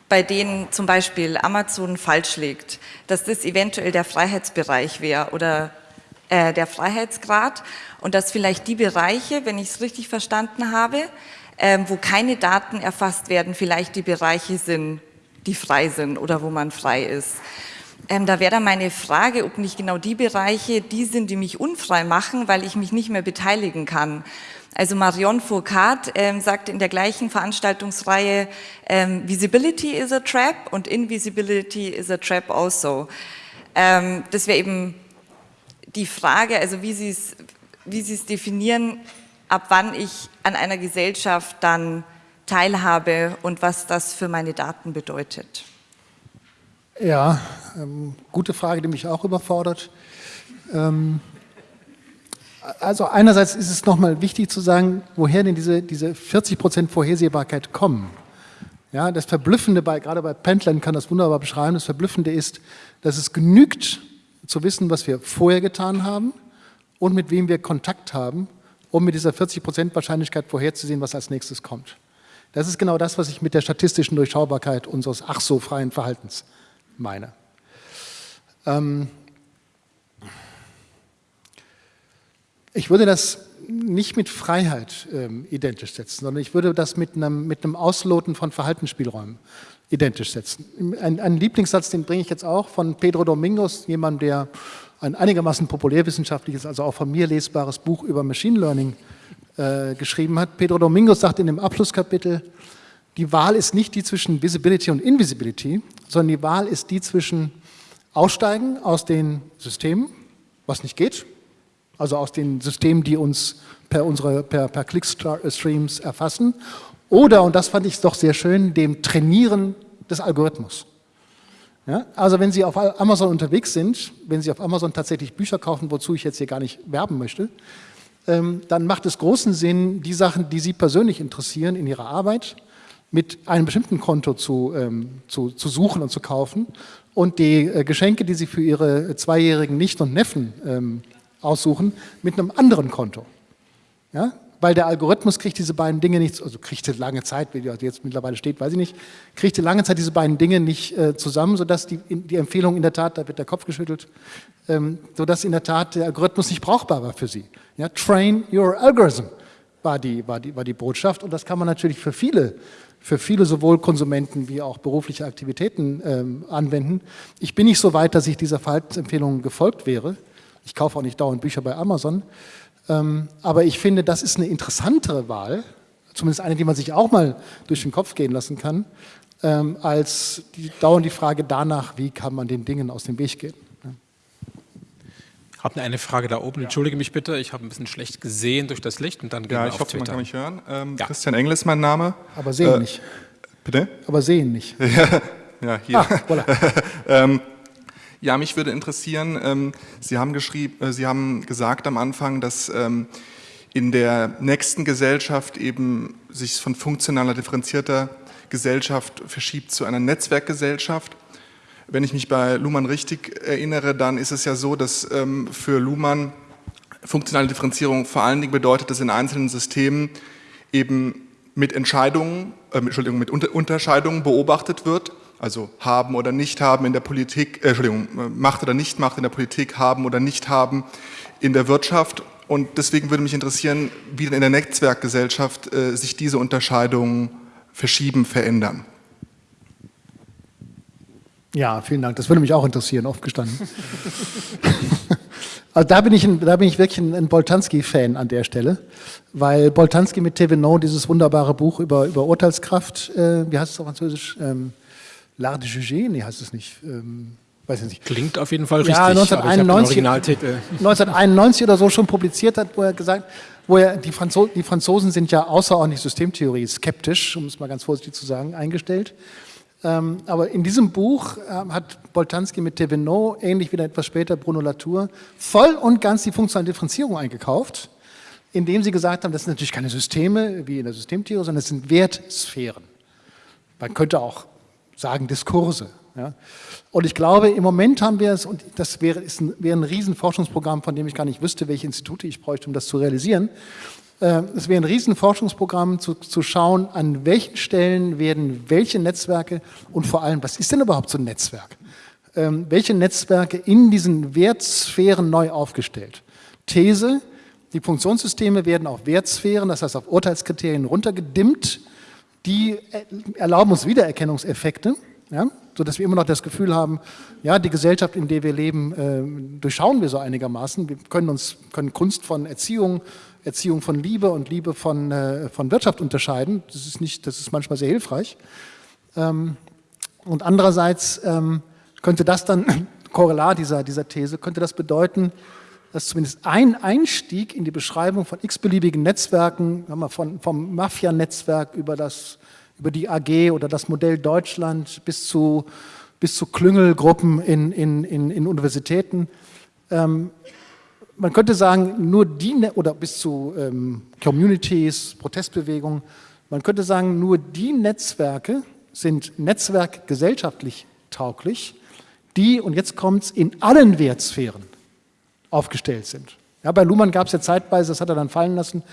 bei denen zum Beispiel Amazon falsch liegt, dass das eventuell der Freiheitsbereich wäre oder äh, der Freiheitsgrad und dass vielleicht die Bereiche, wenn ich es richtig verstanden habe, ähm, wo keine Daten erfasst werden, vielleicht die Bereiche sind, die frei sind oder wo man frei ist. Ähm, da wäre dann meine Frage, ob nicht genau die Bereiche die sind, die mich unfrei machen, weil ich mich nicht mehr beteiligen kann. Also Marion Foucault ähm, sagt in der gleichen Veranstaltungsreihe, ähm, Visibility is a trap und Invisibility is a trap also. Ähm, das wäre eben die Frage, also wie Sie es wie Sie es definieren, ab wann ich an einer Gesellschaft dann teilhabe und was das für meine Daten bedeutet? Ja, ähm, gute Frage, die mich auch überfordert. Ähm, also einerseits ist es nochmal wichtig zu sagen, woher denn diese, diese 40 Prozent Vorhersehbarkeit kommen. Ja, das Verblüffende, bei, gerade bei Pendlern kann das wunderbar beschreiben, das Verblüffende ist, dass es genügt zu wissen, was wir vorher getan haben und mit wem wir Kontakt haben, um mit dieser 40 Prozent Wahrscheinlichkeit vorherzusehen, was als nächstes kommt. Das ist genau das, was ich mit der statistischen Durchschaubarkeit unseres ach so freien Verhaltens meine. Ähm ich würde das nicht mit Freiheit ähm, identisch setzen, sondern ich würde das mit einem, mit einem Ausloten von Verhaltensspielräumen identisch setzen. Ein, ein Lieblingssatz, den bringe ich jetzt auch von Pedro Domingos, jemand, der ein einigermaßen populärwissenschaftliches, also auch von mir lesbares Buch über Machine Learning äh, geschrieben hat. Pedro Domingos sagt in dem Abschlusskapitel, die Wahl ist nicht die zwischen Visibility und Invisibility, sondern die Wahl ist die zwischen Aussteigen aus den Systemen, was nicht geht, also aus den Systemen, die uns per, unsere, per, per Clickstreams erfassen, oder, und das fand ich doch sehr schön, dem Trainieren des Algorithmus. Ja, also wenn Sie auf Amazon unterwegs sind, wenn Sie auf Amazon tatsächlich Bücher kaufen, wozu ich jetzt hier gar nicht werben möchte, dann macht es großen Sinn, die Sachen, die Sie persönlich interessieren in Ihrer Arbeit, mit einem bestimmten Konto zu, ähm, zu, zu suchen und zu kaufen und die äh, Geschenke, die Sie für Ihre zweijährigen Nicht- und Neffen ähm, aussuchen, mit einem anderen Konto. Ja? Weil der Algorithmus kriegt diese beiden Dinge nicht, also kriegt lange Zeit, wie jetzt mittlerweile steht, weiß ich nicht, kriegt lange Zeit diese beiden Dinge nicht äh, zusammen, sodass die, die Empfehlung in der Tat, da wird der Kopf geschüttelt, ähm, sodass in der Tat der Algorithmus nicht brauchbar war für Sie. Ja, train your algorithm war die, war, die, war die Botschaft und das kann man natürlich für viele, für viele sowohl Konsumenten wie auch berufliche Aktivitäten ähm, anwenden. Ich bin nicht so weit, dass ich dieser Verhaltensempfehlung gefolgt wäre. Ich kaufe auch nicht dauernd Bücher bei Amazon. Ähm, aber ich finde, das ist eine interessantere Wahl, zumindest eine, die man sich auch mal durch den Kopf gehen lassen kann, ähm, als die, dauernd die Frage danach, wie kann man den Dingen aus dem Weg gehen habe eine Frage da oben. Entschuldige mich bitte, ich habe ein bisschen schlecht gesehen durch das Licht und dann Ja, ich hoffe, Twitter. man kann mich hören. Ähm, ja. Christian Engel ist mein Name. Aber sehen äh, nicht. Bitte? Aber sehen nicht. <laughs> ja, hier. Ah, voilà. <laughs> ähm, ja, mich würde interessieren, ähm, Sie, haben geschrieben, äh, Sie haben gesagt am Anfang, dass ähm, in der nächsten Gesellschaft eben sich von funktionaler, differenzierter Gesellschaft verschiebt zu einer Netzwerkgesellschaft. Wenn ich mich bei Luhmann richtig erinnere, dann ist es ja so, dass ähm, für Luhmann funktionale Differenzierung vor allen Dingen bedeutet, dass in einzelnen Systemen eben mit Entscheidungen, äh, Entschuldigung, mit Unter Unterscheidungen beobachtet wird, Also haben oder nicht haben in der Politik, äh, Entschuldigung, Macht oder nicht Macht in der Politik, haben oder nicht haben in der Wirtschaft. Und deswegen würde mich interessieren, wie denn in der Netzwerkgesellschaft äh, sich diese Unterscheidungen verschieben, verändern. Ja, vielen Dank. Das würde mich auch interessieren, oft gestanden. <laughs> also da bin ich, ein, da bin ich wirklich ein, ein Boltanski-Fan an der Stelle, weil Boltanski mit Thévenot dieses wunderbare Buch über, über Urteilskraft, äh, wie heißt es auf Französisch? Ähm, L'art de juger? Nee, heißt es nicht. Ähm, weiß ich nicht. Klingt auf jeden Fall richtig. Ja, 1991, 1991 oder so schon publiziert hat, wo er gesagt, wo er, die, Franzo die Franzosen sind ja außerordentlich Systemtheorie skeptisch, um es mal ganz vorsichtig zu sagen, eingestellt. Ähm, aber in diesem Buch äh, hat Boltanski mit Thévenot, ähnlich wie dann etwas später Bruno Latour, voll und ganz die funktionale Differenzierung eingekauft, indem sie gesagt haben, das sind natürlich keine Systeme wie in der Systemtheorie, sondern das sind Wertsphären. Man könnte auch sagen Diskurse. Ja. Und ich glaube, im Moment haben wir es, und das wäre, ist ein, wäre ein Riesenforschungsprogramm, von dem ich gar nicht wüsste, welche Institute ich bräuchte, um das zu realisieren, äh, es wäre ein Riesenforschungsprogramm zu, zu schauen, an welchen Stellen werden welche Netzwerke und vor allem, was ist denn überhaupt so ein Netzwerk? Ähm, welche Netzwerke in diesen Wertsphären neu aufgestellt? These, die Funktionssysteme werden auf Wertsphären, das heißt auf Urteilskriterien runtergedimmt, die erlauben uns Wiedererkennungseffekte, ja, sodass wir immer noch das Gefühl haben, ja, die Gesellschaft, in der wir leben, äh, durchschauen wir so einigermaßen. Wir können uns können Kunst von Erziehung, Erziehung von Liebe und Liebe von, äh, von Wirtschaft unterscheiden. Das ist, nicht, das ist manchmal sehr hilfreich. Ähm, und andererseits ähm, könnte das dann, <coughs> Korrelat dieser, dieser These, könnte das bedeuten, dass zumindest ein Einstieg in die Beschreibung von x-beliebigen Netzwerken, von, vom Mafia-Netzwerk über, über die AG oder das Modell Deutschland bis zu, bis zu Klüngelgruppen in, in, in, in Universitäten, ähm, man könnte sagen, nur die, ne-, oder bis zu ähm, Communities, Protestbewegungen, man könnte sagen, nur die Netzwerke sind netzwerkgesellschaftlich tauglich, die, und jetzt kommt es, in allen Wertsphären aufgestellt sind. Ja, bei Luhmann gab es ja zeitweise, das hat er dann fallen lassen,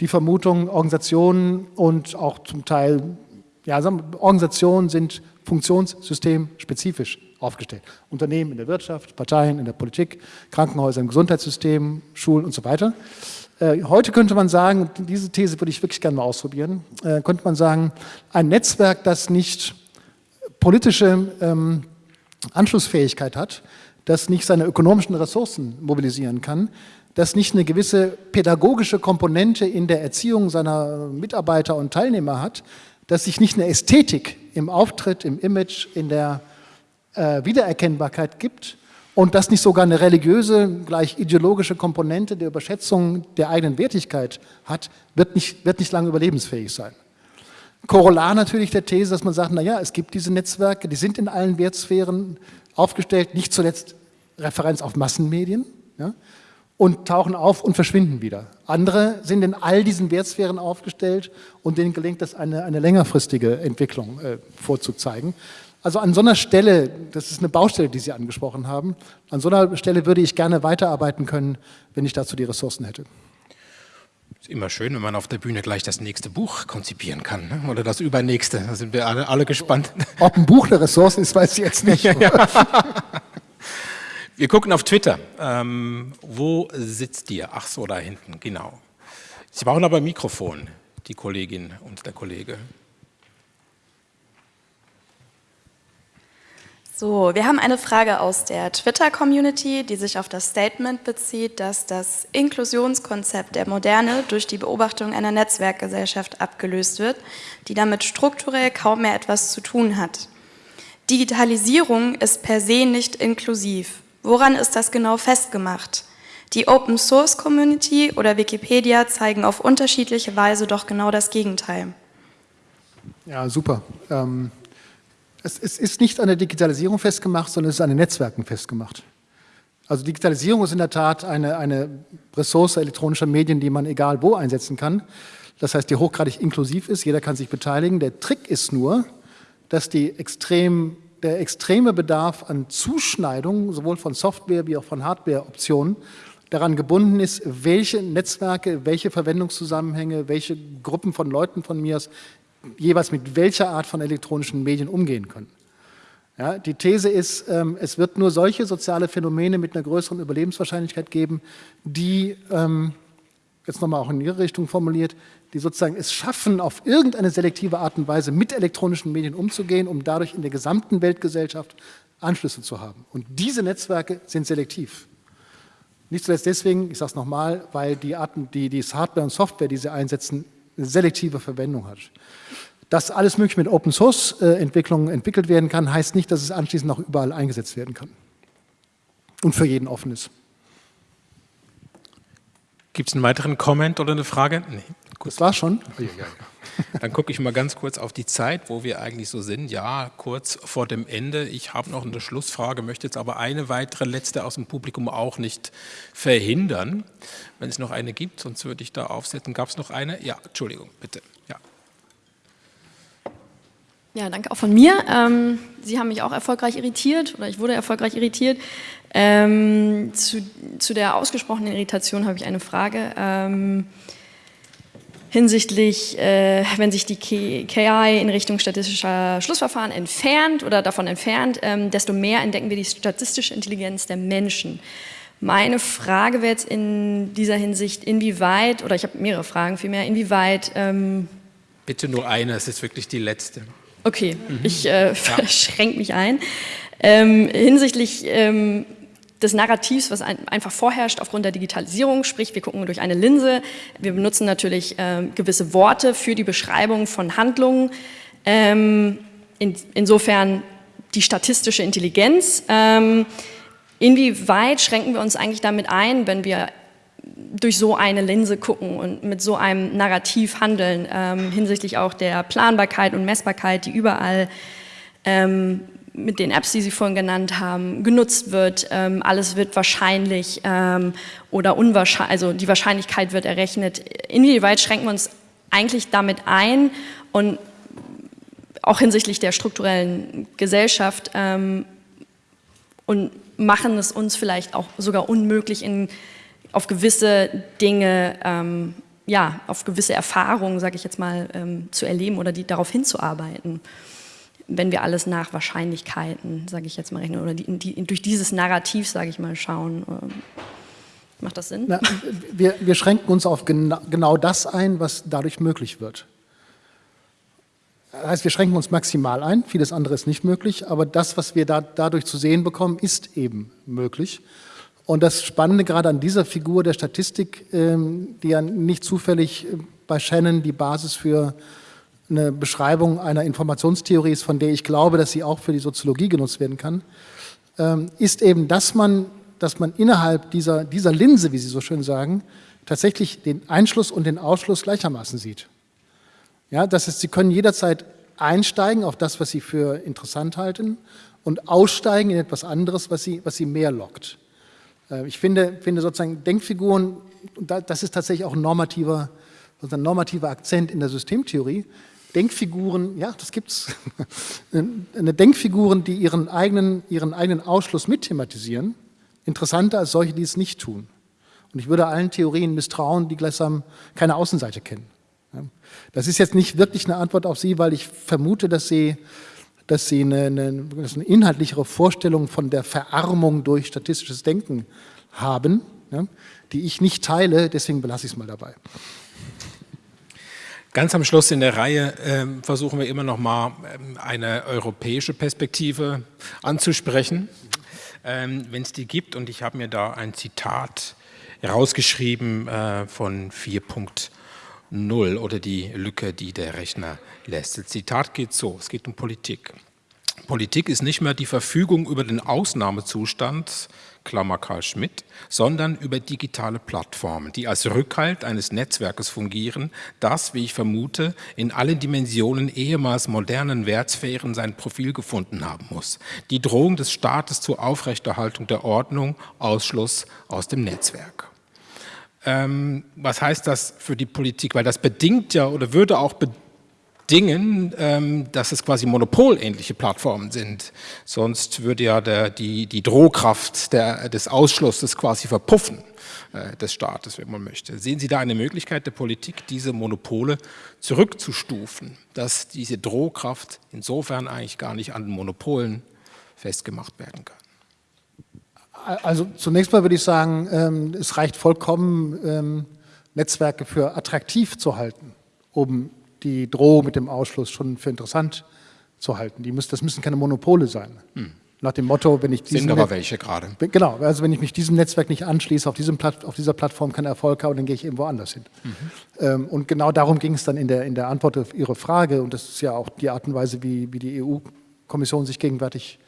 die Vermutung, Organisationen und auch zum Teil, ja, Organisationen sind funktionssystemspezifisch aufgestellt. Unternehmen in der Wirtschaft, Parteien in der Politik, Krankenhäuser im Gesundheitssystem, Schulen und so weiter. Äh, heute könnte man sagen, diese These würde ich wirklich gerne mal ausprobieren, äh, könnte man sagen, ein Netzwerk, das nicht politische ähm, Anschlussfähigkeit hat, das nicht seine ökonomischen Ressourcen mobilisieren kann, das nicht eine gewisse pädagogische Komponente in der Erziehung seiner Mitarbeiter und Teilnehmer hat, dass sich nicht eine Ästhetik im Auftritt, im Image, in der äh, Wiedererkennbarkeit gibt und das nicht sogar eine religiöse, gleich ideologische Komponente der Überschätzung der eigenen Wertigkeit hat, wird nicht, wird nicht lange überlebensfähig sein. Korollar natürlich der These, dass man sagt, naja, es gibt diese Netzwerke, die sind in allen Wertsphären aufgestellt, nicht zuletzt Referenz auf Massenmedien ja, und tauchen auf und verschwinden wieder. Andere sind in all diesen Wertsphären aufgestellt und denen gelingt es, eine, eine längerfristige Entwicklung äh, vorzuzeigen. Also an so einer Stelle, das ist eine Baustelle, die Sie angesprochen haben, an so einer Stelle würde ich gerne weiterarbeiten können, wenn ich dazu die Ressourcen hätte. Ist immer schön, wenn man auf der Bühne gleich das nächste Buch konzipieren kann ne? oder das übernächste. Da sind wir alle, alle gespannt. Ob ein Buch eine Ressource ist, weiß ich jetzt nicht. <laughs> wir gucken auf Twitter. Ähm, wo sitzt ihr? Ach so, da hinten, genau. Sie brauchen aber ein Mikrofon, die Kollegin und der Kollege. So, wir haben eine Frage aus der Twitter-Community, die sich auf das Statement bezieht, dass das Inklusionskonzept der Moderne durch die Beobachtung einer Netzwerkgesellschaft abgelöst wird, die damit strukturell kaum mehr etwas zu tun hat. Digitalisierung ist per se nicht inklusiv. Woran ist das genau festgemacht? Die Open Source Community oder Wikipedia zeigen auf unterschiedliche Weise doch genau das Gegenteil. Ja, super. Ähm es, es ist nicht an der Digitalisierung festgemacht, sondern es ist an den Netzwerken festgemacht. Also Digitalisierung ist in der Tat eine, eine Ressource elektronischer Medien, die man egal wo einsetzen kann. Das heißt, die hochgradig inklusiv ist, jeder kann sich beteiligen. Der Trick ist nur, dass extrem, der extreme Bedarf an Zuschneidung, sowohl von Software wie auch von Hardware-Optionen, daran gebunden ist, welche Netzwerke, welche Verwendungszusammenhänge, welche Gruppen von Leuten von mir aus jeweils mit welcher Art von elektronischen Medien umgehen können. Ja, die These ist, ähm, es wird nur solche soziale Phänomene mit einer größeren Überlebenswahrscheinlichkeit geben, die, ähm, jetzt nochmal auch in Ihre Richtung formuliert, die sozusagen es schaffen, auf irgendeine selektive Art und Weise mit elektronischen Medien umzugehen, um dadurch in der gesamten Weltgesellschaft Anschlüsse zu haben. Und diese Netzwerke sind selektiv. Nicht zuletzt deswegen, ich sage es nochmal, weil die, Arten, die, die Hardware und Software, die sie einsetzen, selektive Verwendung hat. Dass alles mögliche mit Open Source äh, Entwicklungen entwickelt werden kann, heißt nicht, dass es anschließend auch überall eingesetzt werden kann. Und für jeden offen ist. Gibt es einen weiteren Comment oder eine Frage? Nee. Gut. Das war schon. Oh, ja, ja. Dann gucke ich mal ganz kurz auf die Zeit, wo wir eigentlich so sind. Ja, kurz vor dem Ende. Ich habe noch eine Schlussfrage, möchte jetzt aber eine weitere letzte aus dem Publikum auch nicht verhindern. Wenn es noch eine gibt, sonst würde ich da aufsetzen. Gab es noch eine? Ja, Entschuldigung, bitte. Ja. Ja, danke auch von mir. Ähm, Sie haben mich auch erfolgreich irritiert oder ich wurde erfolgreich irritiert. Ähm, zu, zu, der ausgesprochenen Irritation habe ich eine Frage. Ähm, hinsichtlich, äh, wenn sich die KI in Richtung statistischer Schlussverfahren entfernt oder davon entfernt, ähm, desto mehr entdecken wir die statistische Intelligenz der Menschen. Meine Frage wäre jetzt in dieser Hinsicht, inwieweit, oder ich habe mehrere Fragen vielmehr, inwieweit... Ähm, Bitte nur eine, es ist wirklich die letzte. Okay, mhm. ich äh, ja. <laughs> schränke mich ein. Ähm, hinsichtlich ähm, des Narrativs, was ein, einfach vorherrscht aufgrund der Digitalisierung, sprich wir gucken durch eine Linse, wir benutzen natürlich äh, gewisse Worte für die Beschreibung von Handlungen, ähm, in, insofern die statistische Intelligenz. Ähm, inwieweit schränken wir uns eigentlich damit ein, wenn wir durch so eine Linse gucken und mit so einem Narrativ handeln, ähm, hinsichtlich auch der Planbarkeit und Messbarkeit, die überall ähm, mit den Apps, die Sie vorhin genannt haben, genutzt wird. Ähm, alles wird wahrscheinlich ähm, oder unwahrscheinlich, also die Wahrscheinlichkeit wird errechnet. Inwieweit schränken wir uns eigentlich damit ein und auch hinsichtlich der strukturellen Gesellschaft ähm, und machen es uns vielleicht auch sogar unmöglich, in, auf gewisse Dinge, ähm, ja, auf gewisse Erfahrungen, sage ich jetzt mal, ähm, zu erleben oder die, darauf hinzuarbeiten wenn wir alles nach Wahrscheinlichkeiten, sage ich jetzt mal, rechnen oder die, die, durch dieses Narrativ, sage ich mal, schauen. Ähm, macht das Sinn? Na, wir, wir, schränken uns auf gena genau das ein, was dadurch möglich wird. Das heißt, wir schränken uns maximal ein, vieles andere ist nicht möglich, aber das, was wir da, dadurch zu sehen bekommen, ist eben möglich. Und das Spannende gerade an dieser Figur der Statistik, ähm, die ja nicht zufällig äh, bei Shannon die Basis für eine Beschreibung einer Informationstheorie ist, von der ich glaube, dass sie auch für die Soziologie genutzt werden kann, ähm, ist eben, dass man, dass man innerhalb dieser, dieser Linse, wie Sie so schön sagen, tatsächlich den Einschluss und den Ausschluss gleichermaßen sieht. Ja, das heißt, Sie können jederzeit einsteigen auf das, was Sie für interessant halten und aussteigen in etwas anderes, was Sie, was Sie mehr lockt. Äh, ich finde, finde sozusagen Denkfiguren, das ist tatsächlich auch ein normativer, ein normativer Akzent in der Systemtheorie, Denkfiguren, ja, das gibt es, <laughs> eine Denkfiguren, die ihren eigenen, ihren eigenen Ausschluss mitthematisieren, interessanter als solche, die es nicht tun. Und ich würde allen Theorien misstrauen, die gleichsam keine Außenseite kennen. Das ist jetzt nicht wirklich eine Antwort auf Sie, weil ich vermute, dass Sie, dass Sie eine, eine, eine inhaltlichere Vorstellung von der Verarmung durch statistisches Denken haben, die ich nicht teile, deswegen belasse ich es mal dabei. Ganz am Schluss in der Reihe äh, versuchen wir immer noch mal ähm, eine europäische Perspektive anzusprechen, ähm, wenn es die gibt. Und ich habe mir da ein Zitat rausgeschrieben äh, von 4.0 oder die Lücke, die der Rechner lässt. Das Zitat geht so, es geht um Politik. Politik ist nicht mehr die Verfügung über den Ausnahmezustand, Klammer Karl Schmidt, sondern über digitale Plattformen, die als Rückhalt eines Netzwerkes fungieren, das, wie ich vermute, in allen Dimensionen ehemals modernen Wertsphären sein Profil gefunden haben muss. Die Drohung des Staates zur Aufrechterhaltung der Ordnung, Ausschluss aus dem Netzwerk. Ähm, was heißt das für die Politik? Weil das bedingt ja oder würde auch bedingen, Dingen, ähm, dass es quasi monopolähnliche Plattformen sind. Sonst würde ja der, die, die Drohkraft der, des Ausschlusses quasi verpuffen äh, des Staates, wenn man möchte. Sehen Sie da eine Möglichkeit der Politik, diese Monopole zurückzustufen, dass diese Drohkraft insofern eigentlich gar nicht an Monopolen festgemacht werden kann. Also zunächst mal würde ich sagen, ähm, es reicht vollkommen, ähm, Netzwerke für attraktiv zu halten, um die Drohung mit dem Ausschluss schon für interessant zu halten. Die müssen, das müssen keine Monopole sein. Hm. Nach dem Motto, wenn ich Sind aber welche gerade. Genau, also wenn ich mich diesem Netzwerk nicht anschließe, auf, diesem Platt, auf dieser Plattform keinen Erfolg habe, dann gehe ich irgendwo anders hin. Mhm. Ähm, und genau darum ging es dann in der, in der Antwort auf Ihre Frage. Und das ist ja auch die Art und Weise, wie, wie die EU-Kommission sich gegenwärtig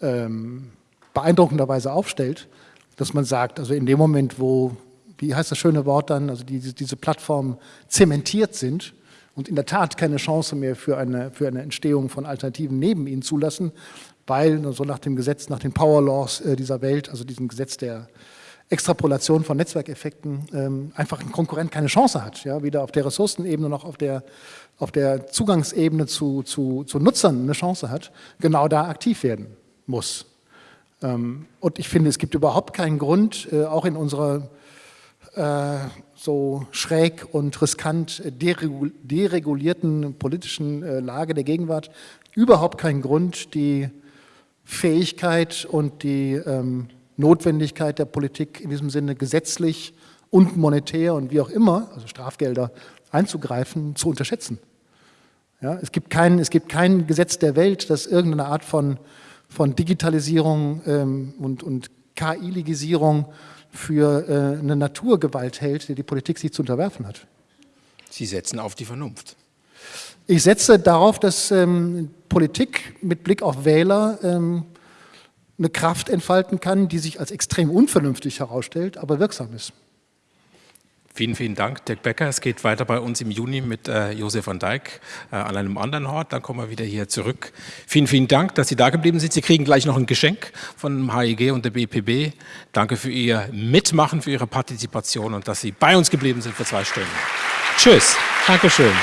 ähm, beeindruckenderweise aufstellt, dass man sagt, also in dem Moment, wo, wie heißt das schöne Wort dann, also die, diese Plattformen zementiert sind, und in der Tat keine Chance mehr für eine, für eine Entstehung von Alternativen neben ihnen zulassen, weil so nach dem Gesetz, nach den Power Laws äh, dieser Welt, also diesem Gesetz der Extrapolation von Netzwerkeffekten, ähm, einfach ein Konkurrent keine Chance hat, ja, weder auf der Ressourcenebene noch auf der, auf der Zugangsebene zu, zu, zu Nutzern eine Chance hat, genau da aktiv werden muss. Ähm, und ich finde, es gibt überhaupt keinen Grund, äh, auch in unserer äh, so schräg und riskant deregulierten politischen äh, Lage der Gegenwart, überhaupt keinen Grund, die Fähigkeit und die ähm, Notwendigkeit der Politik in diesem Sinne gesetzlich und monetär und wie auch immer, also Strafgelder einzugreifen, zu unterschätzen. Ja, es, gibt kein, es gibt kein Gesetz der Welt, das irgendeine Art von, von Digitalisierung ähm, und, und KI-Legisierung für äh, eine Naturgewalt hält, die die Politik sich zu unterwerfen hat. Sie setzen auf die Vernunft. Ich setze darauf, dass ähm, Politik mit Blick auf Wähler ähm, eine Kraft entfalten kann, die sich als extrem unvernünftig herausstellt, aber wirksam ist. Vielen, vielen Dank, Dirk Becker. Es geht weiter bei uns im Juni mit äh, Josef van Dijk äh, an einem anderen Ort. Dann kommen wir wieder hier zurück. Vielen, vielen Dank, dass Sie da geblieben sind. Sie kriegen gleich noch ein Geschenk von dem HIG und der BPB. Danke für Ihr Mitmachen, für Ihre Partizipation und dass Sie bei uns geblieben sind für zwei Stunden. Tschüss. Dankeschön.